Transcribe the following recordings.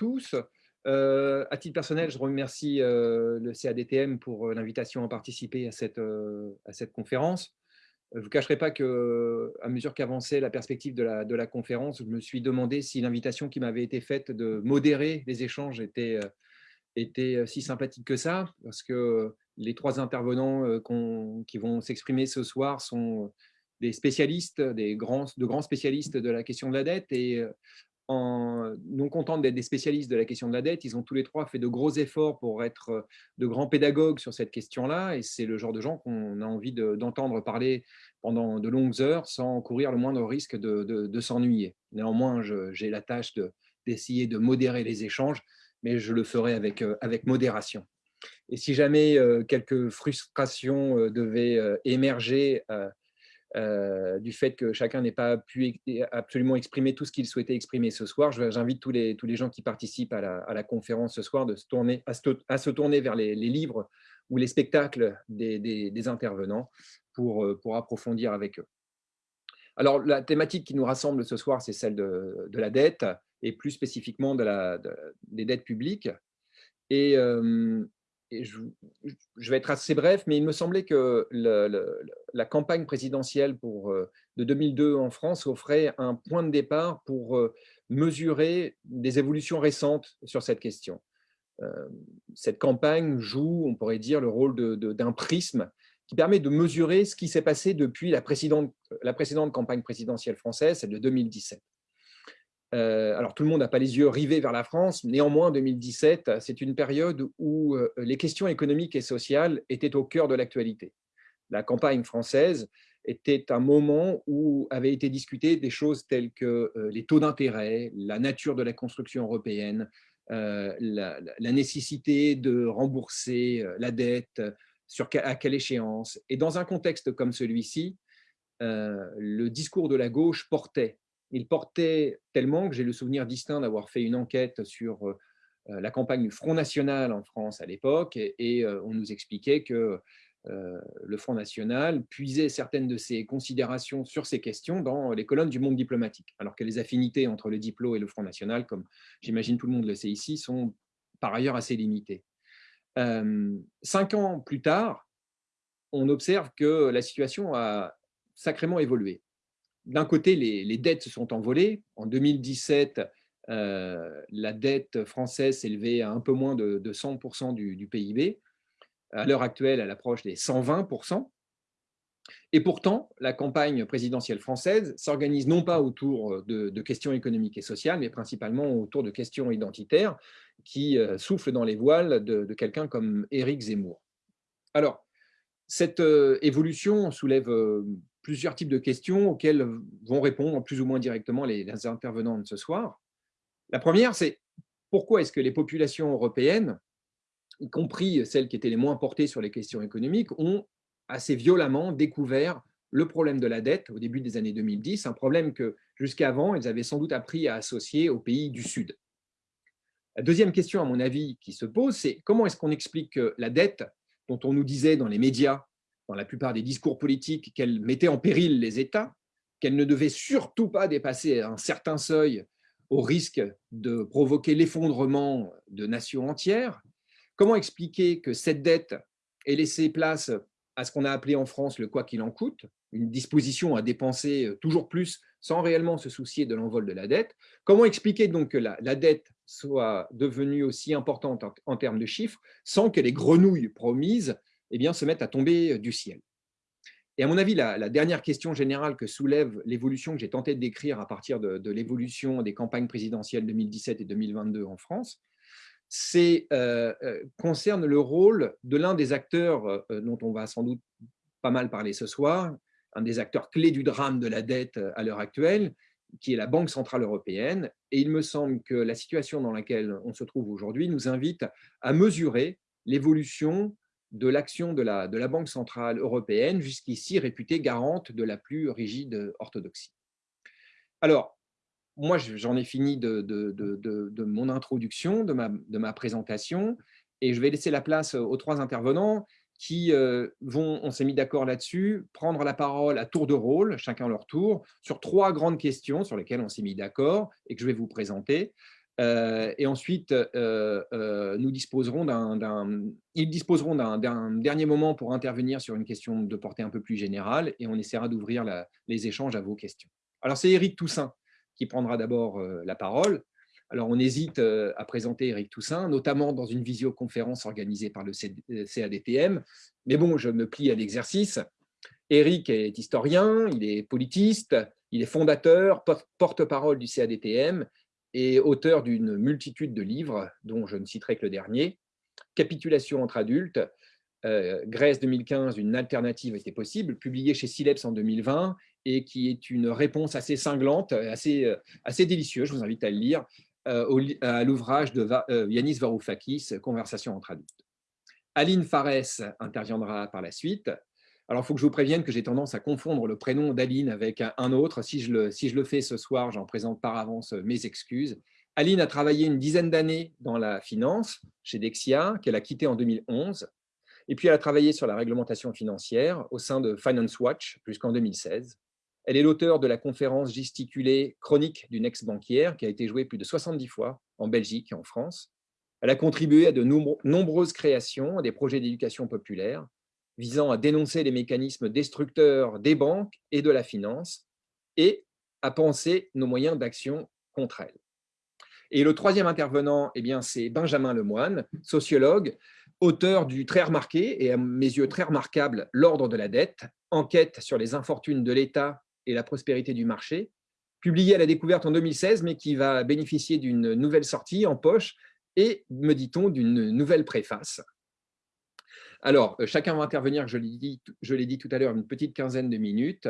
tous. Euh, à titre personnel, je remercie euh, le CADTM pour euh, l'invitation à participer à cette, à conférence. Je ne vous cacherai pas qu'à mesure qu'avançait la perspective de la, conférence, je me suis demandé si l'invitation qui m'avait été faite de modérer les échanges était, était si sympathique que ça, parce que les trois intervenants qui vont s'exprimer ce soir sont des spécialistes, de grands spécialistes de la question de la dette, et non contents d'être des spécialistes de la question de la dette, ils ont tous les trois fait de gros efforts pour être euh, de grands pédagogues sur cette question-là, et c'est le genre de gens qu'on a envie d'entendre parler pendant de longues heures sans courir le moindre risque de, s'ennuyer. Néanmoins, j'ai la tâche d'essayer de, modérer les échanges, mais je le ferai avec, euh, modération. Et si jamais euh, quelques frustrations devaient émerger euh, du fait que chacun n'ait pas pu absolument exprimer tout ce qu'il souhaitait exprimer ce soir. J'invite tous les, tous les gens qui participent à la, conférence ce soir de se tourner, à, se, tourner vers les, livres ou les spectacles des, intervenants pour, euh, pour approfondir avec eux. Alors, la thématique qui nous rassemble ce soir, c'est celle de, la dette, et plus spécifiquement de la, des dettes publiques. Et, euh, je, vais être assez bref, mais il me semblait que la campagne présidentielle euh, de 2002 en France offrait un point de départ pour euh, mesurer des évolutions récentes sur cette question. Euh, cette campagne joue, on pourrait dire, le rôle d'un prisme qui permet de mesurer ce qui s'est passé depuis la précédente, la précédente campagne présidentielle française, celle de 2017. Euh, alors, tout le monde n'a pas les yeux rivés vers la France. Néanmoins, 2017, c'est une période où euh, les questions économiques et sociales étaient au cœur de l'actualité. La campagne française était un moment où avaient été discutées des choses telles que euh, les taux d'intérêt, la nature de la construction européenne, la, nécessité de rembourser la dette, sur, à quelle échéance. Et dans un contexte comme celui-ci, le discours de la gauche portait il portait tellement que j'ai le souvenir distinct d'avoir fait une enquête sur euh, euh, la campagne du Front National en France à l'époque, et, euh, on nous expliquait que le Front National puisait certaines de ses considérations sur ces questions dans les colonnes du monde diplomatique, alors que les affinités entre le Diplo et le Front National, comme j'imagine tout le monde le sait ici, sont par ailleurs assez limitées. cinq ans plus tard, on observe que la situation a sacrément évolué d'un côté, les, dettes se sont envolées. En 2017, euh, la dette française s'élevait à un peu moins de, 100% du, PIB. À l'heure actuelle, elle approche des 120%. Et pourtant, la campagne présidentielle française s'organise non pas autour de, questions économiques et sociales, mais principalement autour de questions identitaires qui euh, soufflent dans les voiles de, quelqu'un comme Éric Zemmour. Alors, cette euh, évolution soulève plusieurs types de questions auxquelles vont répondre plus ou moins directement les, intervenants de ce soir. La première, c'est pourquoi est-ce que les populations européennes, y compris celles qui étaient les moins portées sur les questions économiques, ont assez violemment découvert le problème de la dette au début des années 2010, un problème que jusqu'avant, elles avaient sans doute appris à associer aux pays du Sud? La deuxième question, à mon avis, qui se pose, c'est comment est-ce qu'on explique que la dette, dont on nous disait dans les médias dans la plupart des discours politiques qu'elle mettait en péril les États, qu'elle ne devait surtout pas dépasser un certain seuil au risque de provoquer l'effondrement de nations entières. Comment expliquer que cette dette ait laissé place à ce qu'on a appelé en France le « quoi qu'il en coûte », une disposition à dépenser toujours plus sans réellement se soucier de l'envol de la dette? Comment expliquer donc que la, dette soit devenue aussi importante en termes de chiffres sans que les grenouilles promises eh bien, se mettent à tomber du ciel. Et à mon avis, la, dernière question générale que soulève l'évolution que j'ai tenté de décrire à partir de, l'évolution des campagnes présidentielles 2017 et 2022 en France, euh, euh, concerne le rôle de l'un des acteurs euh, dont on va sans doute pas mal parler ce soir, un des acteurs clés du drame de la dette à l'heure actuelle, qui est la Banque Centrale Européenne. Et il me semble que la situation dans laquelle on se trouve aujourd'hui nous invite à mesurer l'évolution de l'action de la, Banque centrale européenne, jusqu'ici réputée garante de la plus rigide orthodoxie. Alors, moi, j'en ai fini de, de, mon introduction, de ma, de ma présentation, et je vais laisser la place aux trois intervenants qui euh, vont, on s'est mis d'accord là-dessus, prendre la parole à tour de rôle, chacun leur tour, sur trois grandes questions sur lesquelles on s'est mis d'accord et que je vais vous présenter. Et ensuite, nous disposerons d'un, ils disposeront d'un dernier moment pour intervenir sur une question de portée un peu plus générale et on essaiera d'ouvrir les échanges à vos questions. Alors, c'est Éric Toussaint qui prendra d'abord la parole. Alors, on hésite à présenter Éric Toussaint, notamment dans une visioconférence organisée par le CADTM. Mais bon, je me plie à l'exercice. Éric est historien, il est politiste, il est fondateur, porte-parole du CADTM et auteur d'une multitude de livres, dont je ne citerai que le dernier, Capitulation entre adultes, euh, Grèce 2015, une alternative était possible, publié chez Sileps en 2020 et qui est une réponse assez cinglante, assez, euh, assez délicieuse, je vous invite à le lire, euh, à l'ouvrage de Yanis Varoufakis, Conversation entre adultes. Aline Fares interviendra par la suite. Alors, il faut que je vous prévienne que j'ai tendance à confondre le prénom d'Aline avec un autre. Si je, le, si je le fais ce soir, j'en présente par avance mes excuses. Aline a travaillé une dizaine d'années dans la finance chez Dexia, qu'elle a quitté en 2011. Et puis, elle a travaillé sur la réglementation financière au sein de Finance Watch jusqu'en 2016. Elle est l'auteur de la conférence gesticulée Chronique d'une ex-banquière qui a été jouée plus de 70 fois en Belgique et en France. Elle a contribué à de nombreuses créations, à des projets d'éducation populaire, visant à dénoncer les mécanismes destructeurs des banques et de la finance et à penser nos moyens d'action contre elles. Et le troisième intervenant, eh c'est Benjamin Lemoine, sociologue, auteur du très remarqué et à mes yeux très remarquable « L'ordre de la dette », enquête sur les infortunes de l'État et la prospérité du marché, publié à la découverte en 2016, mais qui va bénéficier d'une nouvelle sortie en poche et, me dit-on, d'une nouvelle préface. Alors, euh, chacun va intervenir, je l'ai dit, dit, tout à l'heure, une petite quinzaine de minutes.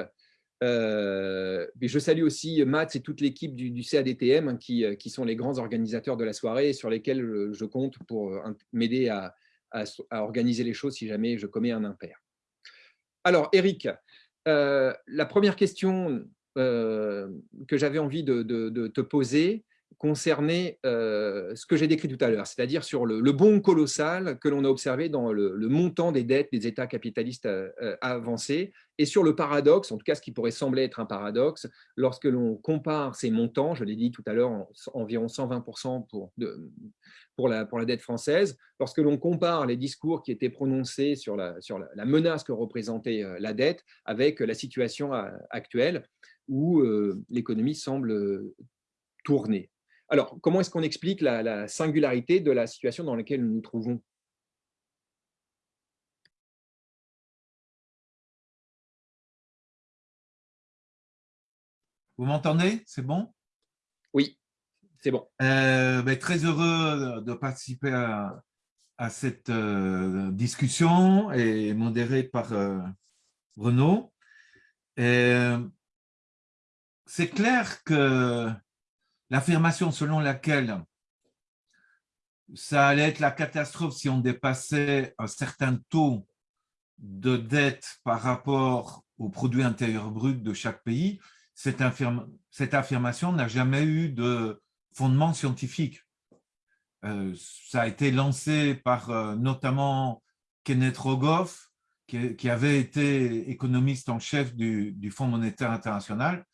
Euh, je salue aussi Mats et toute l'équipe du, CADTM hein, euh, qui, sont les grands organisateurs de la soirée et sur lesquels je compte pour m'aider à, organiser les choses si jamais je commets un impair. Alors, Eric, la première question que j'avais envie de, te poser, concerner euh, ce que j'ai décrit tout à l'heure, c'est-à-dire sur le, bond colossal que l'on a observé dans le, montant des dettes des États capitalistes euh, euh, avancés et sur le paradoxe, en tout cas ce qui pourrait sembler être un paradoxe, lorsque l'on compare ces montants, je l'ai dit tout à l'heure, environ 120% pour, la, dette française, lorsque l'on compare les discours qui étaient prononcés sur la, menace que représentait la dette avec la situation actuelle où l'économie semble tourner. Alors, comment est-ce qu'on explique la, singularité de la situation dans laquelle nous nous trouvons? Vous m'entendez? C'est bon? Oui, c'est bon. Euh, ben, très heureux de participer à, cette euh, discussion et modérée par euh, Renaud. C'est clair que l'affirmation selon laquelle ça allait être la catastrophe si on dépassait un certain taux de dette par rapport au produit intérieur brut de chaque pays, cette, affirmation n'a jamais eu de fondement scientifique. Euh, ça a été lancé par euh, notamment Kenneth Rogoff, qui, avait été économiste en chef du Fonds monétaire international,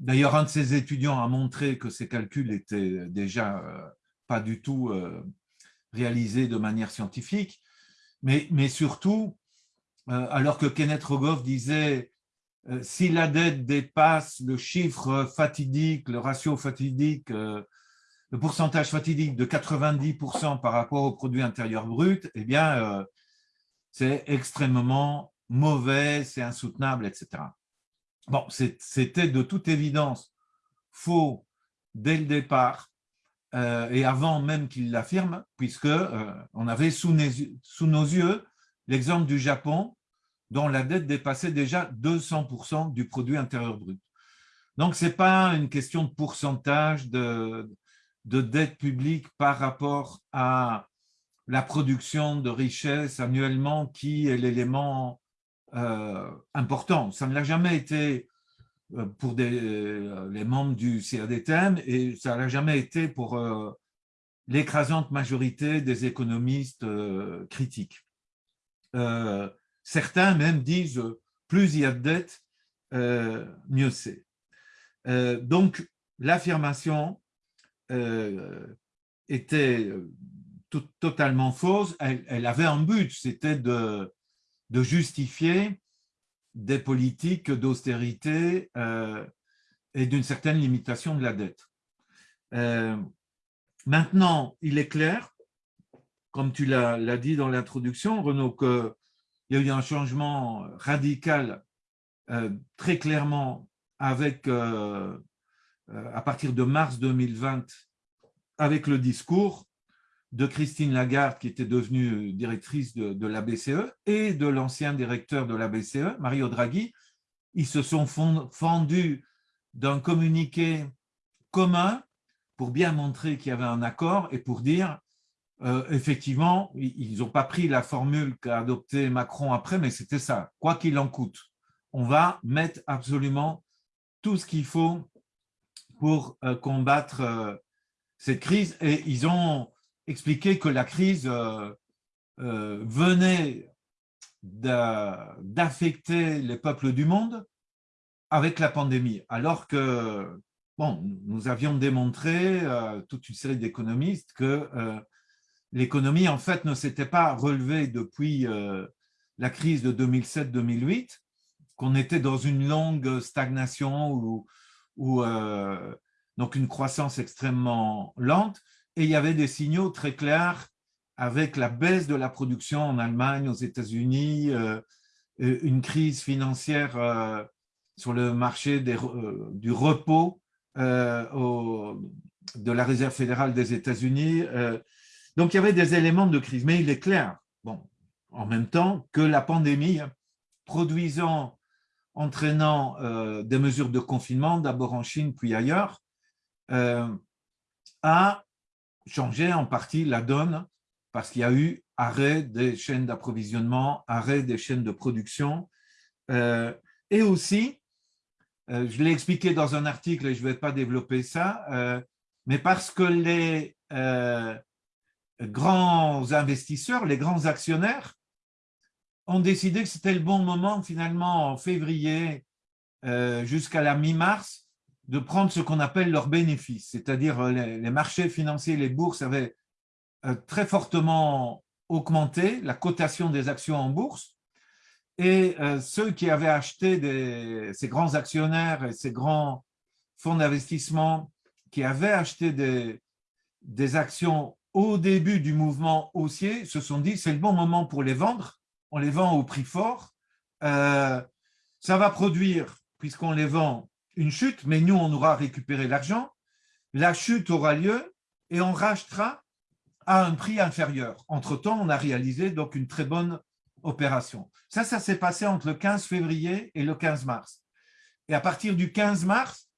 D'ailleurs, un de ses étudiants a montré que ces calculs étaient déjà euh, pas du tout euh, réalisés de manière scientifique, mais, surtout, euh, alors que Kenneth Rogoff disait si la dette dépasse le chiffre fatidique, le ratio fatidique, le pourcentage fatidique de 90% par rapport au produit intérieur brut, eh bien, c'est extrêmement mauvais, c'est insoutenable, etc. Bon, c'était de toute évidence faux dès le départ euh, et avant même qu'il l'affirme, puisque euh, on avait sous, nos yeux l'exemple du Japon dont la dette dépassait déjà 200% du produit intérieur brut. Donc, ce n'est pas une question de pourcentage de, dette publique par rapport à la production de richesse annuellement qui est l'élément euh, important. Ça ne l'a jamais été euh, pour euh, les membres du CADTM et ça n'a jamais été pour l'écrasante majorité des économistes critiques. certains même disent plus il y a de dettes, mieux c'est. donc, l'affirmation était totalement fausse. Elle, avait un but, c'était de, de, justifier des politiques d'austérité et d'une certaine limitation de la dette. maintenant, il est clair, comme tu l'as dit dans l'introduction, Renaud, qu'il y a eu un changement radical très clairement avec euh, à partir de mars 2020 avec le discours de Christine Lagarde, qui était devenue directrice de, la BCE, et de l'ancien directeur de la BCE, Mario Draghi. Ils se sont fendus d'un communiqué commun pour bien montrer qu'il y avait un accord et pour dire, euh, effectivement, ils n'ont pas pris la formule qu'a adoptée Macron après, mais c'était ça, quoi qu'il en coûte. On va mettre absolument tout ce qu'il faut pour euh, combattre euh, cette crise. Et ils ont expliqué que la crise euh, venait d'affecter les peuples du monde avec la pandémie, alors que nous avions démontré, toute une série d'économistes, que l'économie, en fait, ne s'était pas relevée depuis la crise de 2007-2008, qu'on était dans une longue stagnation ou ou euh, donc une croissance extrêmement lente, et il y avait des signaux très clairs avec la baisse de la production en Allemagne, aux États-Unis, euh, une crise financière euh, sur le marché du repos de la Réserve fédérale des États-Unis. donc, il y avait des éléments de crise, mais il est clair, bon, en même temps, que la pandémie, produisant entraînant euh, des mesures de confinement, d'abord en Chine puis ailleurs, euh, a changé en partie la donne parce qu'il y a eu arrêt des chaînes d'approvisionnement, arrêt des chaînes de production, euh, et aussi, je l'ai expliqué dans un article et je ne vais pas développer ça, mais parce que les grands investisseurs, les grands actionnaires ont décidé que c'était le bon moment, finalement, en février euh, jusqu'à la mi-mars, de prendre ce qu'on appelle leurs bénéfices, c'est-à-dire euh, les, marchés financiers, les bourses avaient euh, très fortement augmenté, la cotation des actions en bourse, et ceux qui avaient acheté ces grands actionnaires et ces grands fonds d'investissement qui avaient acheté des, actions au début du mouvement haussier se sont dit c'est le bon moment pour les vendre. On les vend au prix fort, euh, ça va produire, puisqu'on les vend, une chute, mais nous, on aura récupéré l'argent, la chute aura lieu et on rachètera à un prix inférieur. Entre-temps, on a réalisé donc une très bonne opération. Ça, ça s'est passé entre le 15 février et le 15 mars. Et à partir du 15 mars,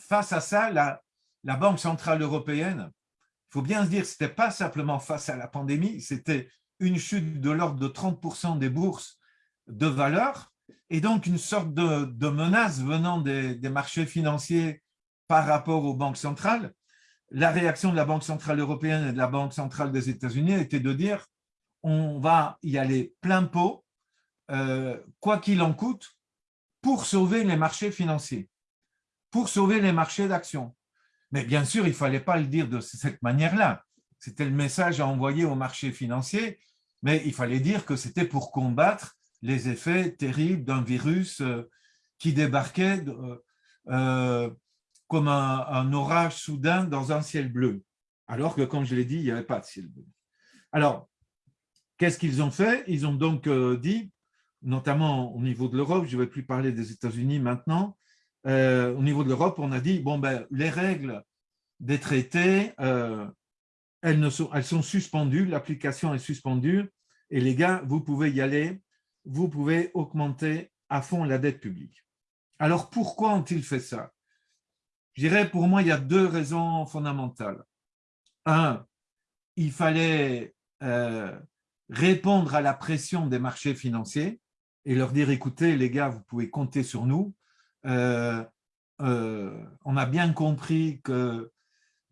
face à ça, la, Banque Centrale Européenne, il faut bien se dire, ce n'était pas simplement face à la pandémie, c'était une chute de l'ordre de 30% des bourses de valeur et donc une sorte de, menace venant des, marchés financiers par rapport aux banques centrales. La réaction de la Banque centrale européenne et de la Banque centrale des États-Unis était de dire on va y aller plein pot, euh, quoi qu'il en coûte, pour sauver les marchés financiers, pour sauver les marchés d'actions. Mais bien sûr, il ne fallait pas le dire de cette manière-là. C'était le message à envoyer aux marchés financiers mais il fallait dire que c'était pour combattre les effets terribles d'un virus euh, qui débarquait euh, euh, comme un, orage soudain dans un ciel bleu, alors que, comme je l'ai dit, il n'y avait pas de ciel bleu. Alors, qu'est-ce qu'ils ont fait? Ils ont donc dit, notamment au niveau de l'Europe, je ne vais plus parler des États-Unis maintenant, au niveau de l'Europe, on a dit, bon, ben, les règles des traités, elles, sont, elles sont suspendues, l'application est suspendue, et les gars, vous pouvez y aller, vous pouvez augmenter à fond la dette publique. Alors, pourquoi ont-ils fait ça? Je dirais, pour moi, il y a deux raisons fondamentales. Un, il fallait euh, répondre à la pression des marchés financiers et leur dire, écoutez, les gars, vous pouvez compter sur nous. Euh, euh, on a bien compris que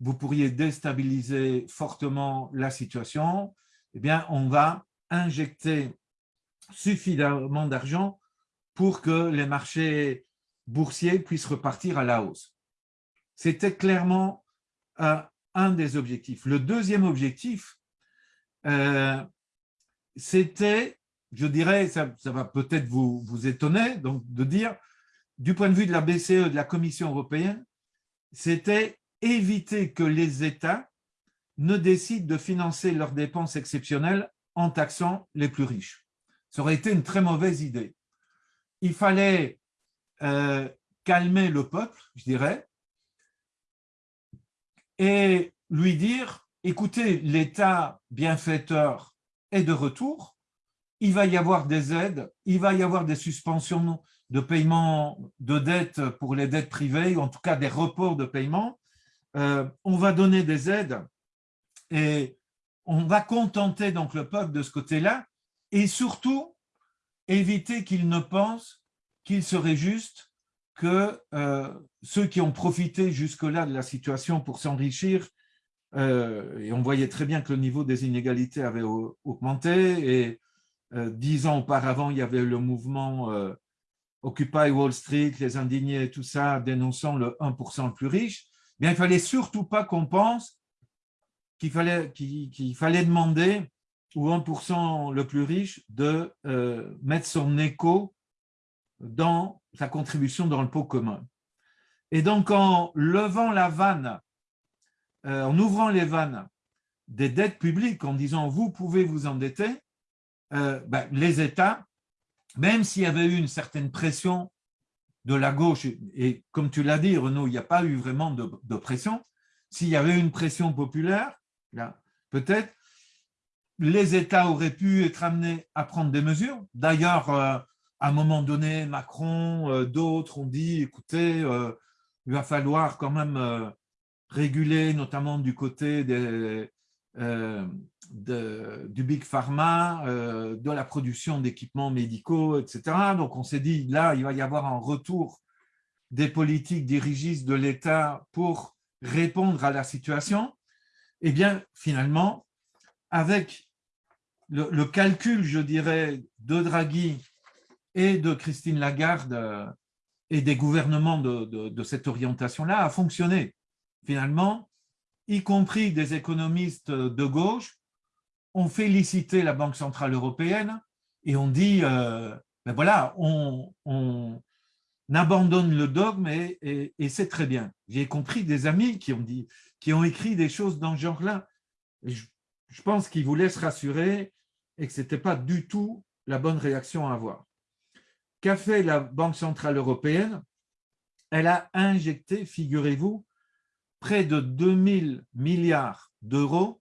vous pourriez déstabiliser fortement la situation, eh bien, on va injecter suffisamment d'argent pour que les marchés boursiers puissent repartir à la hausse. C'était clairement à un des objectifs. Le deuxième objectif, euh, c'était, je dirais, ça, va peut-être vous, vous étonner, donc de dire, du point de vue de la BCE, de la Commission européenne, c'était éviter que les États ne décident de financer leurs dépenses exceptionnelles en taxant les plus riches. Ça aurait été une très mauvaise idée. Il fallait euh, calmer le peuple, je dirais, et lui dire, écoutez, l'État bienfaiteur est de retour, il va y avoir des aides, il va y avoir des suspensions de paiement de dettes pour les dettes privées, ou en tout cas des reports de paiement, euh, on va donner des aides et on va contenter donc le peuple de ce côté-là et surtout éviter qu'il ne pense qu'il serait juste que euh, ceux qui ont profité jusque-là de la situation pour s'enrichir, euh, et on voyait très bien que le niveau des inégalités avait augmenté, et dix ans auparavant, il y avait le mouvement Occupy Wall Street, les indignés, tout ça, dénonçant le 1% le plus riche, il fallait surtout pas qu'on pense qu'il fallait, qu'il fallait demander au 1% le plus riche de euh, mettre son écho dans sa contribution dans le pot commun. Et donc, en levant la vanne, euh, en ouvrant les vannes des dettes publiques, en disant « vous pouvez vous endetter euh, ben, les États, même s'il y avait eu une certaine pression de la gauche, et comme tu l'as dit, Renaud, il n'y a pas eu vraiment de, pression. S'il y avait une pression populaire, peut-être, les États auraient pu être amenés à prendre des mesures. D'ailleurs, euh, à un moment donné, Macron, euh, d'autres ont dit, écoutez, euh, il va falloir quand même réguler, notamment du côté du Big Pharma, de la production d'équipements médicaux, etc. Donc on s'est dit, là, il va y avoir un retour des politiques dirigistes de l'État pour répondre à la situation. Eh bien, finalement, avec le, calcul, je dirais, de Draghi et de Christine Lagarde euh, et des gouvernements de, cette orientation-là, a fonctionné. Finalement, y compris des économistes de gauche, ont félicité la Banque Centrale Européenne et on dit, euh, ben voilà, on, abandonne le dogme et, c'est très bien. J'ai compris des amis ont, qui ont écrit des choses dans ce genre-là. Je, je pense qu'ils voulaient se rassurer et que ce n'était pas du tout la bonne réaction à avoir. Qu'a fait la Banque Centrale Européenne? Elle a injecté, figurez-vous, près de 2000 milliards d'euros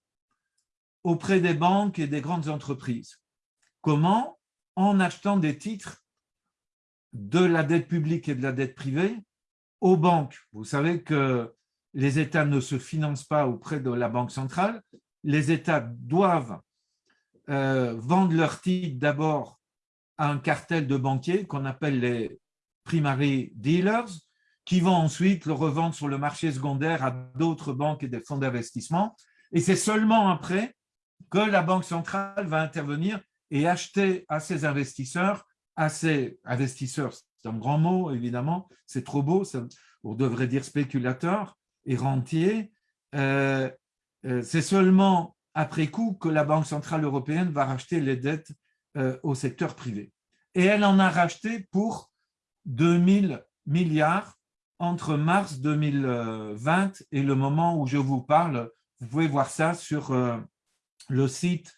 auprès des banques et des grandes entreprises. Comment? En achetant des titres de la dette publique et de la dette privée aux banques. Vous savez que les États ne se financent pas auprès de la Banque centrale. Les États doivent euh, vendre leurs titres d'abord à un cartel de banquiers qu'on appelle les primary dealers, qui vont ensuite le revendre sur le marché secondaire à d'autres banques et des fonds d'investissement. Et c'est seulement après que la Banque centrale va intervenir et acheter à ses investisseurs, à ses investisseurs, c'est un grand mot évidemment, c'est trop beau, on devrait dire spéculateurs et rentiers, euh, euh, c'est seulement après coup que la Banque centrale européenne va racheter les dettes euh, au secteur privé. Et elle en a racheté pour 2000 milliards entre mars 2020 et le moment où je vous parle. Vous pouvez voir ça sur le site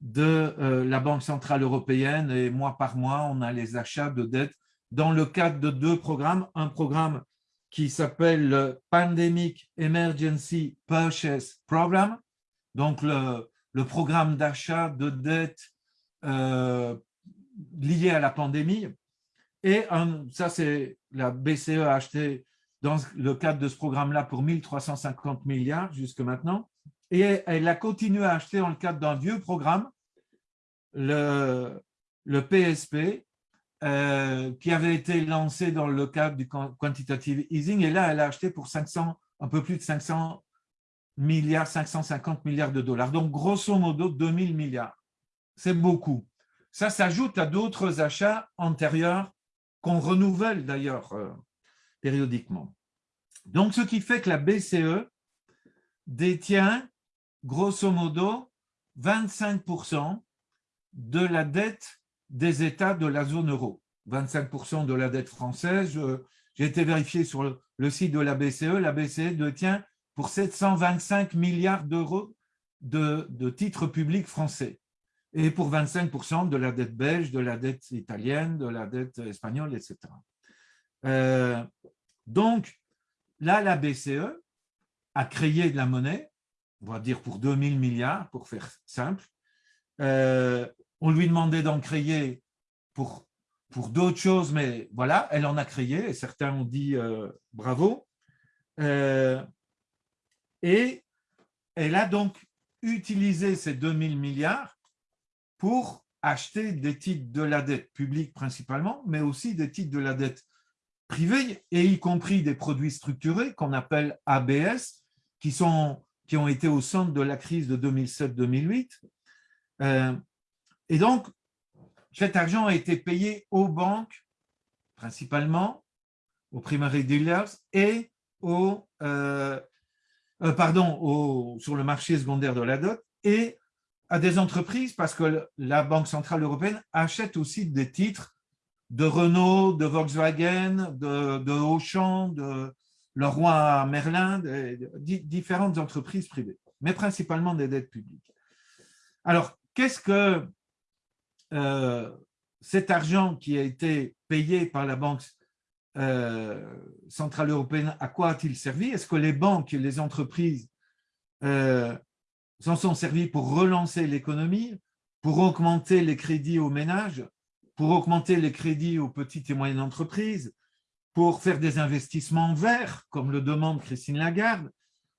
de euh, la Banque Centrale Européenne et mois par mois, on a les achats de dettes dans le cadre de deux programmes. Un programme qui s'appelle le Pandemic Emergency Purchase Program, donc le, programme d'achat de dettes euh, lié à la pandémie. Et ça, c'est la BCE a acheté dans le cadre de ce programme-là pour 1350 milliards jusque maintenant. Et elle a continué à acheter dans le cadre d'un vieux programme, le, le PSP, euh, qui avait été lancé dans le cadre du quantitative easing. Et là, elle a acheté pour 500, un peu plus de 500 milliards, 550 milliards de dollars. Donc, grosso modo, 2000 milliards. C'est beaucoup. Ça s'ajoute à d'autres achats antérieurs qu'on renouvelle d'ailleurs euh, périodiquement. Donc, ce qui fait que la BCE détient grosso modo 25% de la dette des États de la zone euro. 25% de la dette française. J'ai été vérifié sur le, site de la BCE. La BCE détient pour 725 milliards d'euros de, titres publics français et pour 25% de la dette belge, de la dette italienne, de la dette espagnole, etc. Euh, donc, là, la BCE a créé de la monnaie, on va dire pour 2000 milliards, pour faire simple. Euh, on lui demandait d'en créer pour, pour d'autres choses, mais voilà, elle en a créé, et certains ont dit euh, bravo. Et elle a donc utilisé ces 2000 milliards pour acheter des titres de la dette publique principalement, mais aussi des titres de la dette privée, et y compris des produits structurés qu'on appelle ABS, qui, sont, qui ont été au centre de la crise de 2007-2008. Euh, et donc, cet argent a été payé aux banques, principalement, aux primary dealers et aux, euh, euh, pardon, sur le marché secondaire de la dot et à des entreprises parce que la Banque Centrale Européenne achète aussi des titres de Renault, de Volkswagen, de, de Auchan, de Leroy Merlin, de, différentes entreprises privées, mais principalement des dettes publiques. Alors, qu'est-ce que euh, cet argent qui a été payé par la Banque euh, Centrale Européenne, à quoi a-t-il servi? Est-ce que les banques et les entreprises euh, s'en sont servis pour relancer l'économie, pour augmenter les crédits aux ménages, pour augmenter les crédits aux petites et moyennes entreprises, pour faire des investissements verts, comme le demande Christine Lagarde,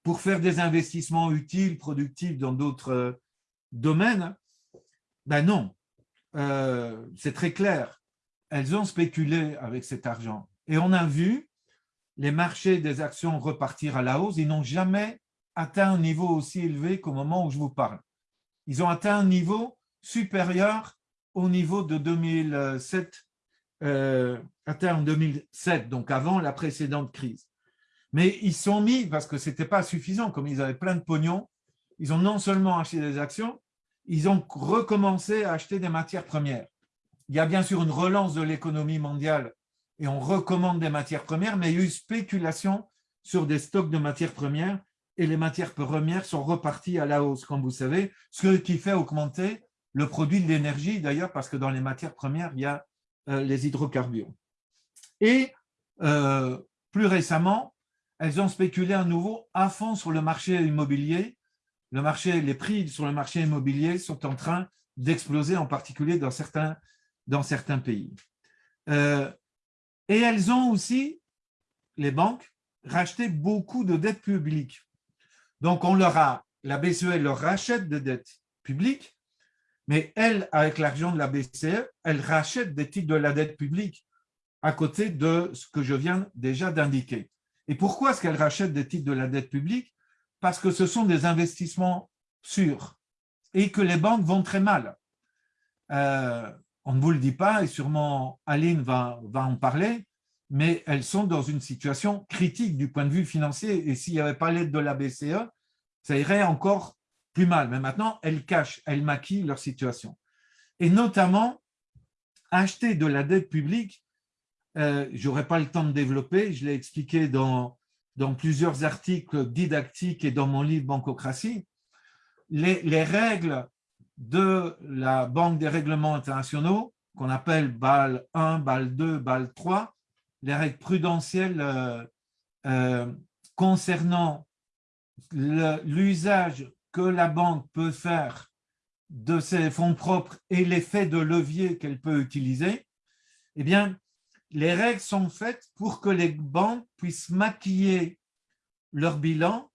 pour faire des investissements utiles, productifs dans d'autres domaines? Ben non, euh, c'est très clair, elles ont spéculé avec cet argent. Et on a vu les marchés des actions repartir à la hausse. Ils n'ont jamais atteint un niveau aussi élevé qu'au moment où je vous parle. Ils ont atteint un niveau supérieur au niveau de 2007, euh, atteint en 2007, donc avant la précédente crise. Mais ils sont mis, parce que ce n'était pas suffisant, comme ils avaient plein de pognon, ils ont non seulement acheté des actions, ils ont recommencé à acheter des matières premières. Il y a bien sûr une relance de l'économie mondiale et on recommande des matières premières, mais il y a eu spéculation sur des stocks de matières premières et les matières premières sont reparties à la hausse, comme vous savez, ce qui fait augmenter le produit de l'énergie, d'ailleurs, parce que dans les matières premières, il y a euh, les hydrocarbures. Et euh, plus récemment, elles ont spéculé à nouveau à fond sur le marché immobilier les prix sur le marché immobilier sont en train d'exploser, en particulier dans certains, dans certains pays. Euh, et elles ont aussi, les banques, racheté beaucoup de dettes publiques. Donc, on leur a, la BCE leur rachète des dettes publiques, mais elle, avec l'argent de la BCE, elle rachète des titres de la dette publique à côté de ce que je viens déjà d'indiquer. Et pourquoi est-ce qu'elle rachète des titres de la dette publique? Parce que ce sont des investissements sûrs et que les banques vont très mal. Euh, on ne vous le dit pas et sûrement Aline va, en parler, mais elles sont dans une situation critique du point de vue financier et s'il n'y avait pas l'aide de la BCE, ça irait encore plus mal. Mais maintenant, elles cachent, elles maquillent leur situation. Et notamment, acheter de la dette publique, euh, je n'aurai pas le temps de développer, je l'ai expliqué dans, dans plusieurs articles didactiques et dans mon livre Bancocratie, les, règles de la Banque des règlements internationaux, qu'on appelle BAL 1, BAL 2, BAL 3, les règles prudentielles euh, euh, concernant l'usage que la banque peut faire de ses fonds propres et l'effet de levier qu'elle peut utiliser, eh bien, les règles sont faites pour que les banques puissent maquiller leur bilan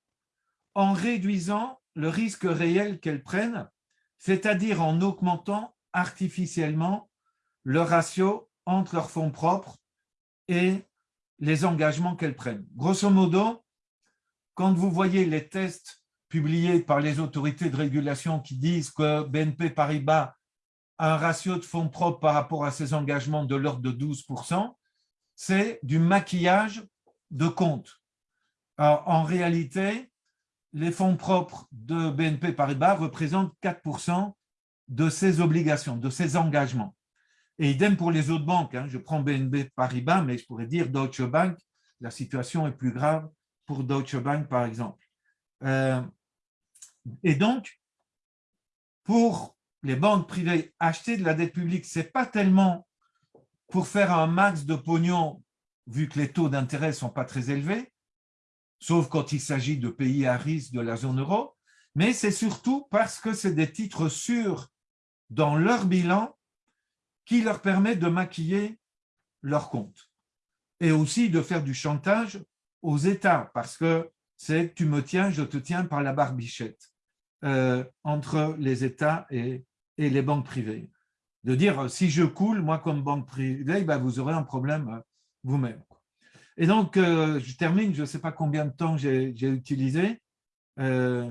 en réduisant le risque réel qu'elles prennent, c'est-à-dire en augmentant artificiellement le ratio entre leurs fonds propres et les engagements qu'elles prennent. Grosso modo, quand vous voyez les tests publiés par les autorités de régulation qui disent que BNP Paribas un ratio de fonds propres par rapport à ses engagements de l'ordre de 12%, c'est du maquillage de compte. en réalité, les fonds propres de BNP Paribas représentent 4% de ses obligations, de ses engagements. Et idem pour les autres banques. Hein. Je prends BNP Paribas, mais je pourrais dire Deutsche Bank. La situation est plus grave pour Deutsche Bank, par exemple. Euh, et donc, pour les banques privées, acheter de la dette publique, ce n'est pas tellement pour faire un max de pognon, vu que les taux d'intérêt ne sont pas très élevés, sauf quand il s'agit de pays à risque de la zone euro, mais c'est surtout parce que c'est des titres sûrs dans leur bilan qui leur permet de maquiller leur compte et aussi de faire du chantage aux États parce que c'est tu me tiens, je te tiens par la barbichette euh, entre les États et, les banques privées. De dire, si je coule, moi comme banque privée, ben, vous aurez un problème euh, vous-même. Et donc, euh, je termine, je ne sais pas combien de temps j'ai utilisé,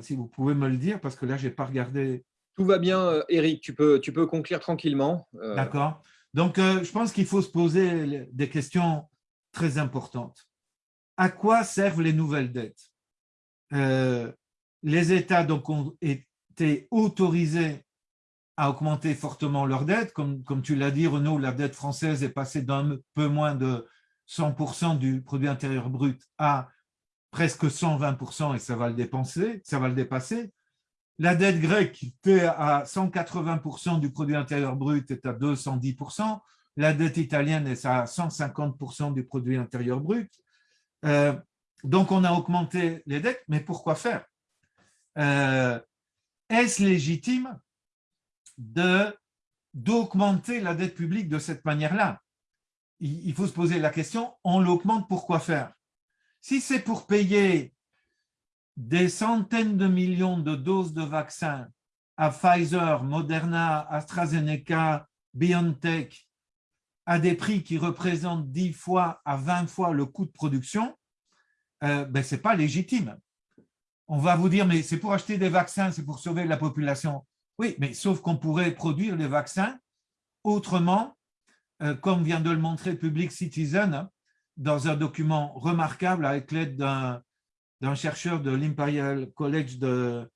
si vous pouvez me le dire, parce que là, je n'ai pas regardé. Tout va bien, Eric, tu peux, tu peux conclure tranquillement. D'accord. Donc, je pense qu'il faut se poser des questions très importantes. À quoi servent les nouvelles dettes? Les États donc, ont été autorisés à augmenter fortement leur dette. Comme, comme tu l'as dit, Renaud, la dette française est passée d'un peu moins de 100% du produit intérieur brut à presque 120% et ça va le dépenser, ça va le dépasser. La dette grecque était à 180% du produit intérieur brut est à 210%. La dette italienne est à 150% du produit intérieur brut. Euh, donc, on a augmenté les dettes, mais pourquoi faire? Euh, est-ce légitime d'augmenter la dette publique de cette manière-là? Il, faut se poser la question, on l'augmente pour quoi faire? Si c'est pour payer des centaines de millions de doses de vaccins à Pfizer, Moderna, AstraZeneca, BioNTech, à des prix qui représentent 10 fois à 20 fois le coût de production, euh, ben, ce n'est pas légitime on va vous dire, mais c'est pour acheter des vaccins, c'est pour sauver la population. Oui, mais sauf qu'on pourrait produire les vaccins autrement, comme vient de le montrer Public Citizen, dans un document remarquable avec l'aide d'un chercheur de l'Imperial College de,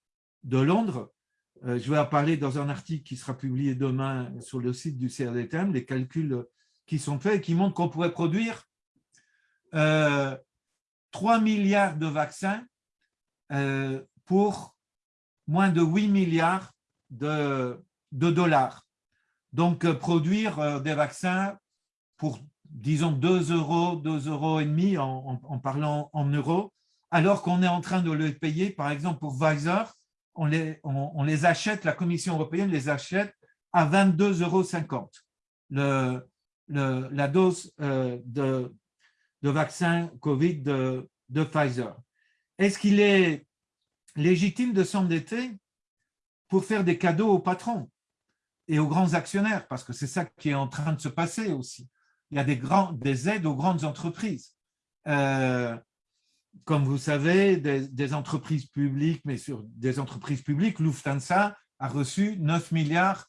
Londres. Euh, je vais en parler dans un article qui sera publié demain sur le site du CRDTM, les calculs qui sont faits et qui montrent qu'on pourrait produire 3 euh, milliards de vaccins euh, pour moins de 8 milliards de, dollars. Donc, euh, produire euh, des vaccins pour, disons, 2 euros, 2 euros et demi en, parlant en euros, alors qu'on est en train de les payer, par exemple, pour Pfizer, on les, achète, la Commission européenne les achète à 22,50 euros la dose de, de vaccin Covid de Pfizer. Est-ce qu'il est légitime de s'endetter pour faire des cadeaux aux patrons? Et aux grands actionnaires Parce que c'est ça qui est en train de se passer aussi. Il y a des, grands, des aides aux grandes entreprises. Euh, comme vous savez, des, entreprises publiques, mais sur des entreprises publiques, Lufthansa a reçu 9 milliards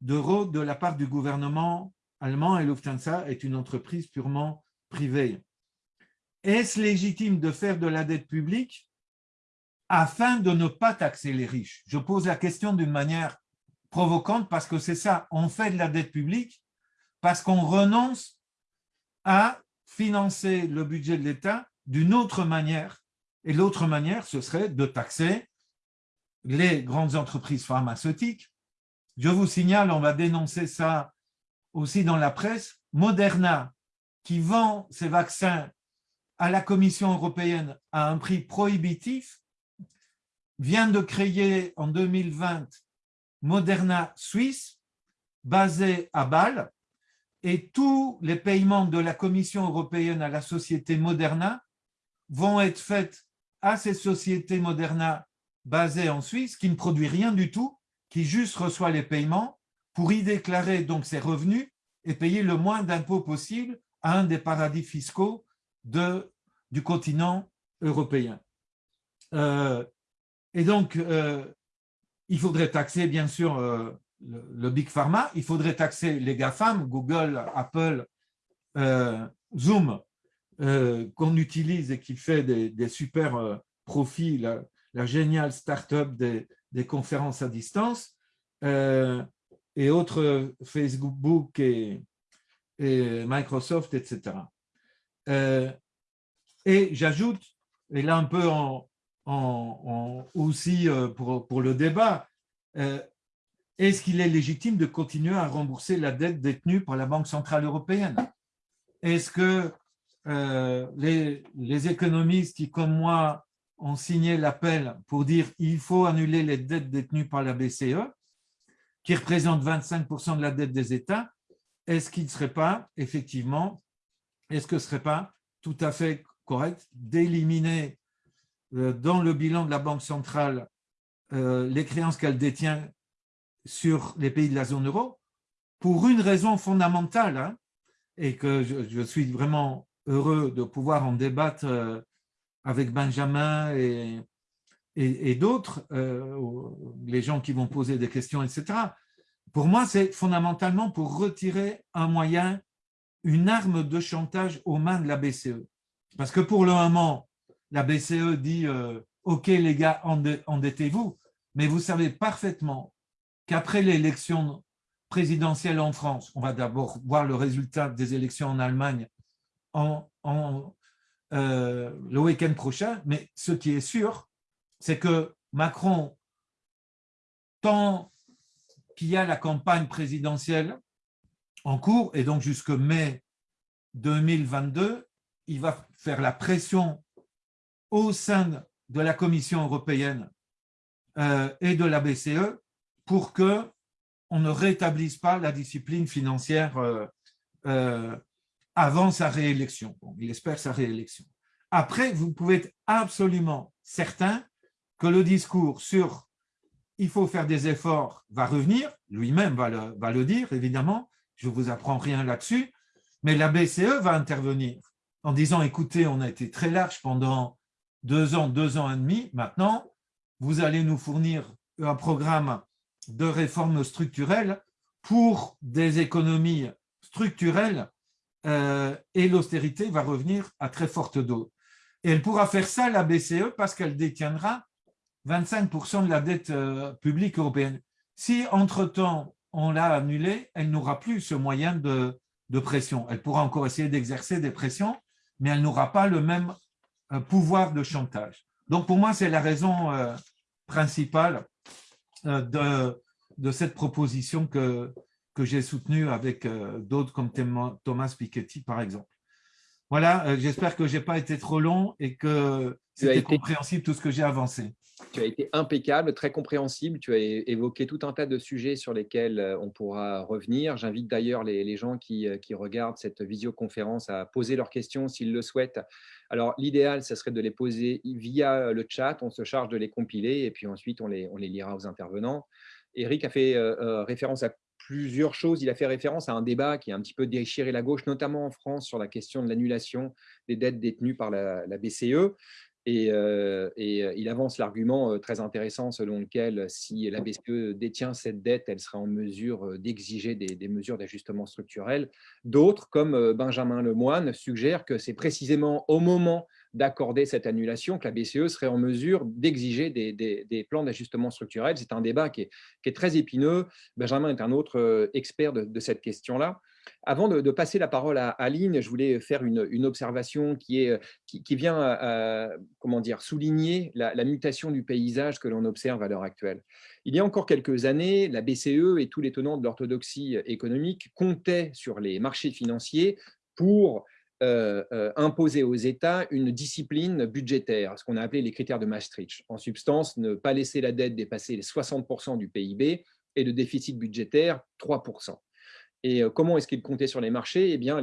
d'euros de la part du gouvernement allemand et Lufthansa est une entreprise purement privée. Est-ce légitime de faire de la dette publique afin de ne pas taxer les riches? Je pose la question d'une manière provocante parce que c'est ça, on fait de la dette publique parce qu'on renonce à financer le budget de l'État d'une autre manière. Et l'autre manière, ce serait de taxer les grandes entreprises pharmaceutiques. Je vous signale, on va dénoncer ça aussi dans la presse, Moderna, qui vend ses vaccins à la Commission européenne à un prix prohibitif, vient de créer en 2020 Moderna Suisse, basé à Bâle, et tous les paiements de la Commission européenne à la société Moderna vont être faits à ces sociétés Moderna basées en Suisse, qui ne produit rien du tout, qui juste reçoit les paiements pour y déclarer donc ses revenus et payer le moins d'impôts possible à un des paradis fiscaux du continent européen. Euh, et donc, euh, il faudrait taxer, bien sûr, euh, le, Big Pharma, il faudrait taxer les GAFAM, Google, Apple, Zoom, qu'on utilise et qui fait des, super profits, la géniale start-up des, conférences à distance, euh, et autres Facebook et, et Microsoft, etc. Euh, et j'ajoute, et là un peu en, aussi euh, pour, le débat, est-ce qu'il est légitime de continuer à rembourser la dette détenue par la Banque Centrale Européenne? Est-ce que les, les, économistes qui, comme moi, ont signé l'appel pour dire il faut annuler les dettes détenues par la BCE, qui représente 25% de la dette des États, est-ce qu'il ne serait pas, effectivement, est-ce que ce ne serait pas tout à fait correct d'éliminer euh, dans le bilan de la Banque centrale euh, les créances qu'elle détient sur les pays de la zone euro pour une raison fondamentale hein, et que je, suis vraiment heureux de pouvoir en débattre euh, avec Benjamin et, d'autres, euh, les gens qui vont poser des questions, etc. Pour moi, c'est fondamentalement pour retirer un moyen, une arme de chantage aux mains de la BCE. Parce que pour le moment, la BCE dit euh, OK les gars, endettez-vous », mais vous savez parfaitement qu'après l'élection présidentielle en France, on va d'abord voir le résultat des élections en Allemagne euh, le week-end prochain, mais ce qui est sûr, c'est que Macron, tant qu'il y a la campagne présidentielle en cours, et donc jusque mai 2022, il va faire la pression au sein de la Commission européenne euh, et de la BCE pour que on ne rétablisse pas la discipline financière euh, avant sa réélection. il espère sa réélection. Après, vous pouvez être absolument certain que le discours sur il faut faire des efforts va revenir, lui-même va le, va le dire, évidemment, je ne vous apprends rien là-dessus, mais la BCE va intervenir en disant, écoutez, on a été très large pendant deux ans, deux ans et demi, maintenant, vous allez nous fournir un programme de réformes structurelles pour des économies structurelles euh, et l'austérité va revenir à très forte dose. Et elle pourra faire ça, la BCE, parce qu'elle détiendra 25% de la dette euh, publique européenne. Si, entre-temps, on l'a annulée, elle n'aura plus ce moyen de, pression. Elle pourra encore essayer d'exercer des pressions, mais elle n'aura pas le même pouvoir de chantage. Donc, pour moi, c'est la raison principale de, de cette proposition que, que j'ai soutenu avec euh, d'autres comme Thomas Piketty, par exemple. Voilà, euh, j'espère que je n'ai pas été trop long et que c'était compréhensible tout ce que j'ai avancé. Tu as été impeccable, très compréhensible. Tu as évoqué tout un tas de sujets sur lesquels euh, on pourra revenir. J'invite d'ailleurs les, gens qui, qui, regardent cette visioconférence à poser leurs questions s'ils le souhaitent. Alors, l'idéal, ce serait de les poser via le chat. On se charge de les compiler et puis ensuite, on les, on les lira aux intervenants. Eric a fait référence à plusieurs choses. Il a fait référence à un débat qui a un petit peu déchiré la gauche, notamment en France, sur la question de l'annulation des dettes détenues par la, BCE. Et, il avance l'argument très intéressant selon lequel si la BCE détient cette dette, elle sera en mesure d'exiger des, mesures d'ajustement structurel. D'autres, comme Benjamin Lemoine, suggèrent que c'est précisément au moment d'accorder cette annulation, que la BCE serait en mesure d'exiger des, plans d'ajustement structurel. C'est un débat qui est, très épineux. Benjamin est un autre euh, expert de, cette question-là. Avant de, passer la parole à Aline, je voulais faire une, observation qui, est, qui, vient à, comment dire, souligner la, mutation du paysage que l'on observe à l'heure actuelle. Il y a encore quelques années, la BCE et tous les tenants de l'orthodoxie économique comptaient sur les marchés financiers pour euh, euh, imposer aux États une discipline budgétaire, ce qu'on a appelé les critères de Maastricht. En substance, ne pas laisser la dette dépasser les 60% du PIB et le déficit budgétaire 3%. Et euh, comment est-ce qu'ils comptaient sur les marchés? Eh bien,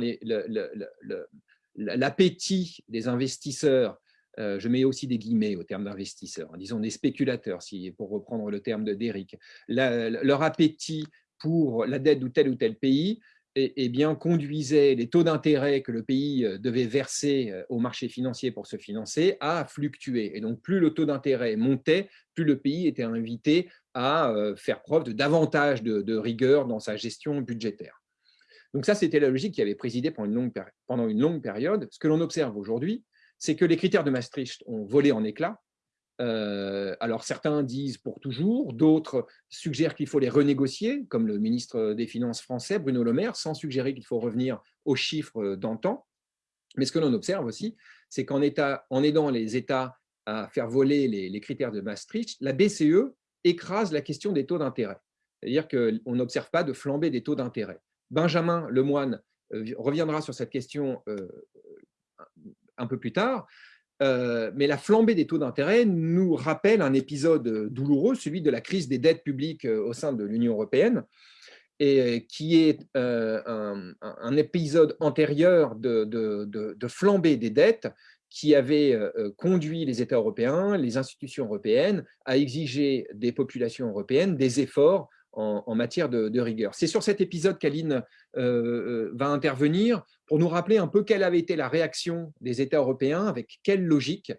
l'appétit des investisseurs, je mets aussi des guillemets au terme d'investisseurs, hein, disons des spéculateurs, si, pour reprendre le terme de Derrick, leur appétit pour la dette de tel ou tel pays eh bien, conduisait les taux d'intérêt que le pays euh, devait verser euh, au marché financier pour se financer à fluctuer. Et donc, plus le taux d'intérêt montait, plus le pays était invité à euh, faire preuve de davantage de, rigueur dans sa gestion budgétaire. Donc ça, c'était la logique qui avait présidé pendant une longue, pendant une longue période. Ce que l'on observe aujourd'hui, c'est que les critères de Maastricht ont volé en éclats alors certains disent pour toujours, d'autres suggèrent qu'il faut les renégocier, comme le ministre des Finances français, Bruno Le Maire, sans suggérer qu'il faut revenir aux chiffres d'antan. Mais ce que l'on observe aussi, c'est qu'en aidant les États à faire voler les, critères de Maastricht, la BCE écrase la question des taux d'intérêt. C'est-à-dire qu'on n'observe pas de flambée des taux d'intérêt. Benjamin Lemoine reviendra sur cette question un peu plus tard, euh, mais la flambée des taux d'intérêt nous rappelle un épisode douloureux, celui de la crise des dettes publiques euh, au sein de l'Union européenne, et qui est euh, un, épisode antérieur de, flambée des dettes qui avait conduit les États européens, les institutions européennes, à exiger des populations européennes des efforts en, matière de, rigueur. C'est sur cet épisode qu'Aline va intervenir pour nous rappeler un peu quelle avait été la réaction des États européens, avec quelle logique,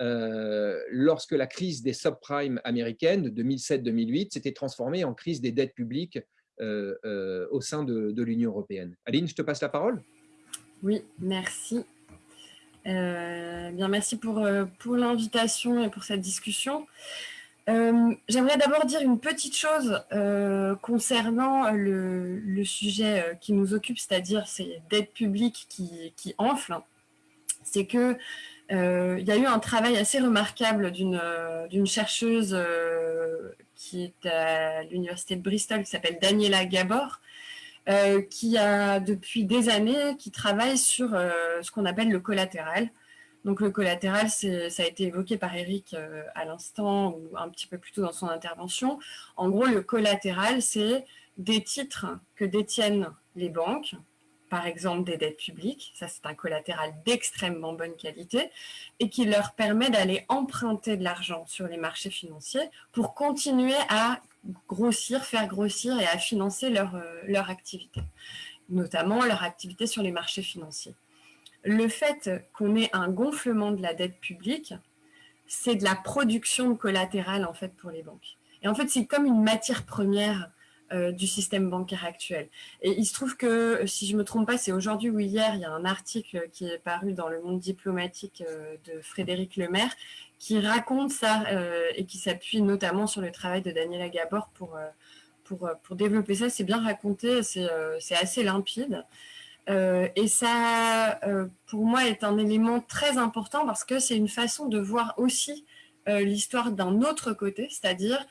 euh, lorsque la crise des subprimes américaines de 2007-2008 s'était transformée en crise des dettes publiques euh, euh, au sein de, l'Union européenne. Aline, je te passe la parole. Oui, merci. Bien, merci pour, pour l'invitation et pour cette discussion. Euh, j'aimerais d'abord dire une petite chose euh, concernant le, sujet euh, qui nous occupe, c'est-à-dire ces dettes publiques qui, qui enflent. C'est qu'il y a eu un travail assez remarquable d'une chercheuse qui est à l'université de Bristol, qui s'appelle Daniela Gabor, qui a depuis des années, qui travaille sur ce qu'on appelle le collatéral. Donc le collatéral, ça a été évoqué par Eric euh, à l'instant ou un petit peu plus tôt dans son intervention. En gros, le collatéral, c'est des titres que détiennent les banques, par exemple des dettes publiques, ça c'est un collatéral d'extrêmement bonne qualité, et qui leur permet d'aller emprunter de l'argent sur les marchés financiers pour continuer à grossir, faire grossir et à financer leur, euh, leur activité, notamment leur activité sur les marchés financiers le fait qu'on ait un gonflement de la dette publique, c'est de la production de collatéral en fait pour les banques. Et en fait, c'est comme une matière première euh, du système bancaire actuel. Et il se trouve que, si je ne me trompe pas, c'est aujourd'hui ou hier, il y a un article qui est paru dans le monde diplomatique euh, de Frédéric Lemaire qui raconte ça euh, et qui s'appuie notamment sur le travail de Daniela Gabor pour, pour, pour développer ça. C'est bien raconté, c'est assez limpide. Et ça, pour moi, est un élément très important parce que c'est une façon de voir aussi l'histoire d'un autre côté, c'est-à-dire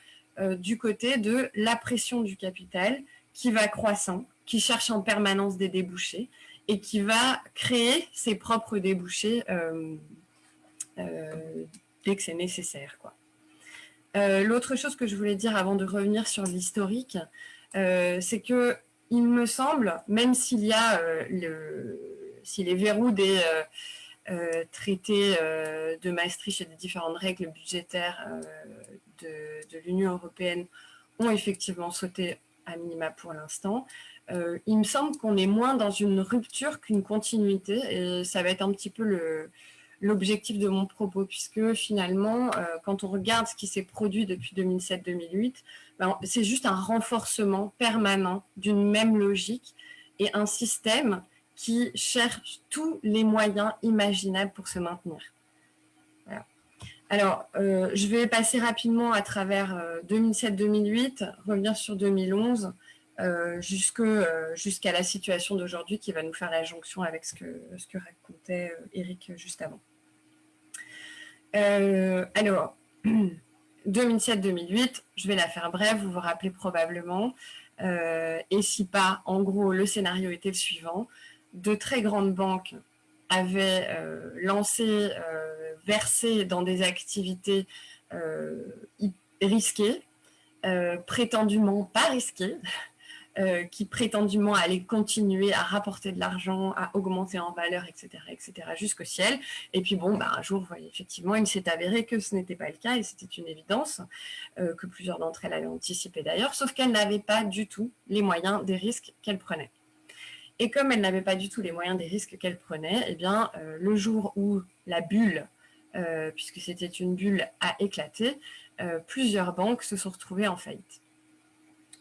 du côté de la pression du capital qui va croissant, qui cherche en permanence des débouchés et qui va créer ses propres débouchés dès que c'est nécessaire. L'autre chose que je voulais dire avant de revenir sur l'historique, c'est que il me semble, même s'il y a euh, le, si les verrous des euh, euh, traités de Maastricht et des différentes règles budgétaires de, l'Union européenne ont effectivement sauté à minima pour l'instant, il me semble qu'on est moins dans une rupture qu'une continuité et ça va être un petit peu l'objectif de mon propos, puisque finalement, euh, quand on regarde ce qui s'est produit depuis 2007-2008, ben, c'est juste un renforcement permanent d'une même logique et un système qui cherche tous les moyens imaginables pour se maintenir. Alors, euh, je vais passer rapidement à travers 2007-2008, euh, revenir sur 2011, jusqu'à la situation d'aujourd'hui qui va nous faire la jonction avec ce que, ce que racontait Eric juste avant. Euh, alors, 2007-2008, je vais la faire brève, vous vous rappelez probablement. Euh, et si pas, en gros, le scénario était le suivant. De très grandes banques avaient euh, lancé, versé dans des activités risquées, prétendument pas risquées, euh, qui prétendument allait continuer à rapporter de l'argent, à augmenter en valeur, etc., etc., jusqu'au ciel. Et puis bon, bah, un jour, effectivement, il s'est avéré que ce n'était pas le cas, et c'était une évidence, euh, que plusieurs d'entre elles avaient anticipé d'ailleurs, sauf qu'elles n'avaient pas du tout les moyens des risques qu'elles prenaient. Et comme elles n'avaient pas du tout les moyens des risques qu'elles prenaient, eh bien, euh, le jour où la bulle, puisque c'était une bulle, a éclaté, plusieurs banques se sont retrouvées en faillite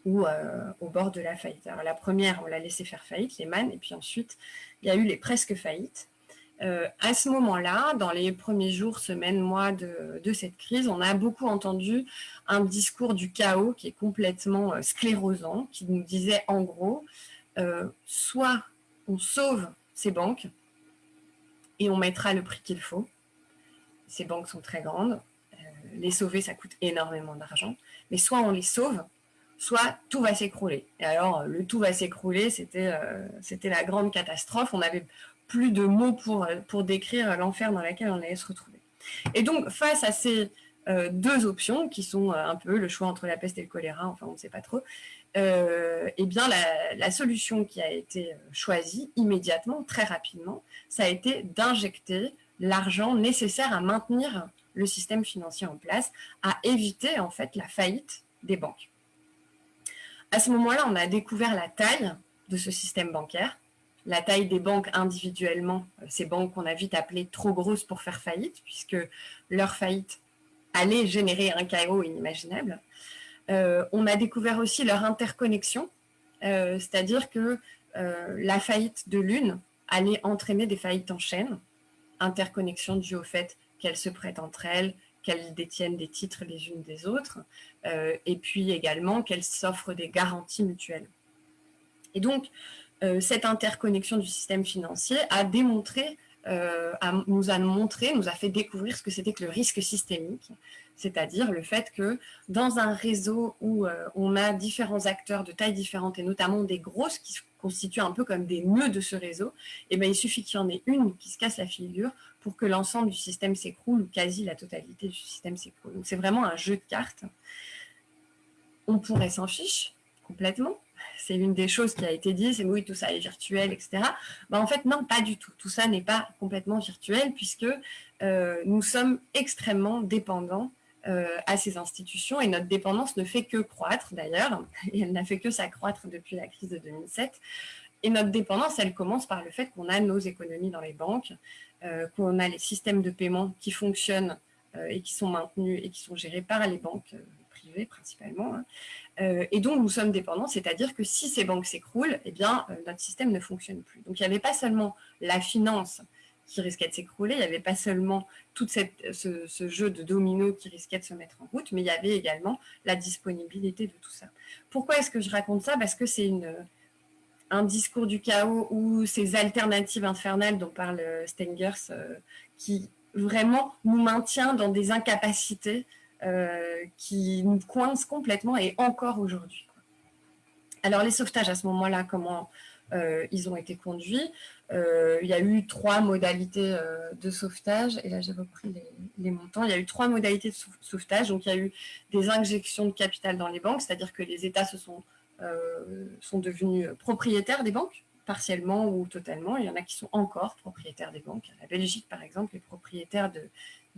ou euh, au bord de la faillite. Alors la première, on l'a laissé faire faillite, les man, et puis ensuite, il y a eu les presque faillites. à ce moment-là, dans les premiers jours, semaines, mois de, cette crise, on a beaucoup entendu un discours du chaos qui est complètement sclérosant, qui nous disait en gros, soit on sauve ces banques et on mettra le prix qu'il faut. Ces banques sont très grandes. Euh, les sauver, ça coûte énormément d'argent. Mais soit on les sauve, soit tout va s'écrouler. Et alors, le tout va s'écrouler, c'était euh, c'était la grande catastrophe. On n'avait plus de mots pour, pour décrire l'enfer dans lequel on allait se retrouver. Et donc, face à ces euh, deux options, qui sont un peu le choix entre la peste et le choléra, enfin, on ne sait pas trop, euh, eh bien, la, solution qui a été choisie immédiatement, très rapidement, ça a été d'injecter l'argent nécessaire à maintenir le système financier en place, à éviter en fait la faillite des banques. À ce moment-là, on a découvert la taille de ce système bancaire, la taille des banques individuellement, euh, ces banques qu'on a vite appelées trop grosses pour faire faillite, puisque leur faillite allait générer un chaos inimaginable. Euh, on a découvert aussi leur interconnexion, euh, c'est-à-dire que la faillite de l'une allait entraîner des faillites en chaîne, interconnexion due au fait qu'elles se prêtent entre elles, qu'elles détiennent des titres les unes des autres, et puis également qu'elles s'offrent des garanties mutuelles. Et donc, cette interconnexion du système financier a démontré, nous a montré, nous a fait découvrir ce que c'était que le risque systémique, c'est-à-dire le fait que dans un réseau où euh, on a différents acteurs de tailles différentes, et notamment des grosses qui se constituent un peu comme des nœuds de ce réseau, eh bien, il suffit qu'il y en ait une qui se casse la figure pour que l'ensemble du système s'écroule, ou quasi la totalité du système s'écroule. Donc c'est vraiment un jeu de cartes. On pourrait s'en fiche complètement, c'est une des choses qui a été dit, c'est oui, tout ça est virtuel, etc. Ben, en fait, non, pas du tout. Tout ça n'est pas complètement virtuel puisque euh, nous sommes extrêmement dépendants à ces institutions et notre dépendance ne fait que croître d'ailleurs, et elle n'a fait que s'accroître depuis la crise de 2007. Et notre dépendance, elle commence par le fait qu'on a nos économies dans les banques, euh, qu'on a les systèmes de paiement qui fonctionnent euh, et qui sont maintenus et qui sont gérés par les banques privées principalement. Hein. et donc, nous sommes dépendants, c'est-à-dire que si ces banques s'écroulent, eh bien, notre système ne fonctionne plus. Donc, il n'y avait pas seulement la finance qui risquait de s'écrouler. Il n'y avait pas seulement tout ce, jeu de dominos qui risquait de se mettre en route, mais il y avait également la disponibilité de tout ça. Pourquoi est-ce que je raconte ça? Parce que c'est un discours du chaos ou ces alternatives infernales dont parle Stengers euh, qui vraiment nous maintient dans des incapacités euh, qui nous coincent complètement et encore aujourd'hui. Alors les sauvetages à ce moment-là, comment euh, ils ont été conduits? euh, il y a eu trois modalités euh, de sauvetage, et là j'ai repris les, montants, il y a eu trois modalités de sauvetage, donc il y a eu des injections de capital dans les banques, c'est-à-dire que les États se sont, euh, sont devenus propriétaires des banques, partiellement ou totalement, il y en a qui sont encore propriétaires des banques. La Belgique, par exemple, est propriétaire de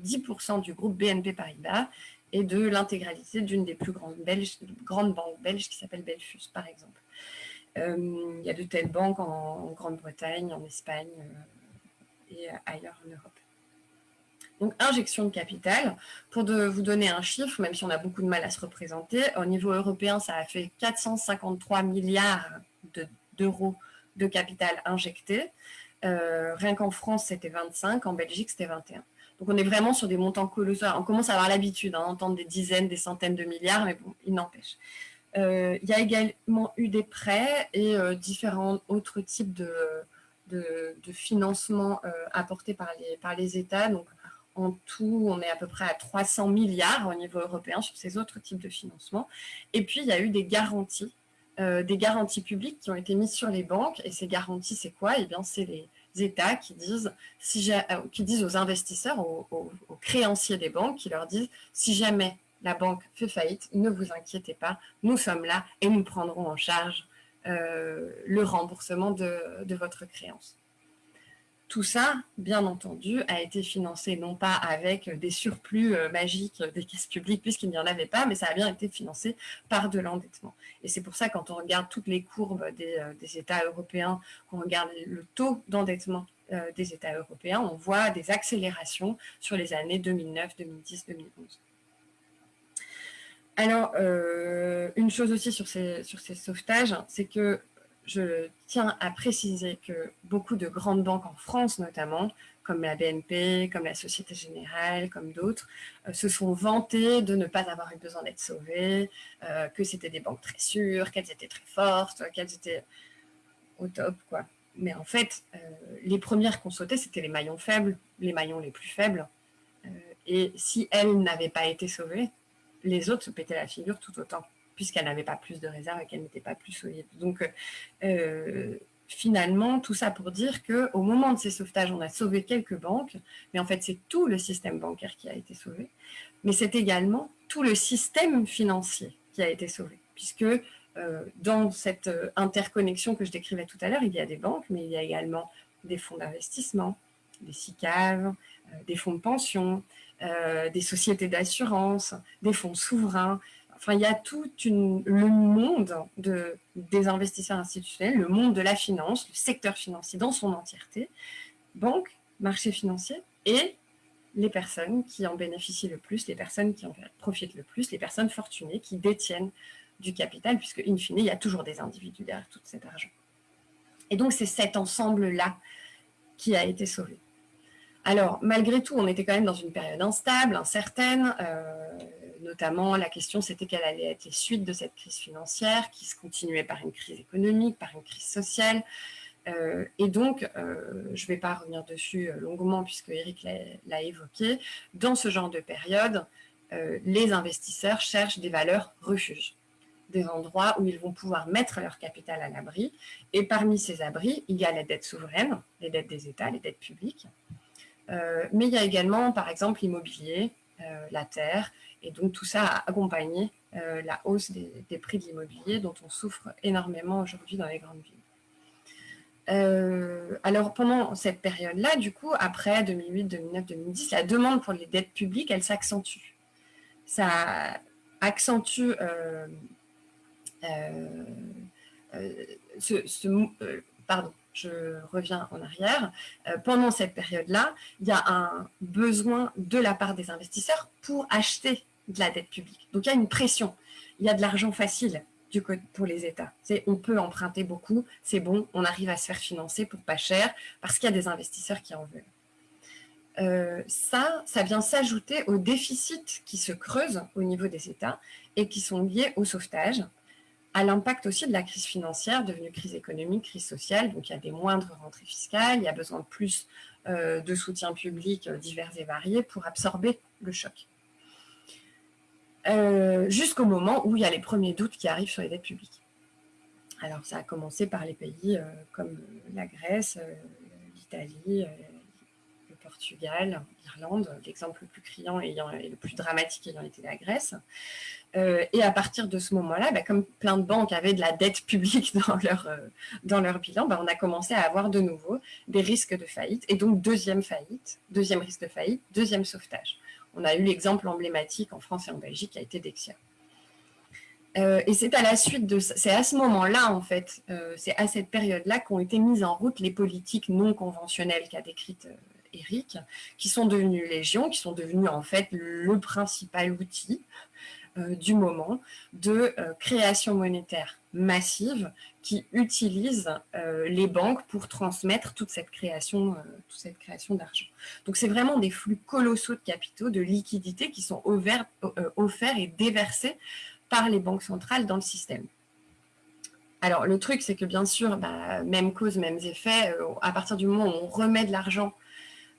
10% du groupe BNP Paribas et de l'intégralité d'une des plus grandes, grandes banques belges qui s'appelle Belfus, par exemple. Euh, il y a de telles banques en, Grande-Bretagne, en Espagne euh, et ailleurs en Europe. Donc, injection de capital, pour de vous donner un chiffre, même si on a beaucoup de mal à se représenter, au niveau européen, ça a fait 453 milliards d'euros de, capital injecté. Euh, rien qu'en France, c'était 25, en Belgique, c'était 21. Donc, on est vraiment sur des montants colossaux. On commence à avoir l'habitude hein, d'entendre des dizaines, des centaines de milliards, mais bon, il n'empêche. Euh, il y a également eu des prêts et euh, différents autres types de, de, financement euh, apportés par les, États. Donc, en tout, on est à peu près à 300 milliards au niveau européen sur ces autres types de financement. Et puis, il y a eu des garanties, des garanties publiques qui ont été mises sur les banques. Et ces garanties, c'est quoi? Eh bien, c'est les États qui disent, qui aux investisseurs, aux créanciers des banques, qui leur disent, si jamais la banque fait faillite, ne vous inquiétez pas, nous sommes là et nous prendrons en charge euh, le remboursement de, votre créance. Tout ça, bien entendu, a été financé non pas avec des surplus euh, magiques des caisses publiques, puisqu'il n'y en avait pas, mais ça a bien été financé par de l'endettement. Et c'est pour ça, quand on regarde toutes les courbes des, euh, États européens, qu'on regarde le taux d'endettement des États européens, on voit des accélérations sur les années 2009, 2010, 2011. Alors, euh, une chose aussi sur ces, sauvetages, c'est que je tiens à préciser que beaucoup de grandes banques en France notamment, comme la BNP, comme la Société Générale, comme d'autres, euh, se sont vantées de ne pas avoir eu besoin d'être sauvées, euh, que c'était des banques très sûres, qu'elles étaient très fortes, qu'elles étaient au top. quoi. Mais en fait, les premières qu'on sautait, c'était les maillons faibles, les maillons les plus faibles. et si elles n'avaient pas été sauvées, les autres se pétaient la figure tout autant puisqu'elle n'avait pas plus de réserves et qu'elle n'était pas plus solide. Donc, euh, finalement, tout ça pour dire qu'au moment de ces sauvetages, on a sauvé quelques banques, mais en fait, c'est tout le système bancaire qui a été sauvé, mais c'est également tout le système financier qui a été sauvé, puisque euh, dans cette euh, interconnexion que je décrivais tout à l'heure, il y a des banques, mais il y a également des fonds d'investissement, des SICAV, des fonds de pension, des sociétés d'assurance, des fonds souverains, Enfin, il y a tout le monde de, des investisseurs institutionnels, le monde de la finance, le secteur financier dans son entièreté, banque, marché financier et les personnes qui en bénéficient le plus, les personnes qui en profitent le plus, les personnes fortunées qui détiennent du capital, puisque, in fine, il y a toujours des individus derrière tout cet argent. Et donc, c'est cet ensemble-là qui a été sauvé. Alors, malgré tout, on était quand même dans une période instable, incertaine. Euh, notamment, la question, c'était quelle allait être les suites de cette crise financière, qui se continuait par une crise économique, par une crise sociale. Euh, et donc, euh, je ne vais pas revenir dessus longuement, puisque Eric l'a évoqué, dans ce genre de période, les investisseurs cherchent des valeurs refuges, des endroits où ils vont pouvoir mettre leur capital à l'abri. Et parmi ces abris, il y a les dettes souveraines, les dettes des États, les dettes publiques. Mais il y a également, par exemple, l'immobilier, la terre, et donc, tout ça a accompagné euh, la hausse des, prix de l'immobilier dont on souffre énormément aujourd'hui dans les grandes villes. Euh, alors, pendant cette période-là, du coup, après 2008, 2009, 2010, la demande pour les dettes publiques, elle s'accentue. Ça accentue euh, ce, pardon, je reviens en arrière, pendant cette période-là, il y a un besoin de la part des investisseurs pour acheter de la dette publique. Donc, il y a une pression. Il y a de l'argent facile pour les États. On peut emprunter beaucoup, c'est bon, on arrive à se faire financer pour pas cher parce qu'il y a des investisseurs qui en veulent. Euh, ça, ça vient s'ajouter aux déficits qui se creusent au niveau des États et qui sont liés au sauvetage, à l'impact aussi de la crise financière, devenue crise économique, crise sociale. Donc, il y a des moindres rentrées fiscales, il y a besoin de plus euh, de soutien public euh, divers et variés pour absorber le choc. Euh, jusqu'au moment où il y a les premiers doutes qui arrivent sur les dettes publiques. Alors, ça a commencé par les pays comme la Grèce, l'Italie, Portugal, l'Irlande, l'exemple le plus criant et le plus dramatique ayant été la Grèce. et à partir de ce moment-là, bah, comme plein de banques avaient de la dette publique dans leur, dans leur bilan, bah, on a commencé à avoir de nouveau des risques de faillite. Et donc, deuxième faillite, deuxième risque de faillite, deuxième sauvetage. On a eu l'exemple emblématique en France et en Belgique qui a été Dexia. Euh, et c'est à la suite de c'est à ce moment-là, en fait, euh, c'est à cette période-là qu'ont été mises en route les politiques non conventionnelles qu'a décrites euh, Eric, qui sont devenues légion, qui sont devenues en fait le principal outil du moment de création monétaire massive qui utilise euh, les banques pour transmettre toute cette création, euh, création d'argent. Donc c'est vraiment des flux colossaux de capitaux, de liquidités qui sont offerts, euh, offerts et déversés par les banques centrales dans le système. Alors le truc, c'est que bien sûr, bah, même cause, mêmes effets, à partir du moment où on remet de l'argent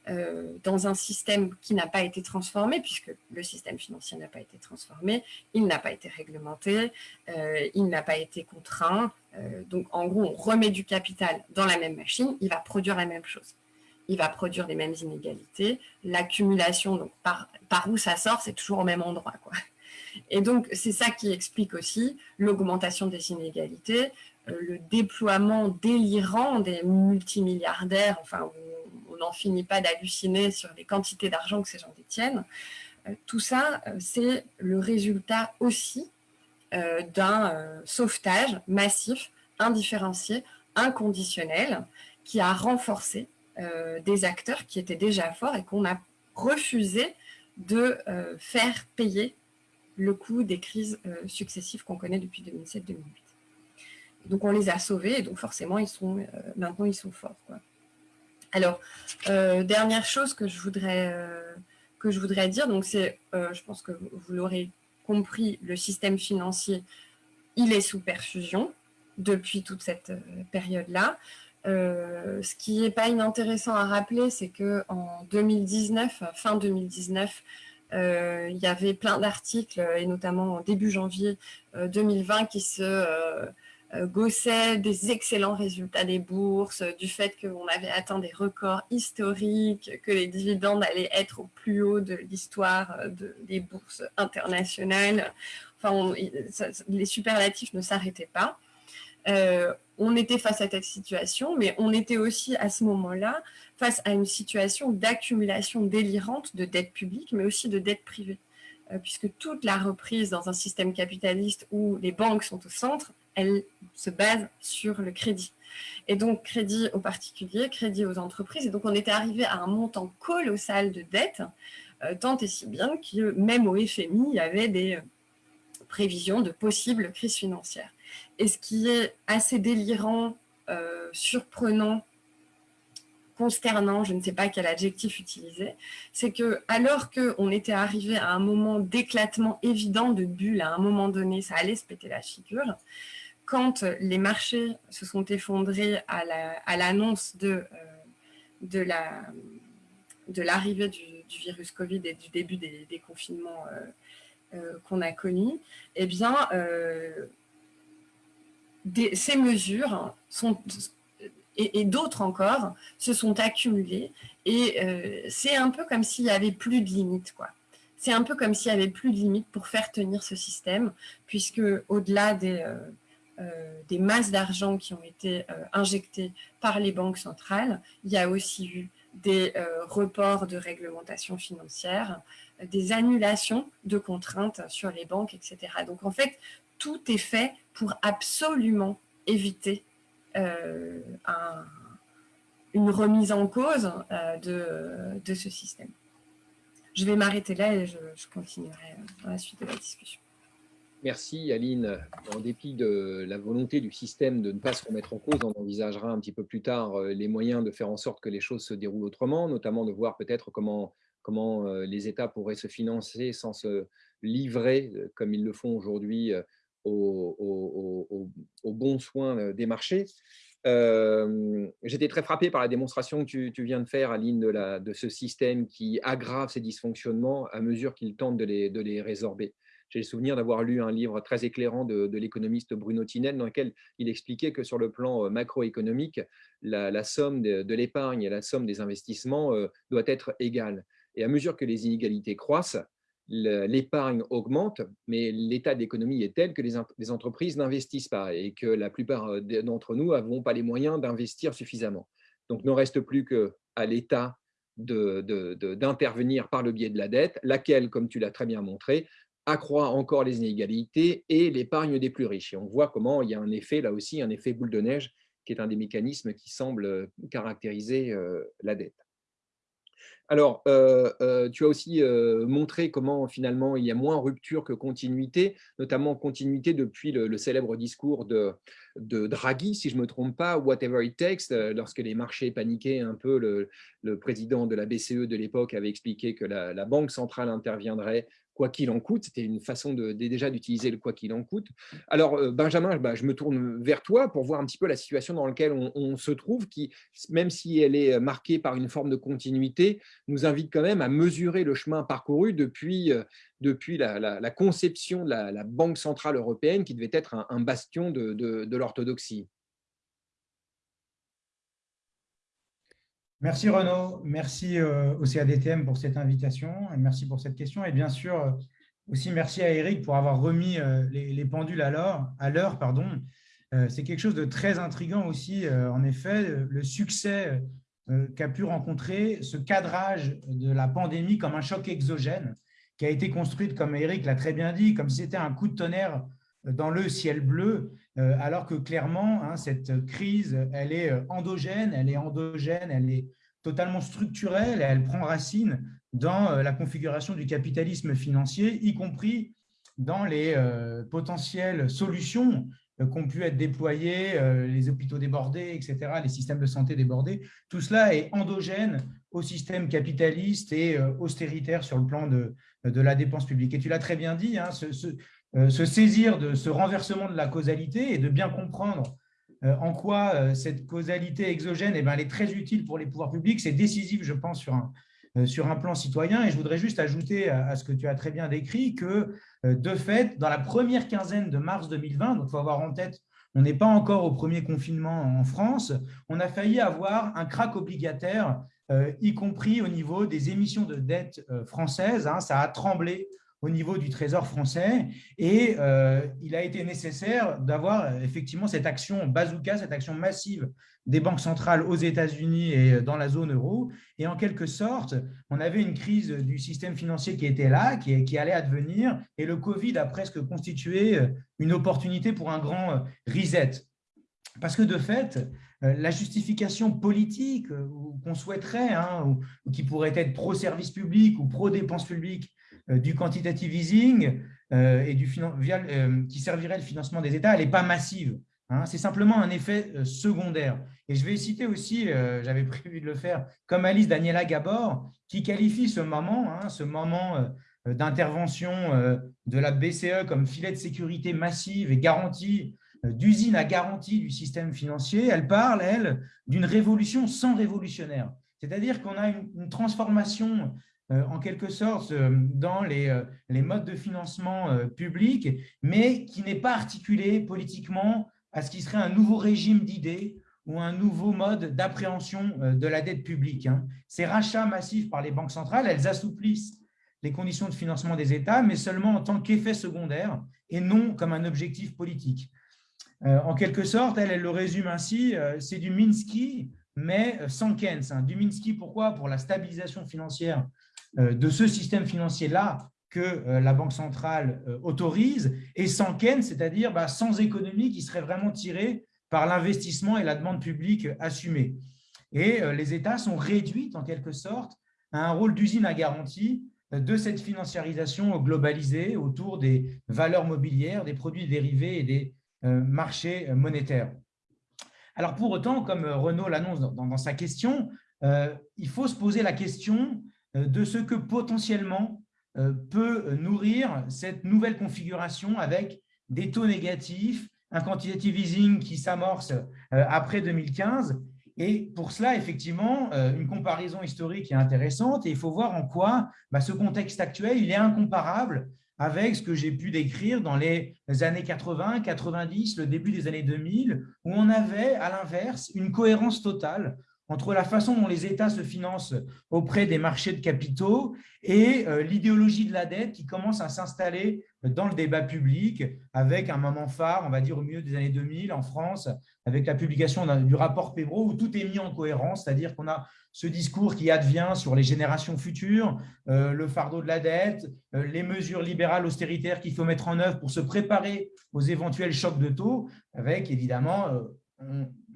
euh, dans un système qui n'a pas été transformé, puisque le système financier n'a pas été transformé, il n'a pas été réglementé, euh, il n'a pas été contraint. Euh, donc, en gros, on remet du capital dans la même machine, il va produire la même chose. Il va produire les mêmes inégalités. L'accumulation, donc par, où ça sort, c'est toujours au même endroit. Quoi. Et donc, c'est ça qui explique aussi l'augmentation des inégalités, le déploiement délirant des multimilliardaires, enfin, n'en finit pas d'halluciner sur les quantités d'argent que ces gens détiennent. Euh, tout ça, euh, c'est le résultat aussi euh, d'un sauvetage massif, indifférencié, inconditionnel, qui a renforcé des acteurs qui étaient déjà forts et qu'on a refusé de faire payer le coût des crises successives qu'on connaît depuis 2007-2008. donc, on les a sauvés et donc forcément, ils sont, maintenant, ils sont forts. Alors, dernière chose que je voudrais, que je voudrais dire, donc c'est, je pense que vous l'aurez compris, le système financier, il est sous perfusion depuis toute cette période-là. Euh, ce qui n'est pas inintéressant à rappeler, c'est qu'en 2019, fin 2019, euh, il y avait plein d'articles, et notamment en début janvier 2020, euh, qui se gossaient des excellents résultats des bourses, du fait qu'on avait atteint des records historiques, que les dividendes allaient être au plus haut de l'histoire des bourses internationales. Enfin, les superlatifs ne s'arrêtaient pas. Euh, on était face à cette situation, mais on était aussi à ce moment-là face à une situation d'accumulation délirante de dettes publiques, mais aussi de dettes privées. Euh, puisque toute la reprise dans un système capitaliste où les banques sont au centre, elle se base sur le crédit. Et donc, crédit aux particuliers, crédit aux entreprises. Et donc, on était arrivé à un montant colossal de dettes, euh, tant et si bien que même au FMI, il y avait des prévisions de possibles crises financières. Et ce qui est assez délirant, euh, surprenant, consternant, je ne sais pas quel adjectif utiliser, c'est que alors qu'on était arrivé à un moment d'éclatement évident de bulle, à un moment donné, ça allait se péter la figure, quand les marchés se sont effondrés à l'annonce de, euh, l'arrivée du, virus Covid et du début des, confinements euh, qu'on a connus, eh bien, ces mesures sont, et, d'autres encore se sont accumulées et euh, c'est un peu comme s'il n'y avait plus de limites. C'est un peu comme s'il n'y avait plus de limites pour faire tenir ce système, puisque au-delà des, euh, euh, des masses d'argent qui ont été injectées par les banques centrales, il y a aussi eu des reports de réglementation financière, des annulations de contraintes sur les banques, etc. Donc en fait, tout est fait pour absolument éviter euh, une remise en cause euh, de, ce système. Je vais m'arrêter là et je, continuerai dans la suite de la discussion. Merci Aline. En dépit de la volonté du système de ne pas se remettre en cause, on envisagera un petit peu plus tard euh, les moyens de faire en sorte que les choses se déroulent autrement, notamment de voir peut-être comment, comment les États pourraient se financer sans se livrer, comme ils le font aujourd'hui, aux, bons soins des marchés. J'étais très frappé par la démonstration que tu, viens de faire, Aline, de, de, ce système qui aggrave ces dysfonctionnements à mesure qu'il tente de les résorber. J'ai le souvenir d'avoir lu un livre très éclairant de, l'économiste Bruno Tinel dans lequel il expliquait que sur le plan macroéconomique, la, somme de, l'épargne et la somme des investissements doit être égale. Et à mesure que les inégalités croissent, l'épargne augmente, mais l'état de l'économie est tel que les, entreprises n'investissent pas et que la plupart euh, d'entre nous n'avons pas les moyens d'investir suffisamment. Donc, ne reste plus qu'à l'État d'intervenir par le biais de la dette, laquelle, comme tu l'as très bien montré, accroît encore les inégalités et l'épargne des plus riches. Et on voit comment il y a un effet, là aussi, un effet boule de neige, qui est un des mécanismes qui semble euh, caractériser euh, la dette. Alors, euh, tu as aussi montré comment finalement il y a moins rupture que continuité, notamment continuité depuis le, célèbre discours de, Draghi, si je ne me trompe pas, Whatever it takes, lorsque les marchés paniquaient un peu, le, président de la BCE de l'époque avait expliqué que la, Banque centrale interviendrait quoi qu'il en coûte. C'était une façon de, déjà d'utiliser le quoi qu'il en coûte. Alors, euh, Benjamin, bah, je me tourne vers toi pour voir un petit peu la situation dans laquelle on, se trouve, qui, même si elle est marquée par une forme de continuité, nous invite quand même à mesurer le chemin parcouru depuis, euh, depuis la, conception de la, Banque centrale européenne, qui devait être un, bastion de l'orthodoxie. Merci Renaud, merci euh, au CADTM pour cette invitation et merci pour cette question. Et bien sûr, euh, aussi merci à Eric pour avoir remis euh, les, pendules à l'heure. C'est quelque chose de très intriguant aussi, en effet, le succès qu'a pu rencontrer ce cadrage de la pandémie comme un choc exogène qui a été construite, comme Eric l'a très bien dit, comme si c'était un coup de tonnerre dans le ciel bleu, alors que clairement, hein, cette crise, elle est euh, endogène, elle est endogène, elle est totalement structurelle, elle prend racine dans euh, la configuration du capitalisme financier, y compris dans les potentielles solutions qu'ont pu être déployés, les hôpitaux débordés, etc., les systèmes de santé débordés. Tout cela est endogène au système capitaliste et austéritaire sur le plan de, la dépense publique. Et tu l'as très bien dit, hein, se, saisir de ce renversement de la causalité et de bien comprendre en quoi cette causalité exogène eh elle est très utile pour les pouvoirs publics. C'est décisif, je pense, sur un, euh, sur un plan citoyen. Et je voudrais juste ajouter à ce que tu as très bien décrit que, euh, de fait, dans la première quinzaine de mars 2020, donc il faut avoir en tête, on n'est pas encore au premier confinement en France, on a failli avoir un crack obligataire, euh, y compris au niveau des émissions de dette françaises. Hein. ça a tremblé au niveau du Trésor français. Et il a été nécessaire d'avoir effectivement cette action bazooka, cette action massive des banques centrales aux États-Unis et dans la zone euro. Et en quelque sorte, on avait une crise du système financier qui était là, qui, allait advenir, et le Covid a presque constitué une opportunité pour un grand reset. Parce que de fait, la justification politique qu'on souhaiterait, hein, ou, qui pourrait être pro-service public ou pro-dépenses publiques du quantitative easing euh, et du, euh, qui servirait le financement des États, elle n'est pas massive. Hein, c'est simplement un effet euh, secondaire. Et je vais citer aussi, euh, j'avais prévu de le faire, comme Alice Daniela Gabor, qui qualifie ce moment, hein, ce moment euh, d'intervention de la BCE comme filet de sécurité massive et garantie, d'usine à garantie du système financier. Elle parle, elle, d'une révolution sans révolutionnaire. C'est-à-dire qu'on a une, transformation en quelque sorte dans les, les modes de financement public, mais qui n'est pas articulée politiquement à ce qui serait un nouveau régime d'idées ou un nouveau mode d'appréhension euh, de la dette publique. Hein. Ces rachats massifs par les banques centrales, elles assouplissent les conditions de financement des États, mais seulement en tant qu'effet secondaire et non comme un objectif politique. Euh, en quelque sorte, elle, le résume ainsi, euh, c'est du Minsky, mais sans Keynes. Hein. Du Minsky, pourquoi? Pour la stabilisation financière de ce système financier-là, que euh, la Banque centrale euh, autorise, et sans Ken, c'est-à-dire bah, sans économie qui serait vraiment tirée par l'investissement et la demande publique assumée. Et euh, les États sont réduits, en quelque sorte, à un rôle d'usine à garantie de cette financiarisation globalisée autour des valeurs mobilières, des produits dérivés et des marchés monétaires. Alors pour autant, comme Renaud l'annonce dans, sa question, il faut se poser la question de ce que potentiellement euh, peut nourrir cette nouvelle configuration avec des taux négatifs, un quantitative easing qui s'amorce euh, après 2015. Et pour cela, effectivement, euh, une comparaison historique est intéressante et il faut voir en quoi bah, ce contexte actuel il est incomparable avec ce que j'ai pu décrire dans les années 80, 90, le début des années 2000, où on avait à l'inverse une cohérence totale entre la façon dont les États se financent auprès des marchés de capitaux et euh, l'idéologie de la dette qui commence à s'installer dans le débat public avec un moment phare, on va dire au milieu des années 2000 en France, avec la publication du rapport Pébro où tout est mis en cohérence, c'est-à-dire qu'on a ce discours qui advient sur les générations futures, euh, le fardeau de la dette, euh, les mesures libérales austéritaires qu'il faut mettre en œuvre pour se préparer aux éventuels chocs de taux, avec évidemment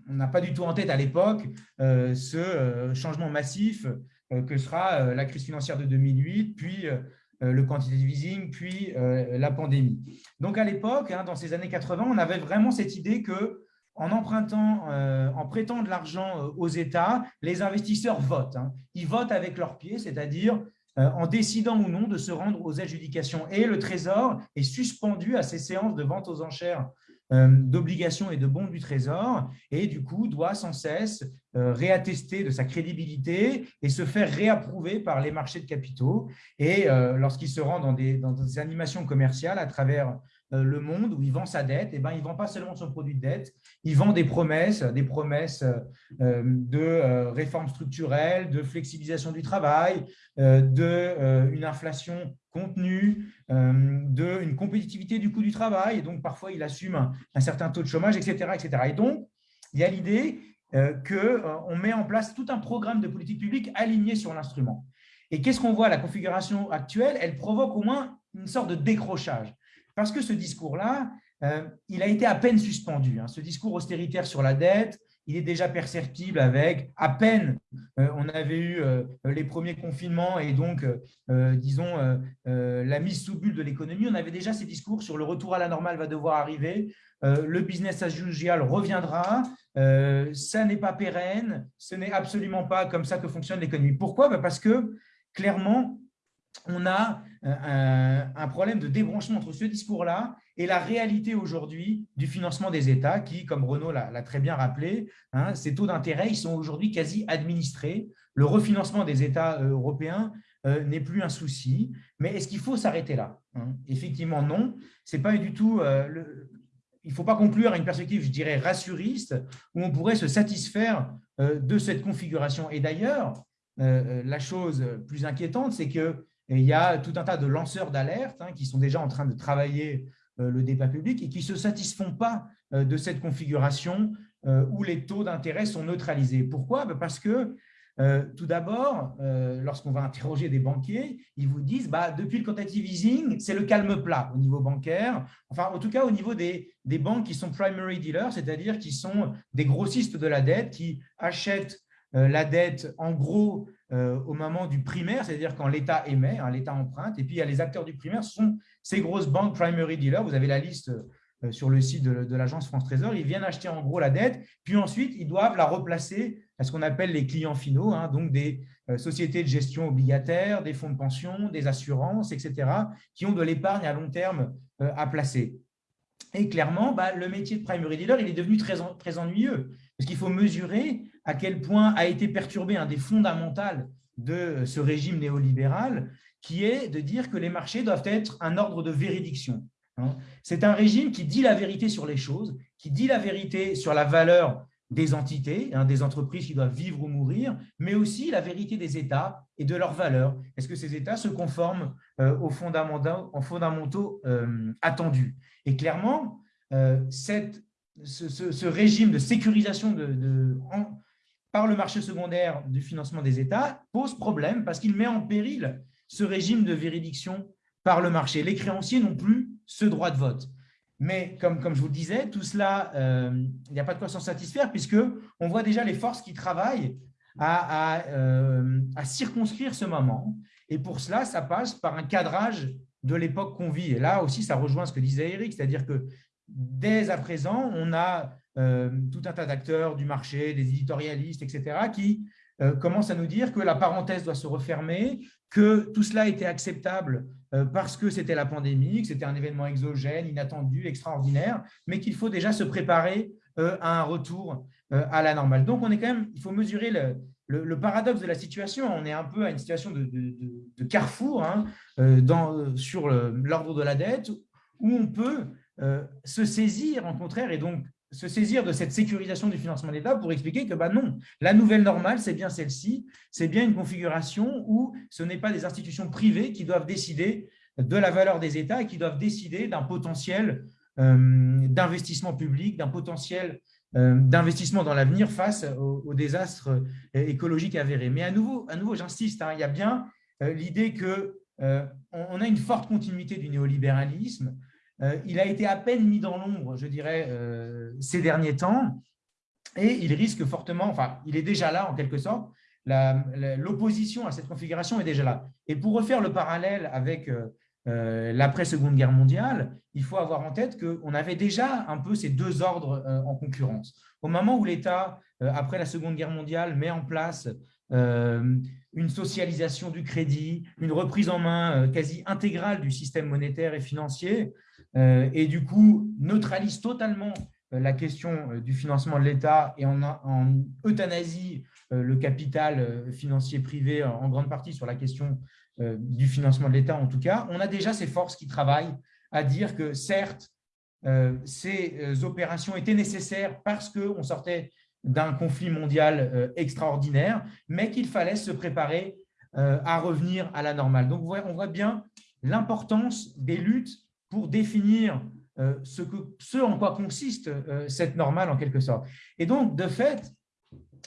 on n'a pas du tout en tête à l'époque euh, ce euh, changement massif euh, que sera la crise financière de 2008, puis le quantitative easing, puis la pandémie. Donc à l'époque, hein, dans ces années 80, on avait vraiment cette idée que en empruntant, en prêtant de l'argent aux États, les investisseurs votent. Hein. Ils votent avec leurs pieds, c'est-à-dire en décidant ou non de se rendre aux adjudications. Et le Trésor est suspendu à ces séances de vente aux enchères d'obligations et de bons du Trésor et du coup doit sans cesse euh, réattester de sa crédibilité et se faire réapprouver par les marchés de capitaux. Et euh, lorsqu'il se rend dans des, dans des animations commerciales à travers euh, le monde où il vend sa dette, et eh ben, il ne vend pas seulement son produit de dette, il vend des promesses, des promesses euh, de euh, réformes structurelles, de flexibilisation du travail, d'une inflation contenue, d'une compétitivité du coût du travail, et donc parfois il assume un, certain taux de chômage, etc. etc. Et donc, il y a l'idée qu'on met en place tout un programme de politique publique aligné sur l'instrument. Et qu'est-ce qu'on voit? La configuration actuelle, elle provoque au moins une sorte de décrochage. Parce que ce discours-là, euh, il a été à peine suspendu. Hein. Ce discours austéritaire sur la dette, il est déjà perceptible avec à peine on avait eu les premiers confinements et donc, disons, la mise sous bulle de l'économie, on avait déjà ces discours sur le retour à la normale va devoir arriver, le business as usual reviendra, ça n'est pas pérenne, ce n'est absolument pas comme ça que fonctionne l'économie. Pourquoi? Bah, Parce que, clairement, on a un problème de débranchement entre ce discours-là et la réalité aujourd'hui du financement des États qui, comme Renaud l'a très bien rappelé, hein, ces taux d'intérêt ils sont aujourd'hui quasi administrés. Le refinancement des États euh, européens euh, n'est plus un souci. Mais est-ce qu'il faut s'arrêter là hein? Effectivement, non. Pas du tout. Euh, il ne faut pas conclure à une perspective, je dirais, rassuriste, où on pourrait se satisfaire de cette configuration. Et d'ailleurs, la chose plus inquiétante, c'est qu'il y a tout un tas de lanceurs d'alerte hein, qui sont déjà en train de travailler le débat public et qui ne se satisfont pas euh, de cette configuration euh, où les taux d'intérêt sont neutralisés. Pourquoi? Ben, Parce que tout d'abord, lorsqu'on va interroger des banquiers, ils vous disent bah, depuis le quantitative easing, c'est le calme plat au niveau bancaire, enfin en tout cas au niveau des, des banques qui sont primary dealers, c'est-à-dire qui sont des grossistes de la dette, qui achètent la dette en gros euh, au moment du primaire, c'est-à-dire quand l'État émet, hein, l'État emprunte, et puis il y a les acteurs du primaire, sont ces grosses banques primary dealers, vous avez la liste euh, sur le site de, l'agence France Trésor, ils viennent acheter en gros la dette, puis ensuite ils doivent la replacer à ce qu'on appelle les clients finaux, hein, donc des euh, sociétés de gestion obligataire, des fonds de pension, des assurances, etc., qui ont de l'épargne à long terme à placer. Et clairement, bah, le métier de primary dealer, il est devenu très, très ennuyeux, parce qu'il faut mesurer à quel point a été perturbé un des fondamentaux de ce régime néolibéral, qui est de dire que les marchés doivent être un ordre de véridiction. Hein. C'est un régime qui dit la vérité sur les choses, qui dit la vérité sur la valeur des entités, hein, des entreprises qui doivent vivre ou mourir, mais aussi la vérité des États et de leurs valeurs. Est-ce que ces États se conforment euh, aux fondamentaux, euh, attendus? Et clairement, euh, ce, régime de sécurisation par le marché secondaire du financement des États pose problème parce qu'il met en péril ce régime de véridiction par le marché. Les créanciers n'ont plus ce droit de vote. Mais comme, comme je vous le disais, tout cela, euh, il n'y a pas de quoi s'en satisfaire puisqu'on voit déjà les forces qui travaillent à, euh, à, circonscrire ce moment. Et pour cela, ça passe par un cadrage de l'époque qu'on vit. Et là aussi, ça rejoint ce que disait Eric, c'est-à-dire que dès à présent, on a euh, tout un tas d'acteurs du marché, des éditorialistes, etc., qui euh, commencent à nous dire que la parenthèse doit se refermer, que tout cela était acceptable euh, parce que c'était la pandémie, que c'était un événement exogène, inattendu, extraordinaire, mais qu'il faut déjà se préparer à un retour à la normale. Donc, on est quand même, il faut mesurer le, paradoxe de la situation. On est un peu à une situation de, carrefour hein, sur l'ordre de la dette où on peut se saisir, en contraire, et donc se saisir de cette sécurisation du financement de l'État pour expliquer que bah non, la nouvelle normale, c'est bien celle-ci, c'est bien une configuration où ce n'est pas des institutions privées qui doivent décider de la valeur des États et qui doivent décider d'un potentiel euh, d'investissement public, d'un potentiel euh, d'investissement dans l'avenir face aux, désastres euh, écologiques avérés. Mais à nouveau, à nouveau j'insiste, hein, il y a bien l'idée qu'on a une forte continuité du néolibéralisme, euh, il a été à peine mis dans l'ombre, je dirais, euh, ces derniers temps, et il risque fortement, enfin, il est déjà là en quelque sorte, l'opposition à cette configuration est déjà là. Et pour refaire le parallèle avec euh, l'après-seconde guerre mondiale, il faut avoir en tête qu'on avait déjà un peu ces deux ordres en concurrence. Au moment où l'État, après la seconde guerre mondiale, met en place une socialisation du crédit, une reprise en main quasi intégrale du système monétaire et financier, euh, et du coup neutralise totalement euh, la question euh, du financement de l'État et en, euthanasie le capital financier privé en grande partie sur la question du financement de l'État en tout cas, on a déjà ces forces qui travaillent à dire que certes, ces opérations étaient nécessaires parce qu'on sortait d'un conflit mondial extraordinaire, mais qu'il fallait se préparer à revenir à la normale. Donc, on voit bien l'importance des luttes pour définir euh, ce, en quoi consiste euh, cette normale en quelque sorte. Et donc, de fait,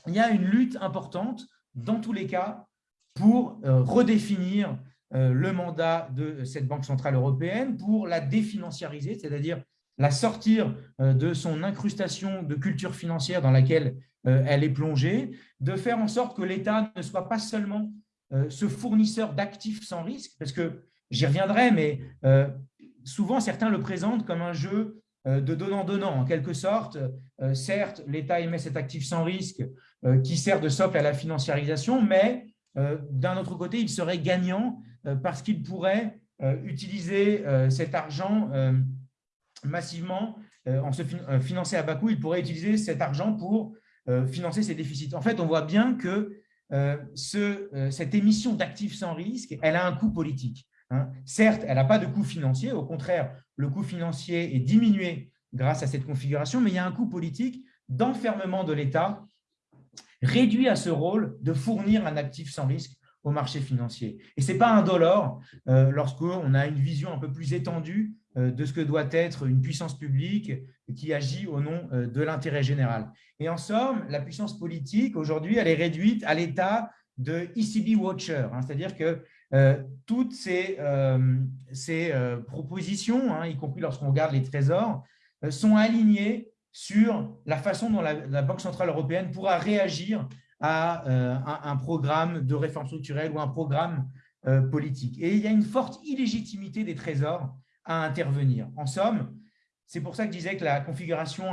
il y a une lutte importante dans tous les cas pour euh, redéfinir le mandat de cette Banque Centrale Européenne, pour la définanciariser, c'est-à-dire la sortir de son incrustation de culture financière dans laquelle elle est plongée, de faire en sorte que l'État ne soit pas seulement ce fournisseur d'actifs sans risque, parce que j'y reviendrai, mais souvent certains le présentent comme un jeu de donnant-donnant, en quelque sorte. Certes, l'État émet cet actif sans risque qui sert de socle à la financiarisation, mais d'un autre côté, il serait gagnant parce qu'il pourrait utiliser cet argent massivement en se financer à bas coût, il pourrait utiliser cet argent pour financer ses déficits. En fait, on voit bien que ce, cette émission d'actifs sans risque, elle a un coût politique. Hein. Certes, elle n'a pas de coût financier, au contraire, le coût financier est diminué grâce à cette configuration, mais il y a un coût politique d'enfermement de l'État réduit à ce rôle de fournir un actif sans risque au marché financier. Et ce n'est pas indolore euh, lorsqu'on a une vision un peu plus étendue euh, de ce que doit être une puissance publique qui agit au nom euh, de l'intérêt général. Et en somme, la puissance politique, aujourd'hui, elle est réduite à l'état de ECB Watcher, hein, c'est-à-dire que toutes ces, ces propositions, hein, y compris lorsqu'on regarde les trésors, sont alignées sur la façon dont la, Banque Centrale Européenne pourra réagir à un, programme de réforme structurelle ou un programme politique. Et il y a une forte illégitimité des trésors à intervenir. En somme, c'est pour ça que je disais que la configuration,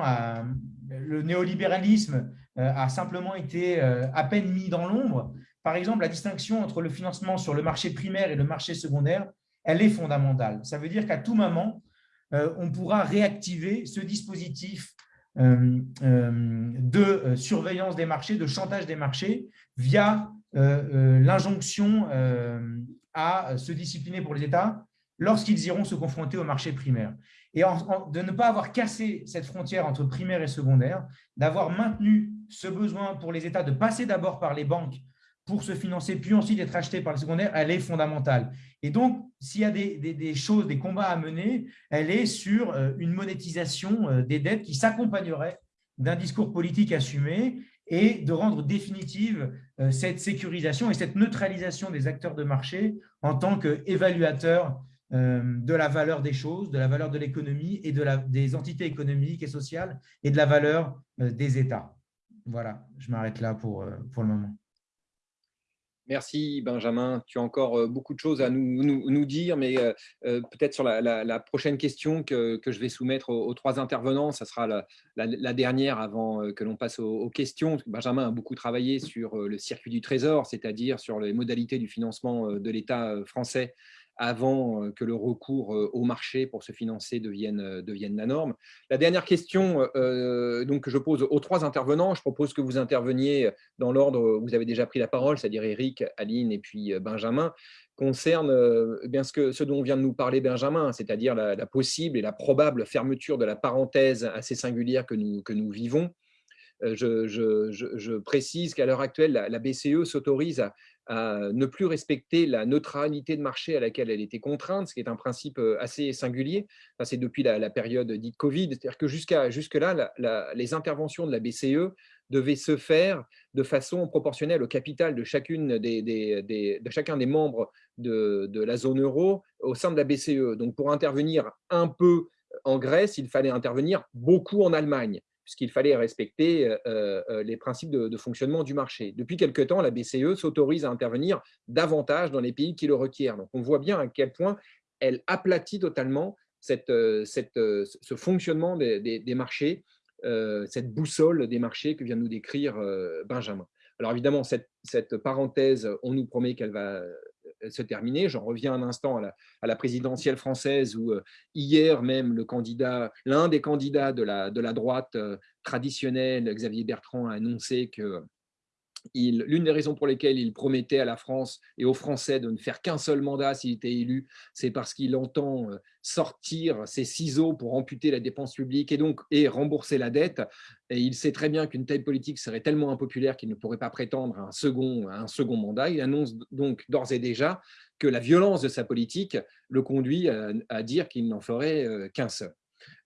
le néolibéralisme euh, a simplement été euh, à peine mis dans l'ombre. Par exemple, la distinction entre le financement sur le marché primaire et le marché secondaire, elle est fondamentale. Ça veut dire qu'à tout moment, euh, on pourra réactiver ce dispositif de surveillance des marchés, de chantage des marchés, via l'injonction à se discipliner pour les États lorsqu'ils iront se confronter au marché primaire. Et de ne pas avoir cassé cette frontière entre primaire et secondaire, d'avoir maintenu ce besoin pour les États de passer d'abord par les banques pour se financer, puis ensuite être achetés par les secondaires, elle est fondamentale. Et donc, s'il y a des, choses, des combats à mener, elle est sur euh, une monétisation euh, des dettes qui s'accompagnerait d'un discours politique assumé et de rendre définitive euh, cette sécurisation et cette neutralisation des acteurs de marché en tant qu'évaluateurs de la valeur des choses, de la valeur de l'économie et de des entités économiques et sociales et de la valeur des États. Voilà, je m'arrête là pour, pour le moment. Merci Benjamin. Tu as encore beaucoup de choses à nous, dire, mais peut-être sur la, prochaine question que, je vais soumettre aux, trois intervenants, ça sera la, dernière avant que l'on passe aux, questions. Benjamin a beaucoup travaillé sur le circuit du trésor, c'est-à-dire sur les modalités du financement de l'État français avant que le recours au marché pour se financer devienne, devienne la norme. La dernière question que je pose aux trois intervenants, je propose que vous interveniez dans l'ordre où vous avez déjà pris la parole, c'est-à-dire Eric, Aline et puis Benjamin, concerne eh bien ce, que, ce dont vient de nous parler Benjamin, c'est-à-dire la, possible et la probable fermeture de la parenthèse assez singulière que nous, que nous vivons. Je, précise qu'à l'heure actuelle, la BCE s'autorise à, à ne plus respecter la neutralité de marché à laquelle elle était contrainte, ce qui est un principe assez singulier. C'est depuis la, période dite Covid, c'est-à-dire que jusqu'à jusque-là, les interventions de la BCE devaient se faire de façon proportionnelle au capital de, chacune des, de chacun des membres de la zone euro au sein de la BCE. Donc, pour intervenir un peu en Grèce, il fallait intervenir beaucoup en Allemagne puisqu'il fallait respecter euh, euh, les principes de, fonctionnement du marché. Depuis quelque temps, la BCE s'autorise à intervenir davantage dans les pays qui le requièrent. Donc, on voit bien à quel point elle aplatit totalement euh, ce fonctionnement des, marchés, cette boussole des marchés que vient de nous décrire Benjamin. Alors évidemment, cette, parenthèse, on nous promet qu'elle va euh, se terminer. J'en reviens un instant à la, présidentielle française où euh, hier même candidat, l'un des candidats de la, de la droite euh, traditionnelle, Xavier Bertrand, a annoncé que l'une des raisons pour lesquelles il promettait à la France et aux Français de ne faire qu'un seul mandat s'il était élu, c'est parce qu'il entend euh, sortir ses ciseaux pour amputer la dépense publique et donc et rembourser la dette. Et il sait très bien qu'une telle politique serait tellement impopulaire qu'il ne pourrait pas prétendre à un second, un second mandat. Il annonce donc d'ores et déjà que la violence de sa politique le conduit à dire qu'il n'en ferait euh, qu'un seul.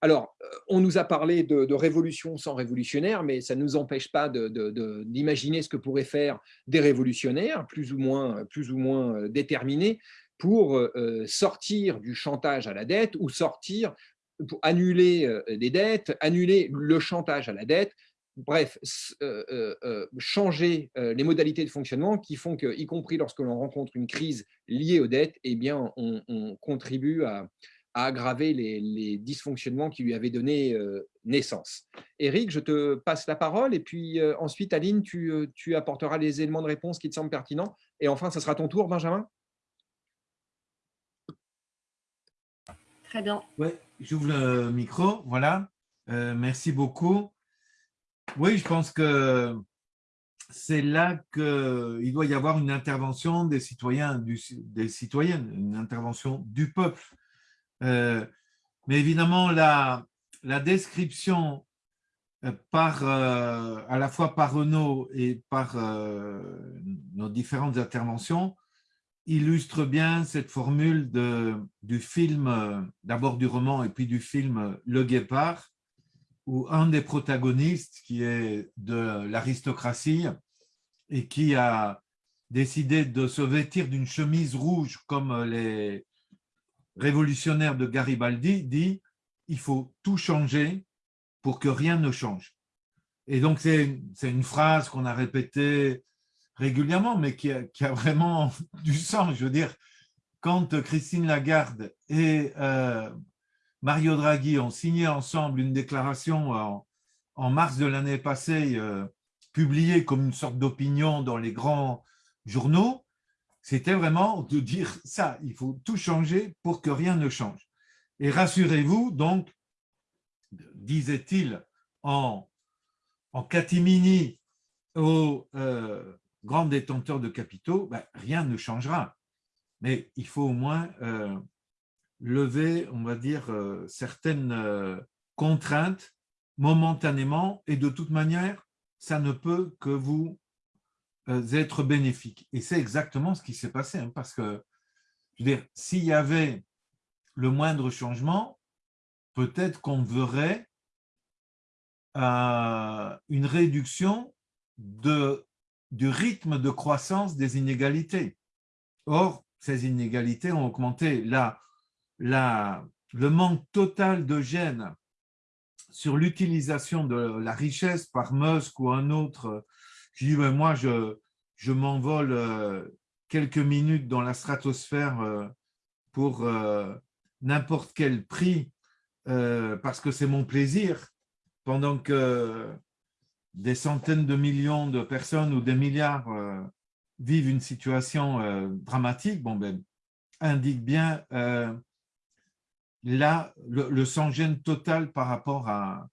Alors, euh, on nous a parlé de, révolution sans révolutionnaire, mais ça ne nous empêche pas d'imaginer ce que pourraient faire des révolutionnaires, plus ou moins, euh, déterminés, pour euh, sortir du chantage à la dette ou sortir pour annuler des dettes, annuler le chantage à la dette, bref, changer les modalités de fonctionnement qui font que, y compris lorsque l'on rencontre une crise liée aux dettes, eh bien, on, contribue à, aggraver les, dysfonctionnements qui lui avaient donné naissance. Eric, je te passe la parole et puis ensuite, Aline, tu, tu apporteras les éléments de réponse qui te semblent pertinents. Et enfin, ce sera ton tour, Benjamin. Très bien. Oui, j'ouvre le micro. Voilà. Euh, merci beaucoup. Oui, je pense que c'est là qu'il doit y avoir une intervention des citoyens, des citoyennes, une intervention du peuple. Euh, mais évidemment, la, description euh, par, à la fois par Renaud et par nos différentes interventions illustre bien cette formule du film, d'abord du roman et puis du film Le Guépard, où un des protagonistes, qui est de l'aristocratie et qui a décidé de se vêtir d'une chemise rouge comme les révolutionnaires de Garibaldi, dit « il faut tout changer pour que rien ne change ». Et donc, c'est une phrase qu'on a répétée régulièrement, mais qui a, vraiment du sens. Je veux dire, quand Christine Lagarde et euh, Mario Draghi ont signé ensemble une déclaration en, mars de l'année passée, euh, publiée comme une sorte d'opinion dans les grands journaux, c'était vraiment de dire ça, il faut tout changer pour que rien ne change. Et rassurez-vous, donc, disait-il en, catimini au, euh, grand détenteur de capitaux, ben, rien ne changera. Mais il faut au moins euh, lever, on va dire, euh, certaines contraintes momentanément et de toute manière, ça ne peut que vous être bénéfique. Et c'est exactement ce qui s'est passé, hein, parce que, je veux dire, s'il y avait le moindre changement, peut-être qu'on verrait une réduction de du rythme de croissance des inégalités. Or, ces inégalités ont augmenté. Le manque total de gènes sur l'utilisation de la richesse par Musk ou un autre, je dis, moi, je, je m'envole euh, quelques minutes dans la stratosphère euh, pour euh, n'importe quel prix parce que c'est mon plaisir, pendant que des centaines de millions de personnes ou des milliards vivent une situation dramatique, bon, ben, indique bien là, le, sans-gêne total par rapport à,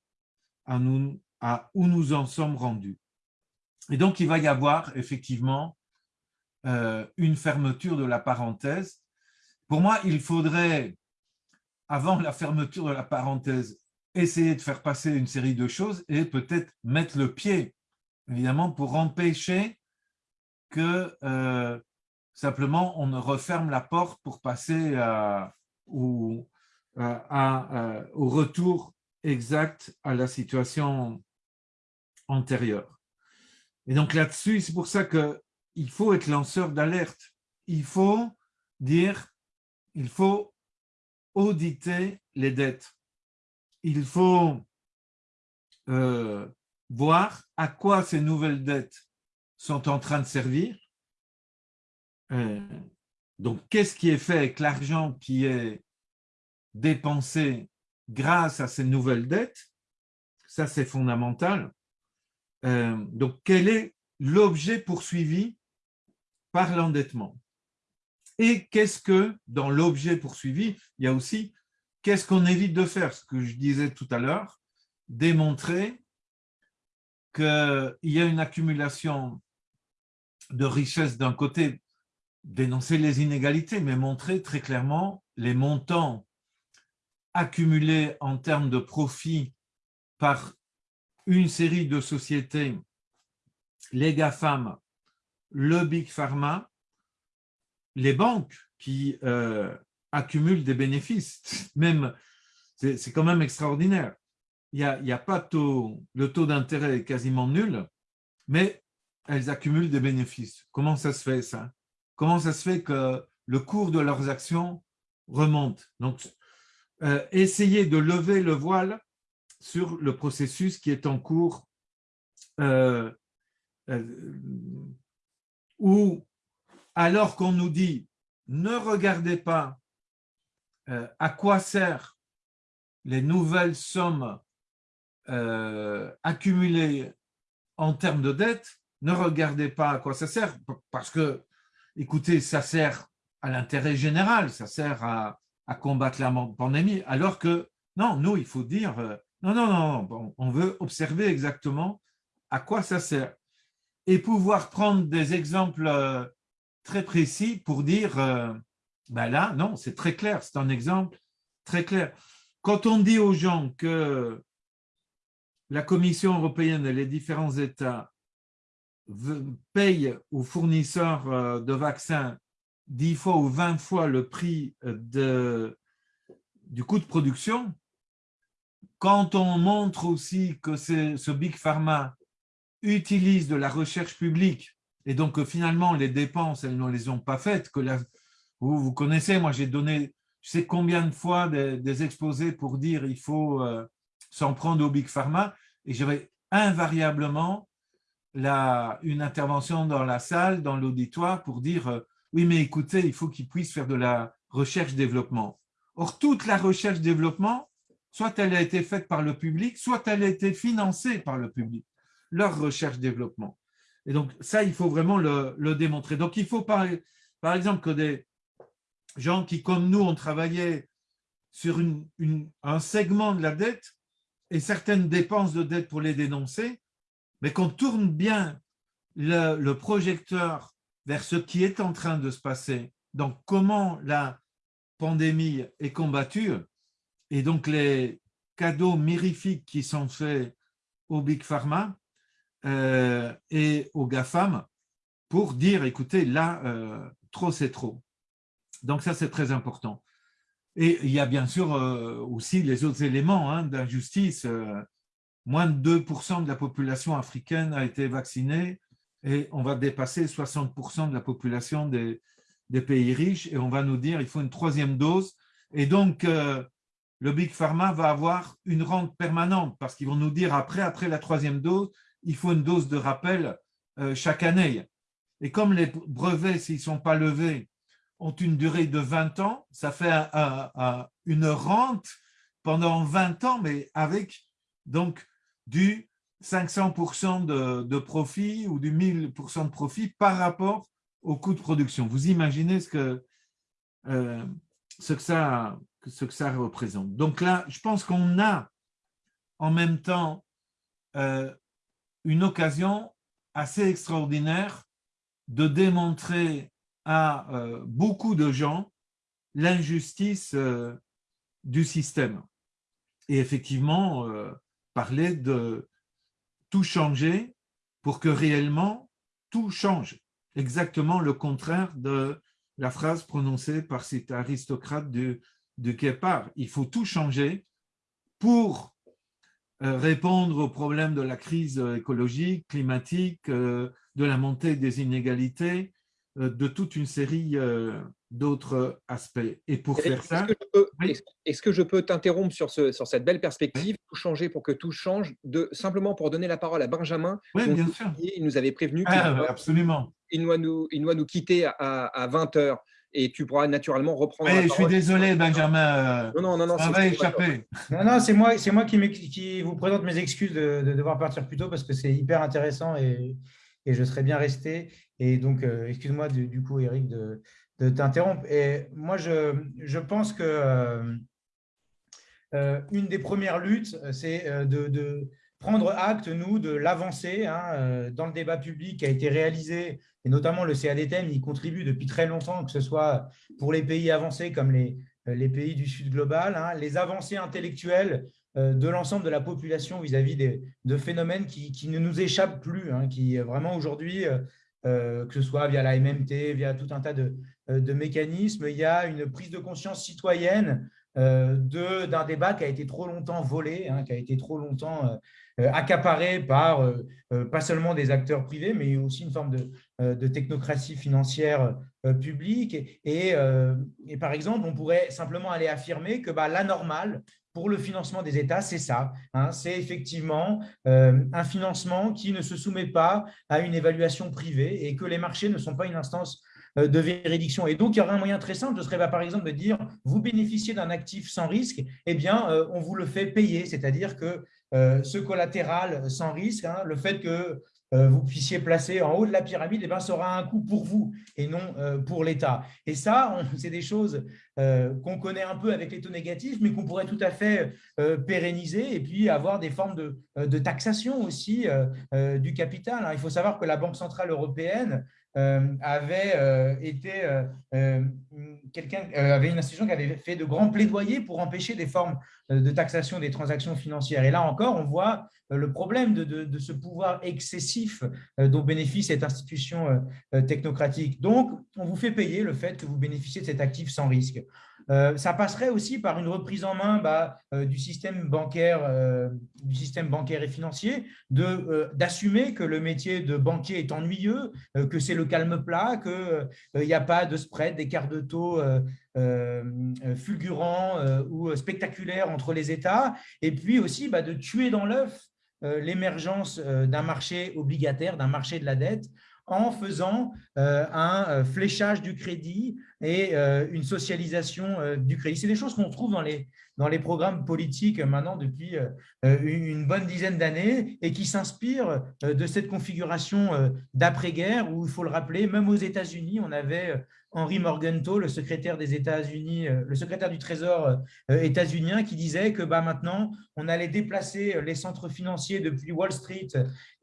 à, nous, à où nous en sommes rendus. Et donc, il va y avoir effectivement une fermeture de la parenthèse. Pour moi, il faudrait, avant la fermeture de la parenthèse, essayer de faire passer une série de choses et peut-être mettre le pied, évidemment, pour empêcher que euh, simplement on ne referme la porte pour passer à, au retour exact à la situation antérieure. Et donc là-dessus, c'est pour ça qu'il faut être lanceur d'alerte. Il faut dire, il faut auditer les dettes il faut euh, voir à quoi ces nouvelles dettes sont en train de servir. Euh, donc, qu'est-ce qui est fait avec l'argent qui est dépensé grâce à ces nouvelles dettes? Ça, c'est fondamental. Euh, donc, quel est l'objet poursuivi par l'endettement? Et qu'est-ce que, dans l'objet poursuivi, il y a aussi Qu'est-ce qu'on évite de faire? Ce que je disais tout à l'heure, démontrer qu'il y a une accumulation de richesses d'un côté, dénoncer les inégalités, mais montrer très clairement les montants accumulés en termes de profit par une série de sociétés, les GAFAM, le Big Pharma, les banques qui euh, accumulent des bénéfices. Même, c'est quand même extraordinaire. Il a, pas le taux d'intérêt est quasiment nul, mais elles accumulent des bénéfices. Comment ça se fait ça? Comment ça se fait que le cours de leurs actions remonte? Donc, euh, essayer de lever le voile sur le processus qui est en cours euh, où, alors qu'on nous dit ne regardez pas à quoi servent les nouvelles sommes accumulées en termes de dette, ne regardez pas à quoi ça sert, parce que, écoutez, ça sert à l'intérêt général, ça sert à, combattre la pandémie, alors que, non, nous, il faut dire, euh, non, non, non, on veut observer exactement à quoi ça sert et pouvoir prendre des exemples euh, très précis pour dire, euh, ben là, non, c'est très clair, c'est un exemple très clair. Quand on dit aux gens que la Commission européenne et les différents États payent aux fournisseurs euh, de vaccins 10 fois ou 20 fois le prix du coût de production, quand on montre aussi que ce Big Pharma utilise de la recherche publique et donc finalement les dépenses, elles ne les ont pas faites, que vous, vous connaissez, moi j'ai donné je sais combien de fois des, exposés pour dire il faut euh, s'en prendre au Big Pharma et j'avais invariablement la, une intervention dans la salle, dans l'auditoire, pour dire euh, oui, mais écoutez, il faut qu'ils puissent faire de la recherche-développement. Or, toute la recherche-développement, soit elle a été faite par le public, soit elle a été financée par le public, leur recherche-développement. Et donc, ça, il faut vraiment le, démontrer. Donc, il faut, par, par, exemple, que des gens qui, comme nous, ont travaillé sur un segment de la dette, et certaines dépenses de dette pour les dénoncer, mais qu'on tourne bien le, projecteur vers ce qui est en train de se passer, donc comment la pandémie est combattue, et donc les cadeaux mirifiques qui sont faits au Big Pharma euh, et aux GAFAM pour dire, écoutez, là, euh, trop c'est trop. Donc ça, c'est très important. Et il y a bien sûr euh, aussi les autres éléments hein, d'injustice. Moins de 2% de la population africaine a été vaccinée et on va dépasser 60% de la population des, pays riches et on va nous dire qu'il faut une troisième dose. Et donc, le Big Pharma va avoir une rente permanente parce qu'ils vont nous dire après, après la troisième dose, il faut une dose de rappel chaque année. Et comme les brevets, s'ils ne sont pas levés, ont une durée de 20 ans, ça fait une rente pendant 20 ans, mais avec donc du 500% de, profit ou du 1000% de profit par rapport au coût de production. Vous imaginez ce que, euh, ce que, ça, ce que ça représente. Donc là, je pense qu'on a en même temps euh, une occasion assez extraordinaire de démontrer à euh, beaucoup de gens l'injustice euh, du système. Et effectivement, parler de tout changer pour que réellement tout change. Exactement le contraire de la phrase prononcée par cet aristocrate de, de Kepar. Il faut tout changer pour répondre aux problèmes de la crise écologique, climatique, de la montée des inégalités, euh, de toute une série euh, d'autres aspects. Et pour faire ça… Est-ce que je peux t'interrompre sur, ce, sur cette belle perspective, tout changer pour que tout change, de, simplement pour donner la parole à Benjamin. Oui, bien sûr. Il nous avait prévenu ah, absolument. Il doit, nous, il doit nous quitter à, à 20 heures et tu pourras naturellement reprendre. Oui, je suis désolé, Benjamin. Non, non, non, non. Ça va échapper. Non, non, c'est moi, moi qui, qui, vous présente mes excuses de, de, devoir partir plus tôt parce que c'est hyper intéressant et, et je serais bien resté. Et donc, euh, excuse-moi du, coup, Eric, de, t'interrompre. Et moi, je, je pense que euh, euh, une des premières luttes, c'est de, prendre acte, nous, de l'avancée hein, dans le débat public qui a été réalisé, et notamment le CADTM, il contribue depuis très longtemps, que ce soit pour les pays avancés comme les, les pays du Sud global, hein, les avancées intellectuelles de l'ensemble de la population vis-à-vis de phénomènes qui, qui, ne nous échappent plus, hein, qui vraiment aujourd'hui euh, que ce soit via la MMT, via tout un tas de, euh, mécanismes. Il y a une prise de conscience citoyenne d'un débat qui a été trop longtemps volé, hein, qui a été trop longtemps accaparé par pas seulement des acteurs privés, mais aussi une forme de, technocratie financière publique. Et, et, par exemple, on pourrait simplement aller affirmer que bah, la normale, pour le financement des États, c'est ça. Hein. c'est effectivement euh, un financement qui ne se soumet pas à une évaluation privée et que les marchés ne sont pas une instance euh, de véridiction. Et donc, il y aurait un moyen très simple, ce serait bah, par exemple de dire, vous bénéficiez d'un actif sans risque, eh bien, euh, on vous le fait payer, c'est-à-dire que ce collatéral sans risque, hein, le fait que vous puissiez placer en haut de la pyramide, eh ben, ça aura un coût pour vous et non euh, pour l'État. Et ça, c'est des choses euh, qu'on connaît un peu avec les taux négatifs, mais qu'on pourrait tout à fait pérenniser et puis avoir des formes de, taxation aussi du capital. Hein. Il faut savoir que la Banque Centrale Européenne avait été quelqu'un avait une institution qui avait fait de grands plaidoyers pour empêcher des formes de taxation des transactions financières. Et là encore, on voit euh, le problème de, ce pouvoir excessif euh, dont bénéficie cette institution euh, technocratique. Donc, on vous fait payer le fait que vous bénéficiez de cet actif sans risque. Ça passerait aussi par une reprise en main bah, du, système bancaire, du système bancaire et financier, d'assumer que le métier de banquier est ennuyeux, que c'est le calme plat, qu'il n'y a pas de spread, d'écart de taux fulgurants ou spectaculaires entre les États, et puis aussi bah, de tuer dans l'œuf euh, l'émergence euh, d'un marché obligataire, d'un marché de la dette, en faisant euh, un fléchage du crédit et une socialisation du crédit. C'est des choses qu'on trouve dans les, dans les programmes politiques maintenant depuis une bonne dizaine d'années et qui s'inspirent de cette configuration d'après-guerre où, il faut le rappeler, même aux États-Unis, on avait Henry Morgenthau, le secrétaire des États-Unis, euh, le secrétaire du Trésor euh, états-unien, qui disait que bah, maintenant, on allait déplacer euh, les centres financiers depuis Wall Street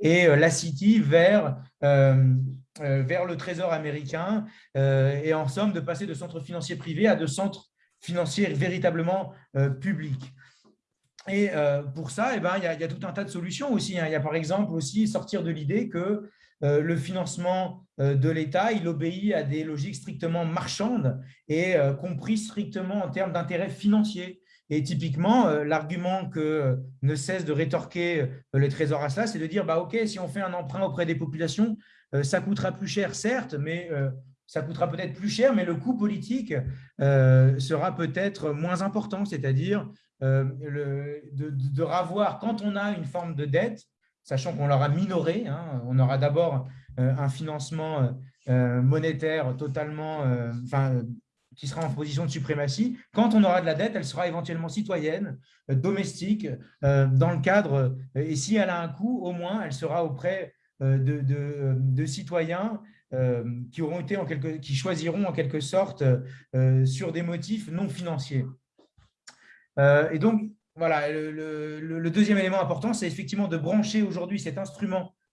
et la City vers, vers le Trésor américain, et en somme, de passer de centres financiers privés à de centres financiers véritablement publics. Et pour ça, eh ben, il, y a, y, a, tout un tas de solutions aussi. Hein. Il y a par exemple aussi sortir de l'idée que euh, le financement euh, de l'État, il obéit à des logiques strictement marchandes et euh, compris strictement en termes d'intérêt financier. Et typiquement, l'argument que ne cesse de rétorquer le Trésor à cela, c'est de dire, bah, OK, si on fait un emprunt auprès des populations, ça coûtera plus cher, certes, mais ça coûtera peut-être plus cher, mais le coût politique sera peut-être moins important, c'est-à-dire de, ravoir, quand on a une forme de dette, sachant qu'on l'aura minoré. Hein. On aura d'abord euh, un financement euh, euh, monétaire totalement, enfin, qui sera en position de suprématie. Quand on aura de la dette, elle sera éventuellement citoyenne, domestique, dans le cadre, et si elle a un coût, au moins, elle sera auprès de, de, citoyens qui, auront été en quelque, qui choisiront en quelque sorte sur des motifs non financiers. et donc, voilà, le, deuxième élément important, c'est effectivement de brancher aujourd'hui cet instrument euh,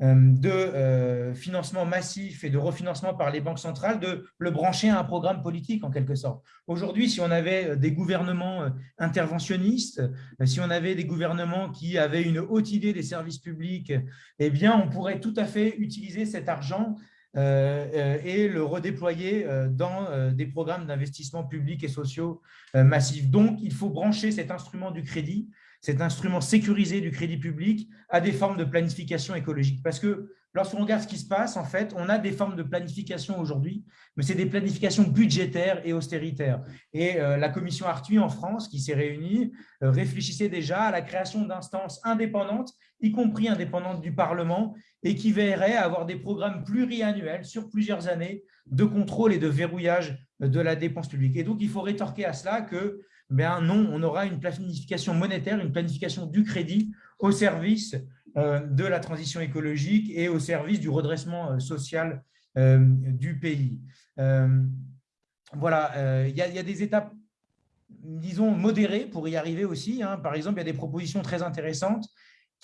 de euh, financement massif et de refinancement par les banques centrales, de le brancher à un programme politique en quelque sorte. Aujourd'hui, si on avait euh, des gouvernements interventionnistes, si on avait des gouvernements qui avaient une haute idée des services publics, eh bien, on pourrait tout à fait utiliser cet argent euh, euh, et le redéployer euh, dans des programmes d'investissement publics et sociaux massifs. Donc, il faut brancher cet instrument du crédit, cet instrument sécurisé du crédit public à des formes de planification écologique. Parce que lorsqu'on regarde ce qui se passe, en fait, on a des formes de planification aujourd'hui, mais c'est des planifications budgétaires et austéritaires. Et la commission Arthuis en France, qui s'est réunie, réfléchissait déjà à la création d'instances indépendantes, y compris indépendantes du Parlement, et qui veillerait à avoir des programmes pluriannuels sur plusieurs années de contrôle et de verrouillage de la dépense publique. Et donc, il faut rétorquer à cela que ben non, on aura une planification monétaire, une planification du crédit au service euh, de la transition écologique et au service du redressement euh, social euh, du pays. Voilà, il y, a des étapes, disons, modérées pour y arriver aussi. Hein. Par exemple, il y a des propositions très intéressantes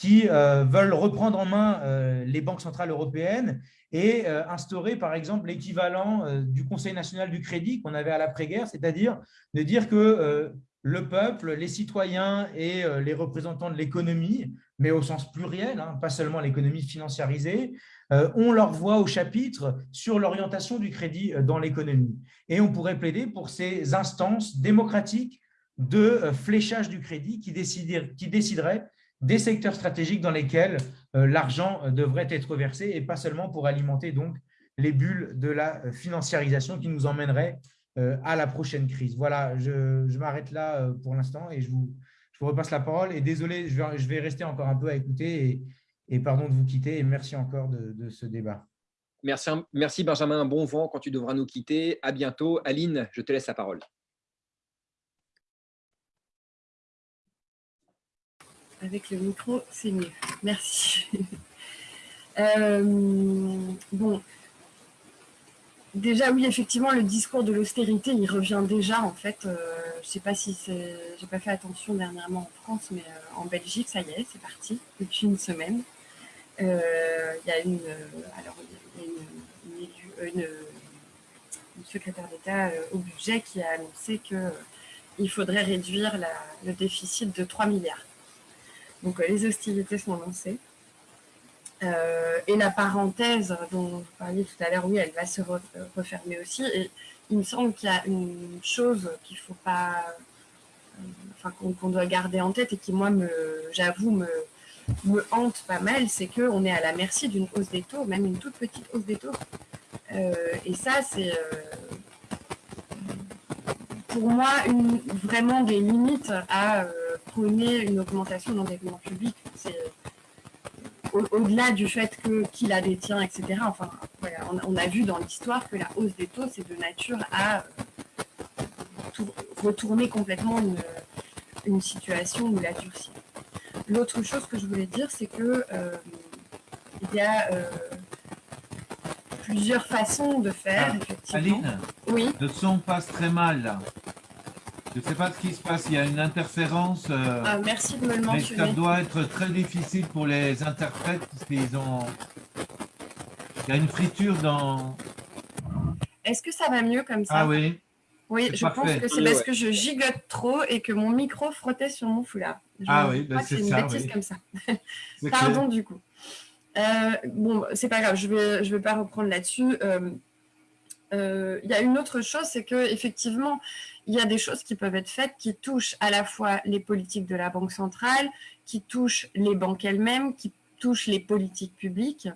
qui euh, veulent reprendre en main euh, les banques centrales européennes et euh, instaurer, par exemple, l'équivalent du Conseil national du crédit qu'on avait à l'après-guerre, c'est-à-dire de dire que le peuple, les citoyens et les représentants de l'économie, mais au sens pluriel, hein, pas seulement l'économie financiarisée, ont leur voix au chapitre sur l'orientation du crédit dans l'économie. Et on pourrait plaider pour ces instances démocratiques de fléchage du crédit qui, déciderait des secteurs stratégiques dans lesquels l'argent devrait être versé et pas seulement pour alimenter donc les bulles de la financiarisation qui nous emmènerait à la prochaine crise. Voilà, je, m'arrête là pour l'instant et je vous, repasse la parole. Et désolé, je vais, rester encore un peu à écouter et, et pardon de vous quitter et merci encore de, ce débat. Merci, merci Benjamin, bon vent quand tu devras nous quitter. À bientôt. Aline, je te laisse la parole. Avec le micro, c'est mieux. Merci. Euh, bon, déjà, oui, effectivement, le discours de l'austérité, il revient déjà, en fait. Euh, je ne sais pas si c'est... J'ai pas fait attention dernièrement en France, mais euh, en Belgique, ça y est, c'est parti, depuis une semaine. Il y a une, alors, une, secrétaire d'État au budget qui a annoncé qu'il euh, faudrait réduire le déficit de 3 milliards. Donc les hostilités sont lancées. et la parenthèse dont vous parliez tout à l'heure, oui, elle va se refermer aussi. Et il me semble qu'il y a une chose qu'il faut pas, enfin qu'on doit garder en tête et qui moi j'avoue me, hante pas mal, c'est qu'on est à la merci d'une hausse des taux, même une toute petite hausse des taux. Euh, et ça, c'est euh, pour moi vraiment des limites à euh, prôner une augmentation de l'endettement public. C'est au-delà du fait que qui la détient, etc. Enfin, on, a vu dans l'histoire que la hausse des taux, c'est de nature à retourner complètement une, situation ou la durcir. L'autre chose que je voulais dire, c'est que euh, il y a euh, plusieurs façons de faire, ah, Aline, oui. le son passe très mal là. Je ne sais pas ce qui se passe, il y a une interférence. Euh, ah, merci de me le mentionner. ça doit être très difficile pour les interprètes parce qu'ils ont... Il y a une friture dans... Est-ce que ça va mieux comme ça Ah oui. Oui, je pense que c'est parce que je gigote trop et que mon micro frottait sur mon foulard. ah oui, bah c'est ça. une bêtise comme ça. Pardon du coup. Euh, bon, c'est pas grave, je vais, vais pas reprendre là-dessus. Euh, euh, il y a une autre chose, c'est que effectivement, il y a des choses qui peuvent être faites qui touchent à la fois les politiques de la Banque centrale, qui touchent les banques elles-mêmes, qui touchent les politiques publiques.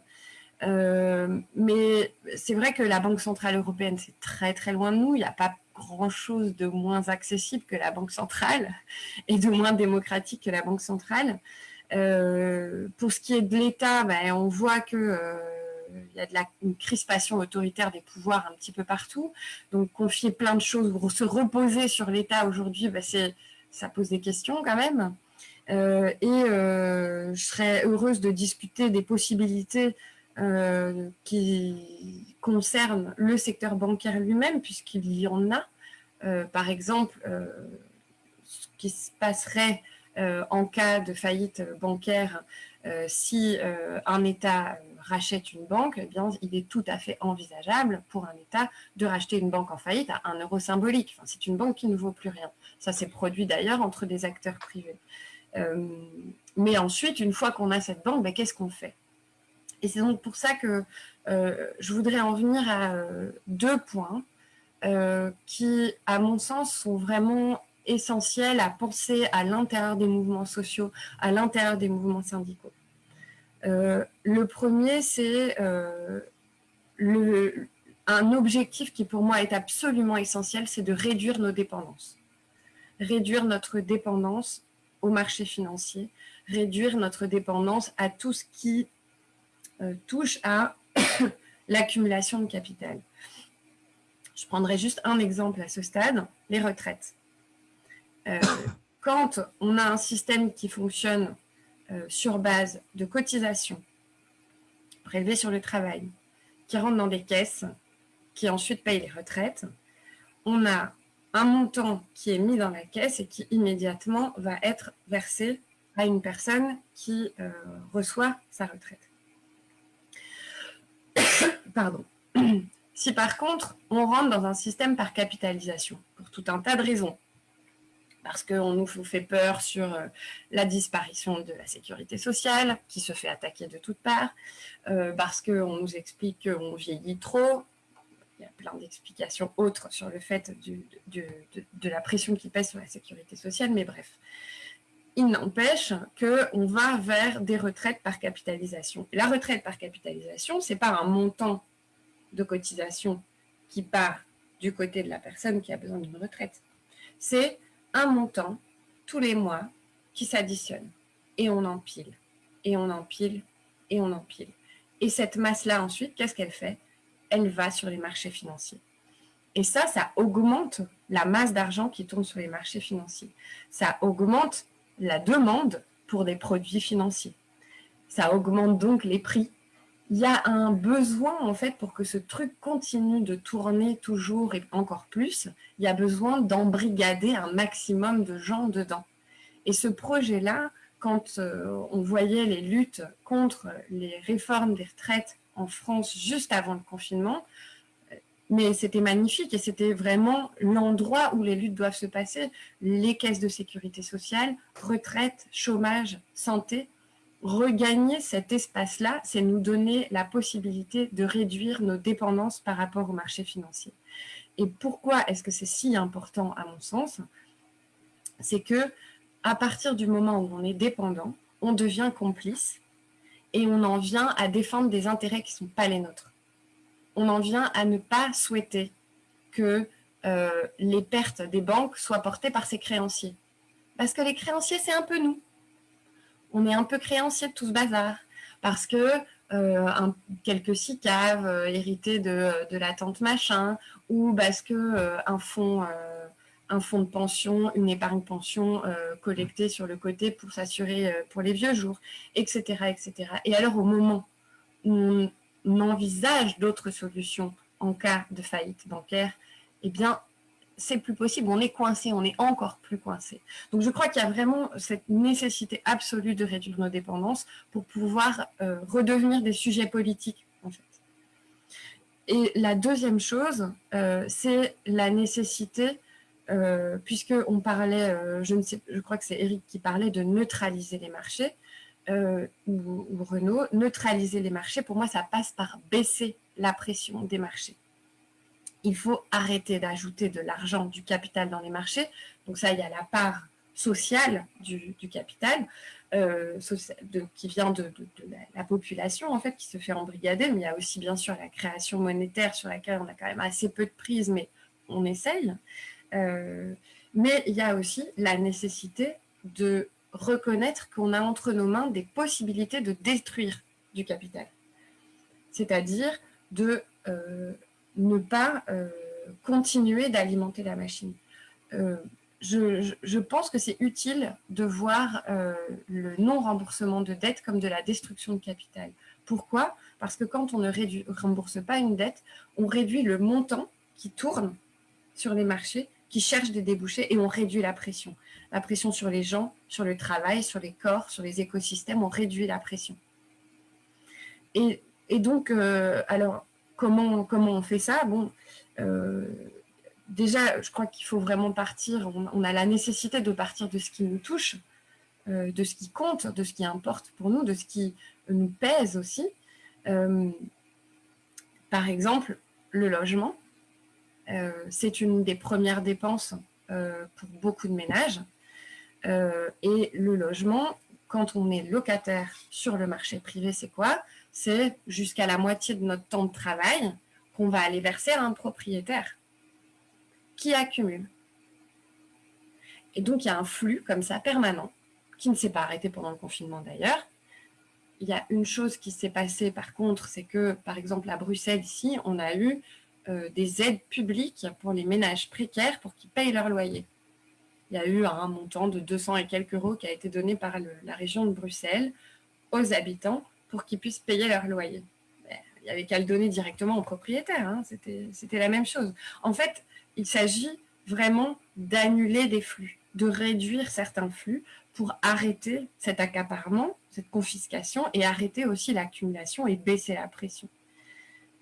mais c'est vrai que la Banque centrale européenne, c'est très très loin de nous. Il n'y a pas grand-chose de moins accessible que la Banque centrale et de moins démocratique que la Banque centrale. Euh, pour ce qui est de l'État, ben, on voit que euh, y a une crispation autoritaire des pouvoirs un petit peu partout. Donc, confier plein de choses, se reposer sur l'État aujourd'hui, ben, ça pose des questions quand même. Euh, et je serais heureuse de discuter des possibilités qui concerne le secteur bancaire lui-même, puisqu'il y en a. Par exemple, ce qui se passerait en cas de faillite bancaire si un État rachète une banque, eh bien, il est tout à fait envisageable pour un État de racheter une banque en faillite à un euro symbolique. C'est une banque qui ne vaut plus rien. Ça s'est produit d'ailleurs entre des acteurs privés. mais ensuite, une fois qu'on a cette banque, ben, qu'est-ce qu'on fait? Et c'est donc pour ça que euh, je voudrais en venir à euh, deux points euh, qui, à mon sens, sont vraiment essentiels à penser à l'intérieur des mouvements sociaux, à l'intérieur des mouvements syndicaux. le premier, c'est un objectif qui pour moi est absolument essentiel, c'est de réduire nos dépendances. Réduire notre dépendance au marché financier, réduire notre dépendance à tout ce qui euh, touche à l'accumulation de capital. Je prendrai juste un exemple à ce stade, les retraites. Euh, quand on a un système qui fonctionne euh, sur base de cotisations prélevées sur le travail, qui rentrent dans des caisses, qui ensuite payent les retraites, on a un montant qui est mis dans la caisse et qui immédiatement va être versé à une personne qui reçoit sa retraite. Pardon. Si par contre, on rentre dans un système par capitalisation, pour tout un tas de raisons, parce qu'on nous fait peur sur euh, la disparition de la sécurité sociale, qui se fait attaquer de toutes parts, euh, parce qu'on nous explique qu'on vieillit trop, il y a plein d'explications autres sur le fait de, la pression qui pèse sur la sécurité sociale, mais bref. Il n'empêche qu'on va vers des retraites par capitalisation. la retraite par capitalisation, ce n'est pas un montant de cotisation qui part du côté de la personne qui a besoin d'une retraite. C'est un montant tous les mois qui s'additionne. Et on empile, et on empile, et on empile. Et cette masse-là, ensuite, qu'est-ce qu'elle fait? Elle va sur les marchés financiers. Et ça, ça augmente la masse d'argent qui tourne sur les marchés financiers. Ça augmente la demande pour des produits financiers. Ça augmente donc les prix. Il y a un besoin, en fait, pour que ce truc continue de tourner toujours et encore plus, il y a besoin d'embrigader un maximum de gens dedans. Et ce projet-là, quand euh, on voyait les luttes contre les réformes des retraites en France juste avant le confinement, mais c'était magnifique et c'était vraiment l'endroit où les luttes doivent se passer. Les caisses de sécurité sociale, retraite, chômage, santé. Regagner cet espace-là, c'est nous donner la possibilité de réduire nos dépendances par rapport au marché financier. Et pourquoi est-ce que c'est si important à mon sens? C'est que à partir du moment où on est dépendant, on devient complice et on en vient à défendre des intérêts qui ne sont pas les nôtres on en vient à ne pas souhaiter que euh, les pertes des banques soient portées par ces créanciers. Parce que les créanciers, c'est un peu nous. On est un peu créanciers de tout ce bazar. Parce que euh, quelques SICAV euh, hérités de, la tante machin, ou parce que un fonds un fonds de pension, une épargne pension collectée sur le côté pour s'assurer pour les vieux jours, etc., etc. Et alors, au moment où on envisage d'autres solutions en cas de faillite bancaire, eh bien, c'est plus possible, on est coincé, on est encore plus coincé. Donc je crois qu'il y a vraiment cette nécessité absolue de réduire nos dépendances pour pouvoir euh, redevenir des sujets politiques, en fait. Et la deuxième chose, euh, c'est la nécessité, euh, puisqu'on parlait, je, ne sais, je crois que c'est Eric qui parlait de neutraliser les marchés, euh, ou, Renault, neutraliser les marchés, pour moi, ça passe par baisser la pression des marchés. Il faut arrêter d'ajouter de l'argent, du capital dans les marchés. Donc ça, il y a la part sociale du, capital euh, qui vient de, la, population, en fait, qui se fait embrigader. Mais il y a aussi, bien sûr, la création monétaire sur laquelle on a quand même assez peu de prise, mais on essaye. Euh, mais il y a aussi la nécessité de reconnaître qu'on a entre nos mains des possibilités de détruire du capital. C'est-à-dire de euh, ne pas euh, continuer d'alimenter la machine. Euh, je, pense que c'est utile de voir le non-remboursement de dette comme de la destruction de capital. Pourquoi? Parce que quand on ne rembourse pas une dette, on réduit le montant qui tourne sur les marchés, qui cherche des débouchés et on réduit la pression la pression sur les gens, sur le travail, sur les corps, sur les écosystèmes, on réduit la pression. Et, donc, euh, alors, comment, on fait ça euh, déjà, je crois qu'il faut vraiment partir, on, a la nécessité de partir de ce qui nous touche, euh, de ce qui compte, de ce qui importe pour nous, de ce qui nous pèse aussi. par exemple, le logement, c'est une des premières dépenses pour beaucoup de ménages. Euh, et le logement, quand on est locataire sur le marché privé, c'est quoi? C'est jusqu'à la moitié de notre temps de travail qu'on va aller verser à un propriétaire qui accumule. Et donc, il y a un flux comme ça permanent, qui ne s'est pas arrêté pendant le confinement d'ailleurs. Il y a une chose qui s'est passée par contre, c'est que par exemple à Bruxelles ici, on a eu euh, des aides publiques pour les ménages précaires pour qu'ils payent leur loyer il y a eu un montant de 200 et quelques euros qui a été donné par la région de Bruxelles aux habitants pour qu'ils puissent payer leur loyer. Il n'y avait qu'à le donner directement aux propriétaires, hein. c'était la même chose. En fait, il s'agit vraiment d'annuler des flux, de réduire certains flux pour arrêter cet accaparement, cette confiscation et arrêter aussi l'accumulation et baisser la pression.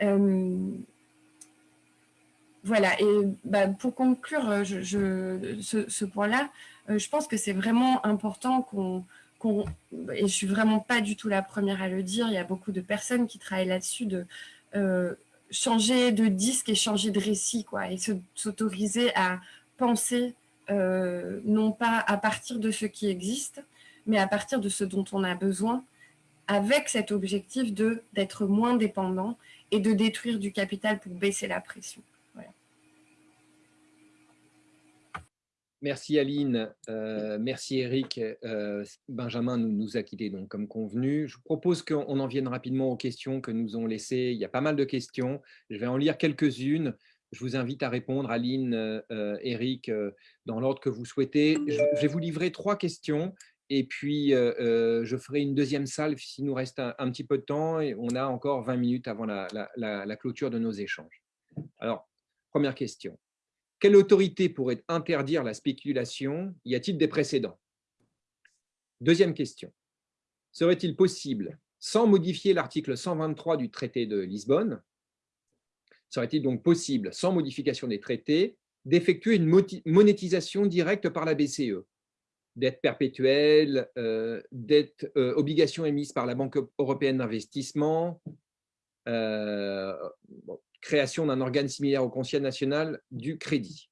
Euh, voilà, et bah, pour conclure euh, ce, point-là, euh, je pense que c'est vraiment important qu'on, et je suis vraiment pas du tout la première à le dire, il y a beaucoup de personnes qui travaillent là-dessus, de, euh, changer de disque et changer de récit, quoi, et s'autoriser à penser non pas à partir de ce qui existe, mais à partir de ce dont on a besoin, avec cet objectif d'être moins dépendant et de détruire du capital pour baisser la pression. Merci Aline, euh, merci Eric. Euh, Benjamin nous, nous, a quittés donc comme convenu. Je propose qu'on en vienne rapidement aux questions que nous ont laissées. Il y a pas mal de questions. Je vais en lire quelques-unes. Je vous invite à répondre, Aline, euh, Eric, dans l'ordre que vous souhaitez. Je vais vous livrer trois questions et puis je ferai une deuxième salle s'il nous reste un, petit peu de temps. Et on a encore 20 minutes avant la clôture de nos échanges. Alors, première question. Quelle autorité pourrait interdire la spéculation? Y a-t-il des précédents? Deuxième question. Serait-il possible, sans modifier l'article 123 du traité de Lisbonne, serait-il donc possible, sans modification des traités, d'effectuer une monétisation directe par la BCE Dette perpétuelle, euh, dette, euh, obligations émises par la Banque européenne d'investissement, euh, création d'un organe similaire au Conseil national du crédit.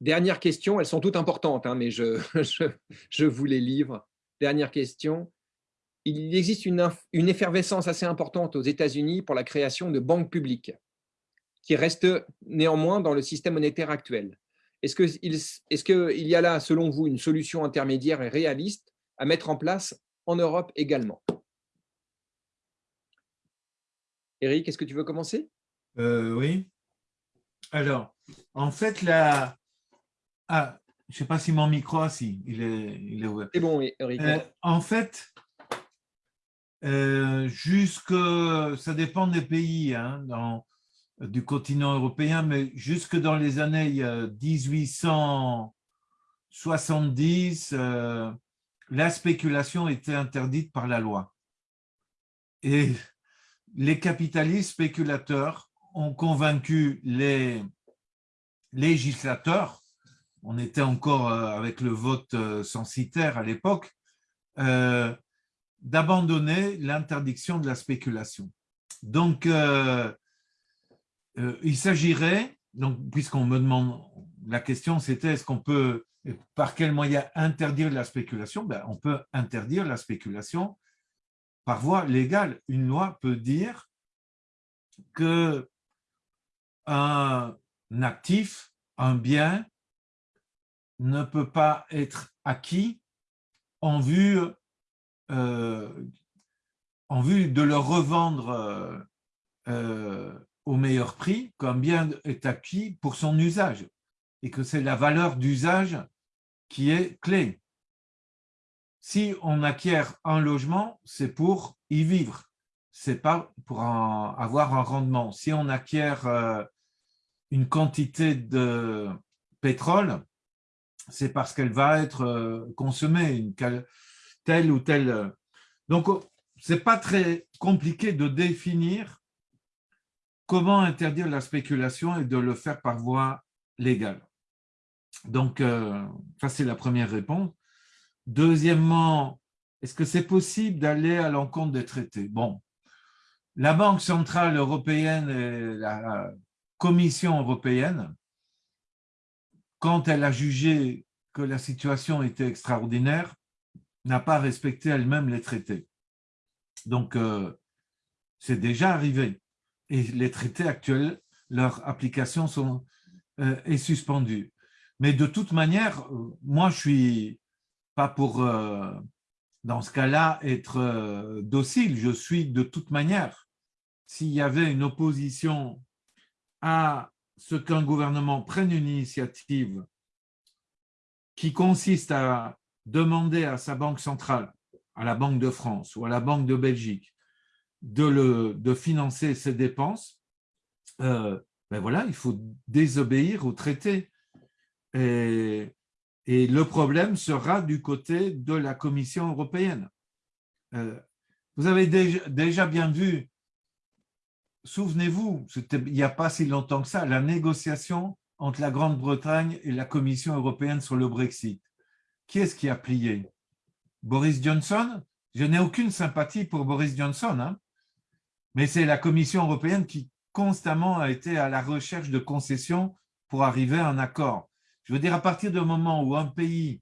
Dernière question, elles sont toutes importantes, hein, mais je, je, vous les livre. Dernière question. Il existe une, une effervescence assez importante aux États-Unis pour la création de banques publiques, qui restent néanmoins dans le système monétaire actuel. Est-ce qu'il est y a là, selon vous, une solution intermédiaire et réaliste à mettre en place en Europe également? Eric, est-ce que tu veux commencer? Euh, Oui. Alors, en fait, la... Ah, je ne sais pas si mon micro, si, il est, il est ouvert. C'est bon, Eric. Euh, en fait, euh, jusque, ça dépend des pays hein, dans, du continent européen, mais jusque dans les années 1870, la spéculation était interdite par la loi. Et les capitalistes spéculateurs ont convaincu les législateurs, on était encore euh, avec le vote euh, censitaire à l'époque, euh, d'abandonner l'interdiction de la spéculation. Donc, il s'agirait, puisqu'on me demande, la question c'était est-ce qu'on peut, par quel moyen interdire la spéculation? Ben, On peut interdire la spéculation par voie légale. Une loi peut dire que un actif, un bien, ne peut pas être acquis en vue, euh, de le revendre euh, euh, au meilleur prix, qu'un bien est acquis pour son usage et que c'est la valeur d'usage qui est clé si on acquiert un logement, c'est pour y vivre, c'est pas pour avoir un rendement. Si on acquiert euh, une quantité de pétrole, c'est parce qu'elle va être euh, consommée, telle ou telle. Donc, c'est pas très compliqué de définir comment interdire la spéculation et de le faire par voie légale. Donc, euh, ça, c'est la première réponse. Deuxièmement, est-ce que c'est possible d'aller à l'encontre des traités? Bon, la Banque centrale européenne et la Commission européenne, quand elle a jugé que la situation était extraordinaire, n'a pas respecté elle-même les traités. Donc, euh, c'est déjà arrivé. Et les traités actuels, leur application euh, est suspendue. Mais de toute manière, euh, moi, je suis pas pour, euh, dans ce cas-là, être euh, docile. Je suis de toute manière. S'il y avait une opposition à ce qu'un gouvernement prenne une initiative qui consiste à demander à sa banque centrale, à la Banque de France ou à la Banque de Belgique, de, le, de financer ses dépenses, euh, ben voilà, il faut désobéir au traité. Et et le problème sera du côté de la Commission européenne. Euh, vous avez déjà, bien vu, souvenez-vous, il n'y a pas si longtemps que ça, la négociation entre la Grande-Bretagne et la Commission européenne sur le Brexit. Qui est-ce qui a plié? Boris Johnson? Je n'ai aucune sympathie pour Boris Johnson, hein. Mais c'est la Commission européenne qui constamment a été à la recherche de concessions pour arriver à un accord. Je veux dire, à partir du moment où un pays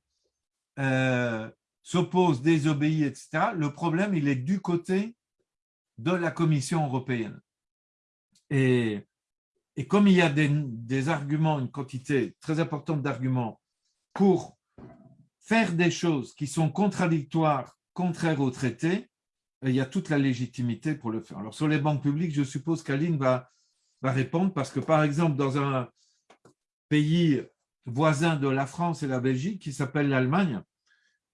euh, s'oppose, désobéit, etc., le problème, il est du côté de la Commission européenne. Et, comme il y a des, arguments, une quantité très importante d'arguments pour faire des choses qui sont contradictoires, contraires au traité, il y a toute la légitimité pour le faire. Alors, sur les banques publiques, je suppose qu'Aline va répondre parce que, par exemple, dans un pays voisin de la France et la Belgique, qui s'appelle l'Allemagne,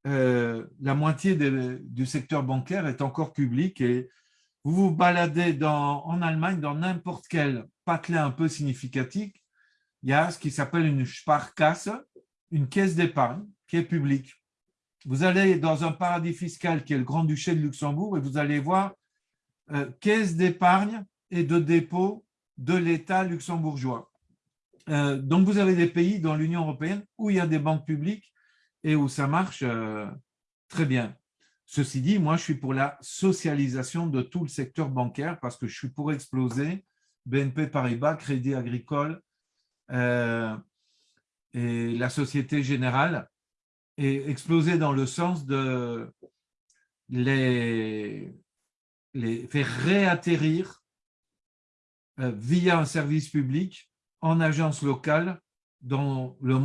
euh, la moitié du secteur bancaire est encore public et vous vous baladez en Allemagne dans n'importe quel patelin un peu significatif, il y a ce qui s'appelle une Sparkasse, une caisse d'épargne qui est publique. Vous allez dans un paradis fiscal qui est le Grand-Duché de Luxembourg et vous allez voir euh, caisse d'épargne et de dépôt de l'État luxembourgeois. Euh, donc, vous avez des pays dans l'Union européenne où il y a des banques publiques et où ça marche euh, très bien. Ceci dit, moi, je suis pour la socialisation de tout le secteur bancaire parce que je suis pour exploser BNP Paribas, Crédit Agricole euh, et la Société Générale et exploser dans le sens de les, les faire réatterrir via un service public en agence locale dans le,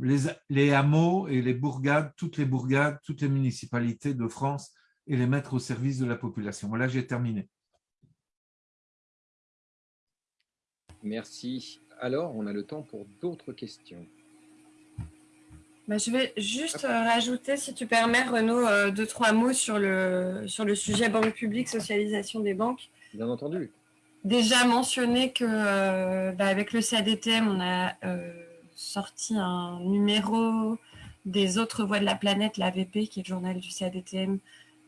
les, les, hameaux et les bourgades, toutes les bourgades, toutes les municipalités de France et les mettre au service de la population. Voilà, j'ai terminé. Merci. Alors, on a le temps pour d'autres questions. Bah, je vais juste euh, rajouter, si tu permets, Renaud, euh, deux, trois mots sur le, sur le sujet banque publique, socialisation des banques. Bien entendu déjà mentionné que euh, bah, avec le CADTM, on a euh, sorti un numéro des autres voies de la planète, l'AVP, qui est le journal du CADTM,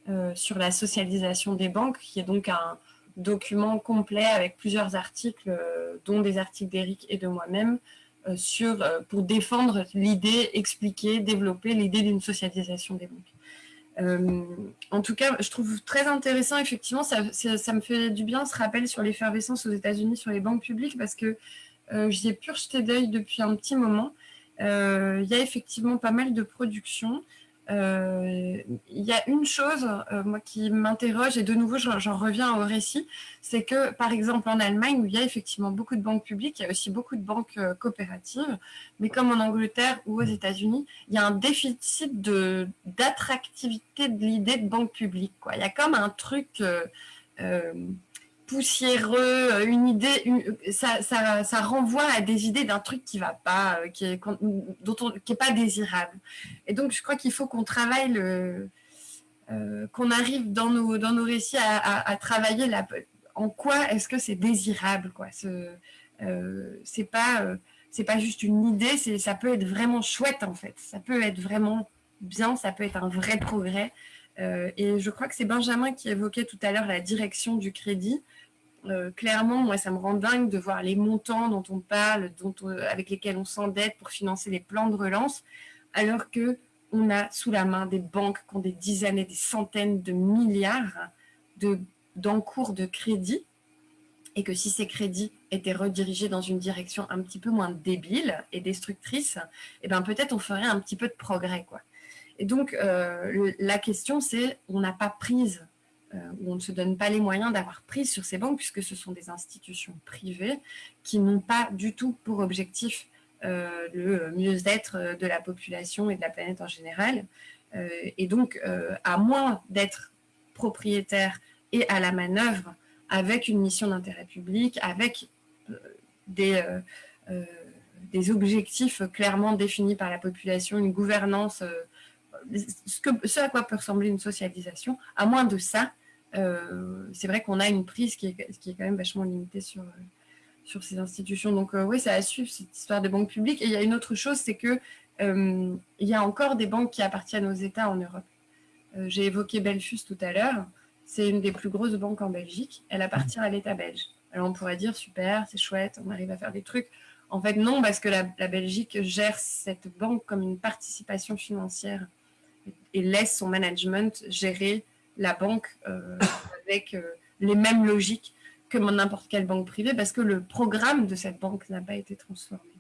euh, sur la socialisation des banques, qui est donc un document complet avec plusieurs articles, dont des articles d'Éric et de moi-même, pour défendre l'idée, expliquer, développer l'idée d'une socialisation des banques. Euh, en tout cas, je trouve très intéressant, effectivement, ça, me fait du bien ce rappel sur l'effervescence aux États-Unis sur les banques publiques parce que euh, j'y ai pu jeter d'œil depuis un petit moment. Euh, il y a effectivement pas mal de productions. Euh, il y a une chose, euh, moi, qui m'interroge, et de nouveau, j'en reviens au récit, c'est que, par exemple, en Allemagne, où il y a effectivement beaucoup de banques publiques, il y a aussi beaucoup de banques euh, coopératives, mais comme en Angleterre ou aux États-Unis, il y a un déficit d'attractivité de, l'idée de banque publique. Quoi. Il y a comme un truc poussiéreux, euh, une idée, ça, ça, ça, renvoie à des idées d'un truc qui va pas, euh, qui est, dont pas désirable. Et donc, je crois qu'il faut qu'on travaille le, euh, qu'on arrive dans nos, dans nos récits à, travailler la, en quoi est-ce que c'est désirable, quoi. Ce, c'est pas, c'est pas juste une idée, ça peut être vraiment chouette en fait. Ça peut être vraiment bien, ça peut être un vrai progrès. et je crois que c'est Benjamin qui évoquait tout à l'heure la direction du crédit. Euh, clairement, moi, ça me rend dingue de voir les montants dont on parle, dont avec lesquels on s'endette pour financer les plans de relance, alors que on a sous la main des banques qui ont des dizaines et des centaines de milliards d'encours de, de crédit, et que si ces crédits étaient redirigés dans une direction un petit peu moins débile et destructrice, eh ben peut-être on ferait un petit peu de progrès. Quoi. Et donc, euh, la question, c'est on n'a pas prise euh, où on ne se donne pas les moyens d'avoir prise sur ces banques, puisque ce sont des institutions privées qui n'ont pas du tout pour objectif euh, le mieux-être de la population et de la planète en général. Euh, et donc, à moins d'être propriétaire et à la manœuvre avec une mission d'intérêt public, avec des, objectifs clairement définis par la population, une gouvernance, ce, à quoi peut ressembler une socialisation, à moins de ça, euh, c'est vrai qu'on a une prise qui est, qui est, quand même vachement limitée sur, sur ces institutions. Donc euh, oui, ça a suivre cette histoire des banques publiques. Et il y a une autre chose, c'est que euh, il y a encore des banques qui appartiennent aux États en Europe. J'ai évoqué Belfus tout à l'heure. C'est une des plus grosses banques en Belgique. Elle appartient à l'État belge. Alors on pourrait dire super, c'est chouette, on arrive à faire des trucs. En fait, non, parce que la, Belgique gère cette banque comme une participation financière et laisse son management gérer la banque euh, avec euh, les mêmes logiques que n'importe quelle banque privée parce que le programme de cette banque n'a pas été transformé.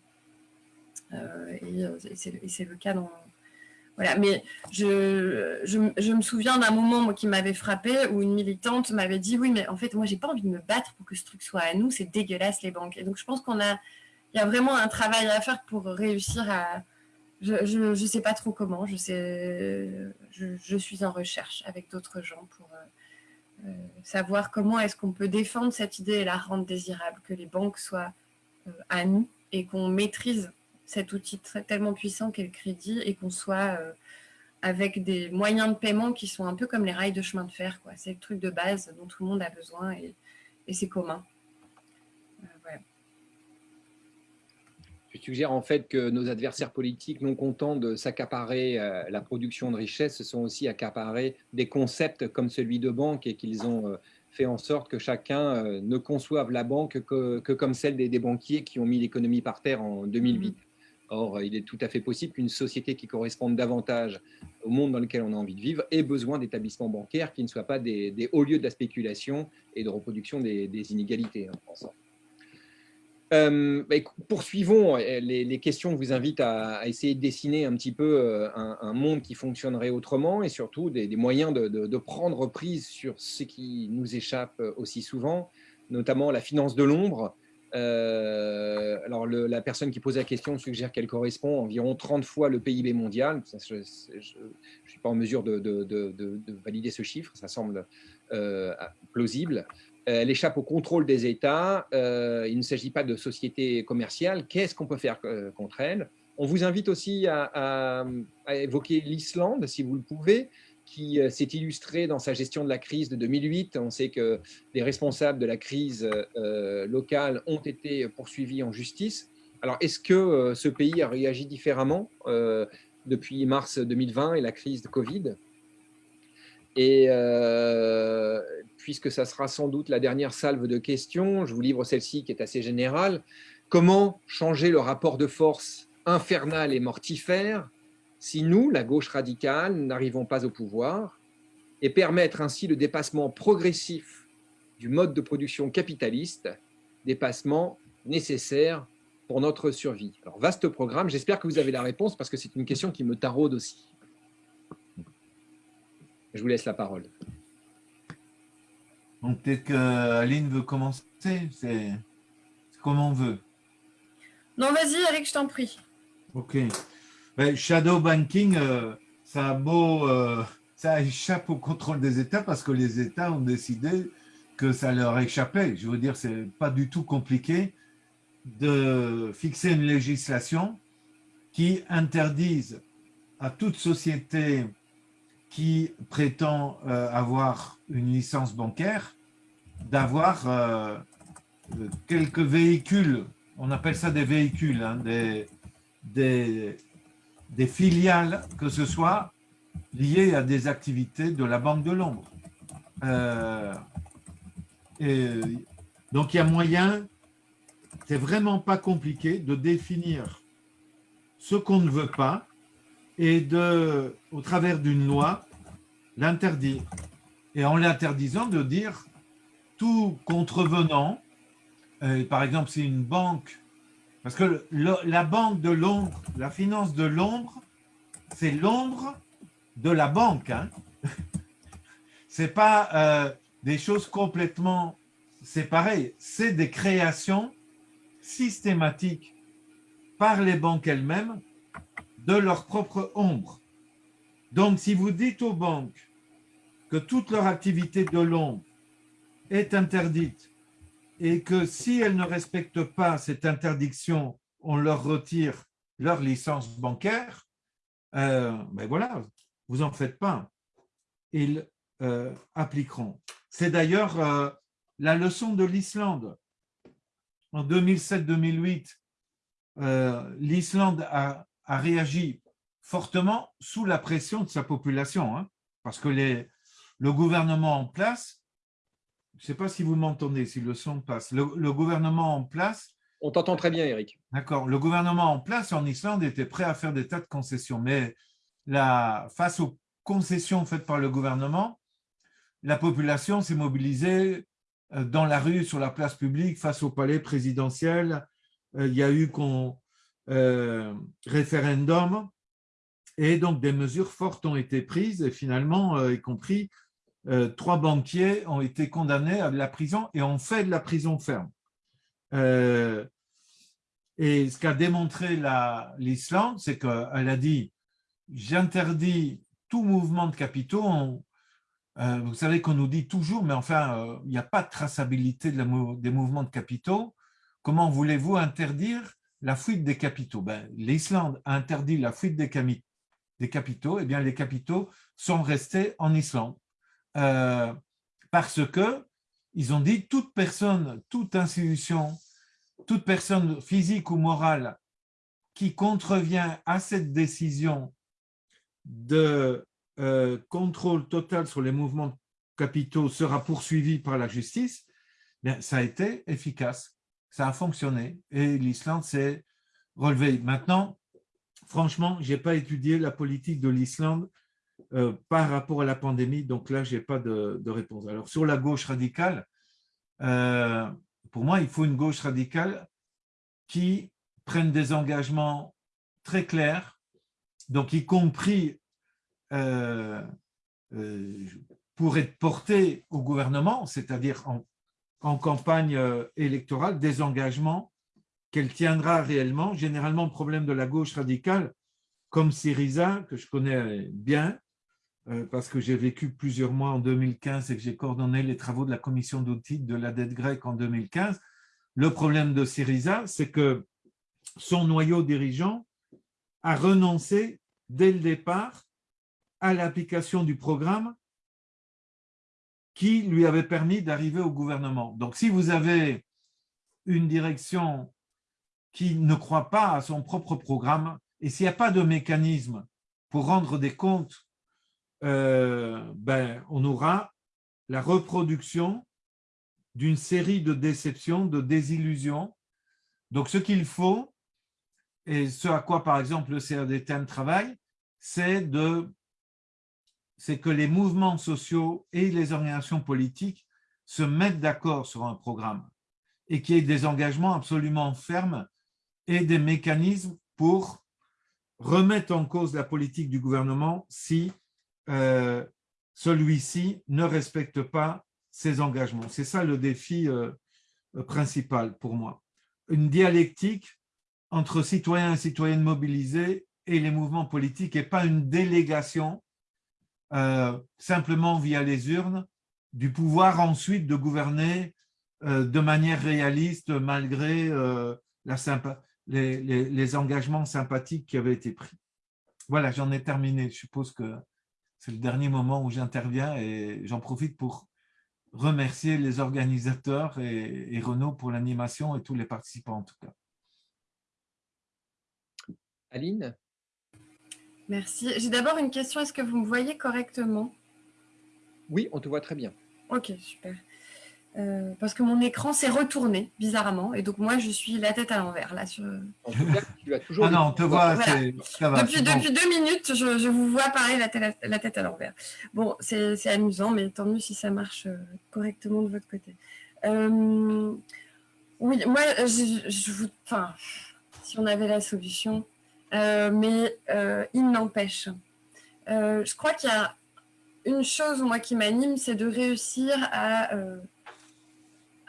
Euh, et, c'est le cas dans, voilà, mais je, je, me souviens d'un moment qui m'avait frappé où une militante m'avait dit oui, mais en fait, moi, j'ai pas envie de me battre pour que ce truc soit à nous, c'est dégueulasse les banques. Et donc, je pense qu'on a, il y a vraiment un travail à faire pour réussir à. Je ne sais pas trop comment, je, suis en recherche avec d'autres gens pour euh, euh, savoir comment est-ce qu'on peut défendre cette idée et la rendre désirable, que les banques soient euh, à nous et qu'on maîtrise cet outil tellement puissant qu'est le crédit et qu'on soit avec des moyens de paiement qui sont un peu comme les rails de chemin de fer. C'est le truc de base dont tout le monde a besoin et, c'est commun. Euh, Je suggère en fait que nos adversaires politiques, non contents de s'accaparer euh, la production de richesse, se sont aussi accaparés des concepts comme celui de banque et qu'ils ont fait en sorte que chacun ne conçoive la banque que, comme celle des, des, banquiers qui ont mis l'économie par terre en 2008. Or, il est tout à fait possible qu'une société qui corresponde davantage au monde dans lequel on a envie de vivre ait besoin d'établissements bancaires qui ne soient pas des, hauts lieux de la spéculation et de reproduction des, inégalités en France. Euh, bah, poursuivons les, questions vous invitent à, essayer de dessiner un petit peu euh, un, monde qui fonctionnerait autrement et surtout des, moyens de, prendre prise sur ce qui nous échappe aussi souvent, notamment la finance de l'ombre, euh, alors, la personne qui pose la question suggère qu'elle correspond environ 30 fois le PIB mondial. je ne suis pas en mesure de, valider ce chiffre, ça semble euh, plausible. Euh, elle échappe au contrôle des États. il ne s'agit pas de sociétés commerciales. Qu'est-ce qu'on peut faire contre elle? On vous invite aussi à évoquer l'Islande, si vous le pouvez qui euh, s'est illustré dans sa gestion de la crise de 2008. On sait que les responsables de la crise euh, locale ont été poursuivis en justice. Alors, est-ce que euh, ce pays a réagi différemment depuis mars 2020 et la crise de Covid? Et puisque ça sera sans doute la dernière salve de questions, je vous livre celle-ci qui est assez générale. Comment changer le rapport de force infernal et mortifère si nous, la gauche radicale, n'arrivons pas au pouvoir et permettre ainsi le dépassement progressif du mode de production capitaliste, dépassement nécessaire pour notre survie. Alors, vaste programme, j'espère que vous avez la réponse parce que c'est une question qui me taraude aussi. Je vous laisse la parole. Donc, peut-être qu'Aline veut commencer, c'est comme on veut. Non, vas-y, Eric, je t'en prie. Ok shadow banking, euh, ça beau, euh, ça échappe au contrôle des États parce que les États ont décidé que ça leur échappait. Je veux dire, c'est pas du tout compliqué de fixer une législation qui interdise à toute société qui prétend euh, avoir une licence bancaire d'avoir quelques véhicules, on appelle ça des véhicules, hein, des, filiales, que ce soit liées à des activités de la Banque de l'Ombre. Euh, donc, il y a moyen, c'est vraiment pas compliqué de définir ce qu'on ne veut pas et de, au travers d'une loi, l'interdire. Et en l'interdisant, de dire tout contrevenant, euh, par exemple, si une banque parce que la banque de l'ombre, la finance de l'ombre, c'est l'ombre de la banque. Hein. Ce n'est pas euh, des choses complètement séparées. C'est des créations systématiques par les banques elles-mêmes de leur propre ombre. Donc, si vous dites aux banques que toute leur activité de l'ombre est interdite et que si elles ne respectent pas cette interdiction, on leur retire leur licence bancaire, euh, ben voilà, vous en faites pas. Ils euh, appliqueront. C'est d'ailleurs euh, la leçon de l'Islande. En 2007-2008, l'Islande a, réagi fortement sous la pression de sa population, hein, parce que les, le gouvernement en place je ne sais pas si vous m'entendez, si le son passe. Le, gouvernement en place… On t'entend très bien, Eric. D'accord. Le gouvernement en place en Islande était prêt à faire des tas de concessions, mais la, face aux concessions faites par le gouvernement, la population s'est mobilisée dans la rue, sur la place publique, face au palais présidentiel. Il y a eu qu'on référendum et donc des mesures fortes ont été prises et finalement, y compris trois banquiers ont été condamnés à de la prison et ont fait de la prison ferme. Et ce qu'a démontré l'Islande, c'est qu'elle a dit « j'interdis tout mouvement de capitaux euh, vous savez qu'on nous dit toujours, mais enfin, euh, il n'y a pas de traçabilité de des mouvements de capitaux. Comment voulez-vous interdire la fuite des capitaux. Ben, L'Islande a interdit la fuite des, capitaux, eh bien les capitaux sont restés en Islande. Euh, parce que ils ont dit toute personne, toute institution toute personne physique ou morale qui contrevient à cette décision de euh, contrôle total sur les mouvements capitaux sera poursuivie par la justice, bien, ça a été efficace, ça a fonctionné et l'Islande s'est relevée. Maintenant, franchement, je n'ai pas étudié la politique de l'Islande euh, par rapport à la pandémie, donc là, je n'ai pas de, réponse. Alors, sur la gauche radicale, euh, pour moi, il faut une gauche radicale qui prenne des engagements très clairs, donc y compris euh, pour être porté au gouvernement, c'est-à-dire en, campagne euh, électorale, des engagements qu'elle tiendra réellement. Généralement, le problème de la gauche radicale, comme Syriza, que je connais bien, parce que j'ai vécu plusieurs mois en 2015 et que j'ai coordonné les travaux de la commission d'audit de la dette grecque en 2015. Le problème de Syriza, c'est que son noyau dirigeant a renoncé dès le départ à l'application du programme qui lui avait permis d'arriver au gouvernement. Donc, si vous avez une direction qui ne croit pas à son propre programme, et s'il n'y a pas de mécanisme pour rendre des comptes euh, ben, on aura la reproduction d'une série de déceptions, de désillusions. Donc, ce qu'il faut, et ce à quoi, par exemple, le CRDTM travaille, c'est de c'est que les mouvements sociaux et les organisations politiques se mettent d'accord sur un programme et qu'il y ait des engagements absolument fermes et des mécanismes pour remettre en cause la politique du gouvernement si euh, celui-ci ne respecte pas ses engagements. C'est ça le défi euh, principal pour moi. Une dialectique entre citoyens et citoyennes mobilisés et les mouvements politiques et pas une délégation euh, simplement via les urnes du pouvoir ensuite de gouverner de manière réaliste malgré les, les, engagements sympathiques qui avaient été pris. Voilà, j'en ai terminé. Je suppose que c'est le dernier moment où j'interviens et j'en profite pour remercier les organisateurs et, Renaud pour l'animation et tous les participants en tout cas. Aline? Merci. J'ai d'abord une question. Est-ce que vous me voyez correctement? Oui, on te voit très bien. Ok, super. Euh, parce que mon écran s'est retourné bizarrement et donc moi je suis la tête à l'envers là sur. En tout cas, tu as toujours. ah non, on te voit. depuis, depuis deux minutes, je, vous vois pareil la, tête, la tête à l'envers. Bon, c'est amusant, mais tant mieux si ça marche euh, correctement de votre côté. Euh, oui, moi, je, vous, enfin, si on avait la solution, mais il n'empêche. je crois qu'il y a une chose moi qui m'anime, c'est de réussir à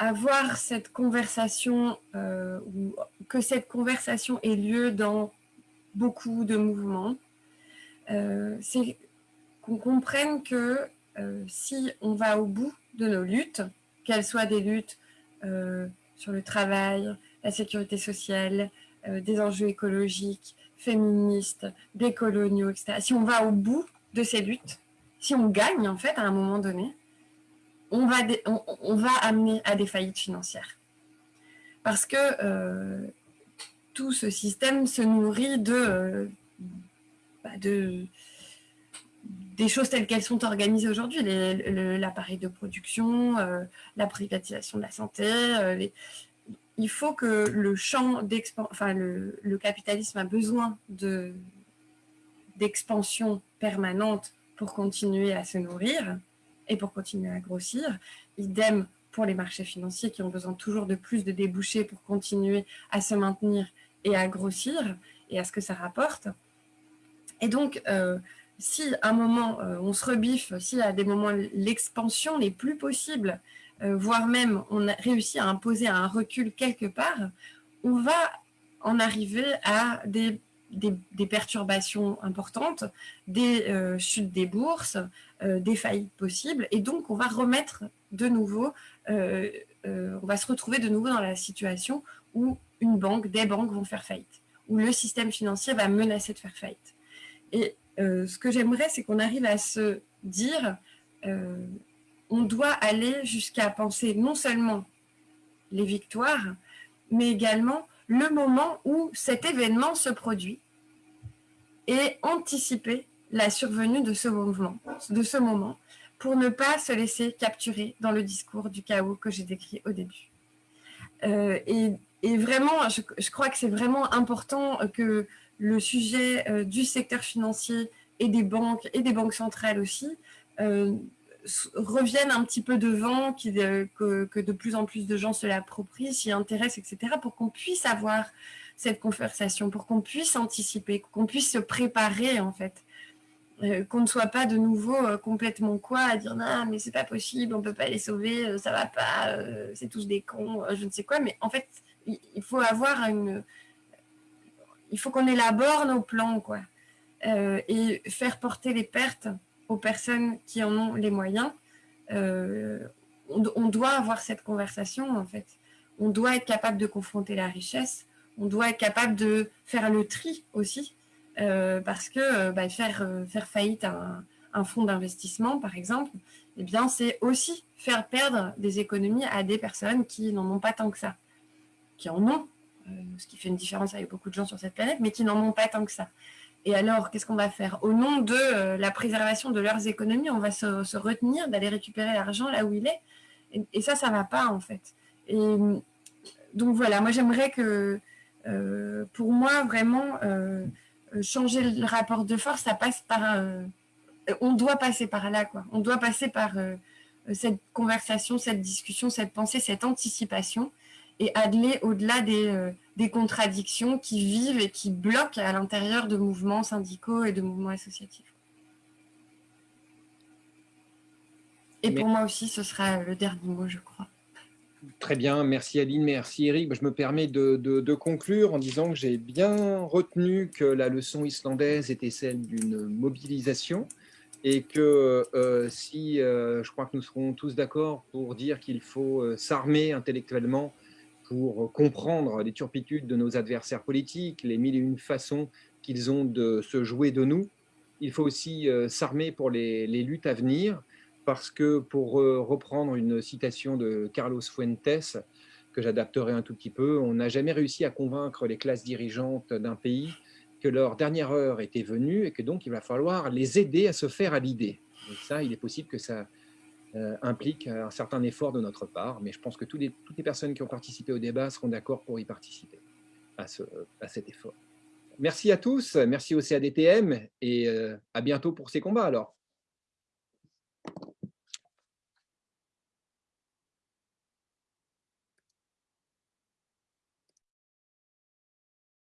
avoir cette conversation, euh, ou que cette conversation ait lieu dans beaucoup de mouvements, euh, c'est qu'on comprenne que euh, si on va au bout de nos luttes, qu'elles soient des luttes sur le travail, la sécurité sociale, des enjeux écologiques, féministes, décoloniaux, etc. Si on va au bout de ces luttes, si on gagne en fait à un moment donné, on va, amener à des faillites financières. Parce que euh, tout ce système se nourrit de, euh, bah, de des choses telles qu'elles sont organisées aujourd'hui, l'appareil de production, euh, la privatisation de la santé. Il faut que le champ d'expansion, enfin le, capitalisme a besoin d'expansion permanente pour continuer à se nourrir et pour continuer à grossir. Idem pour les marchés financiers qui ont besoin toujours de plus de débouchés pour continuer à se maintenir et à grossir et à ce que ça rapporte. Et donc, euh, si à un moment euh, on se rebiffe, si à des moments l'expansion n'est plus possible, voire même on a réussi à imposer un recul quelque part, on va en arriver à des, perturbations importantes, des chutes des bourses, des faillites possibles, et donc on va remettre de nouveau, on va se retrouver de nouveau dans la situation où une banque, des banques vont faire faillite, où le système financier va menacer de faire faillite. Et euh, ce que j'aimerais, c'est qu'on arrive à se dire, euh, on doit aller jusqu'à penser non seulement les victoires, mais également le moment où cet événement se produit et anticiper la survenue de ce mouvement, de ce moment, pour ne pas se laisser capturer dans le discours du chaos que j'ai décrit au début. Euh, et, vraiment, je, crois que c'est vraiment important que le sujet euh, du secteur financier et des banques, et des banques centrales aussi, euh, reviennent un petit peu devant, euh, que, que, de plus en plus de gens se l'approprient, s'y intéressent, etc., pour qu'on puisse avoir cette conversation, pour qu'on puisse anticiper, qu'on puisse se préparer, en fait. qu'on ne soit pas de nouveau complètement quoi, à dire « non, mais c'est pas possible, on peut pas les sauver, ça va pas, c'est tous des cons, je ne sais quoi », mais en fait, il faut avoir une il faut qu'on élabore nos plans, quoi. Euh, et faire porter les pertes aux personnes qui en ont les moyens. Euh, on, doit avoir cette conversation, en fait. On doit être capable de confronter la richesse. On doit être capable de faire le tri aussi. Euh, parce que bah, faire, faire faillite un, fonds d'investissement, par exemple, eh bien, c'est aussi faire perdre des économies à des personnes qui n'en ont pas tant que ça, qui en ont, euh, ce qui fait une différence avec beaucoup de gens sur cette planète, mais qui n'en ont pas tant que ça. Et alors, qu'est-ce qu'on va faire? Au nom de euh, la préservation de leurs économies, on va se, retenir d'aller récupérer l'argent là où il est. Et, ça, ça ne va pas, en fait. Et donc voilà, moi j'aimerais que, euh, pour moi, vraiment, changer le rapport de force, ça passe par... on doit passer par là, quoi. On doit passer par cette conversation, cette discussion, cette pensée, cette anticipation et aller au-delà des, euh, des, contradictions qui vivent et qui bloquent à l'intérieur de mouvements syndicaux et de mouvements associatifs. Et pour moi aussi, ce sera le dernier mot, je crois. Très bien, merci Aline, merci Eric. Je me permets de, de, conclure en disant que j'ai bien retenu que la leçon islandaise était celle d'une mobilisation et que euh, si euh, je crois que nous serons tous d'accord pour dire qu'il faut s'armer intellectuellement pour comprendre les turpitudes de nos adversaires politiques, les mille et une façons qu'ils ont de se jouer de nous. Il faut aussi euh, s'armer pour les, luttes à venir, parce que pour euh, reprendre une citation de Carlos Fuentes, que j'adapterai un tout petit peu, on n'a jamais réussi à convaincre les classes dirigeantes d'un pays que leur dernière heure était venue et que donc il va falloir les aider à se faire à l'idée. Ça, il est possible que ça euh, implique euh, un certain effort de notre part, mais je pense que toutes les, personnes qui ont participé au débat seront d'accord pour y participer, à, ce, à, cet effort. Merci à tous, merci au CADTM, et euh, à bientôt pour ces combats alors.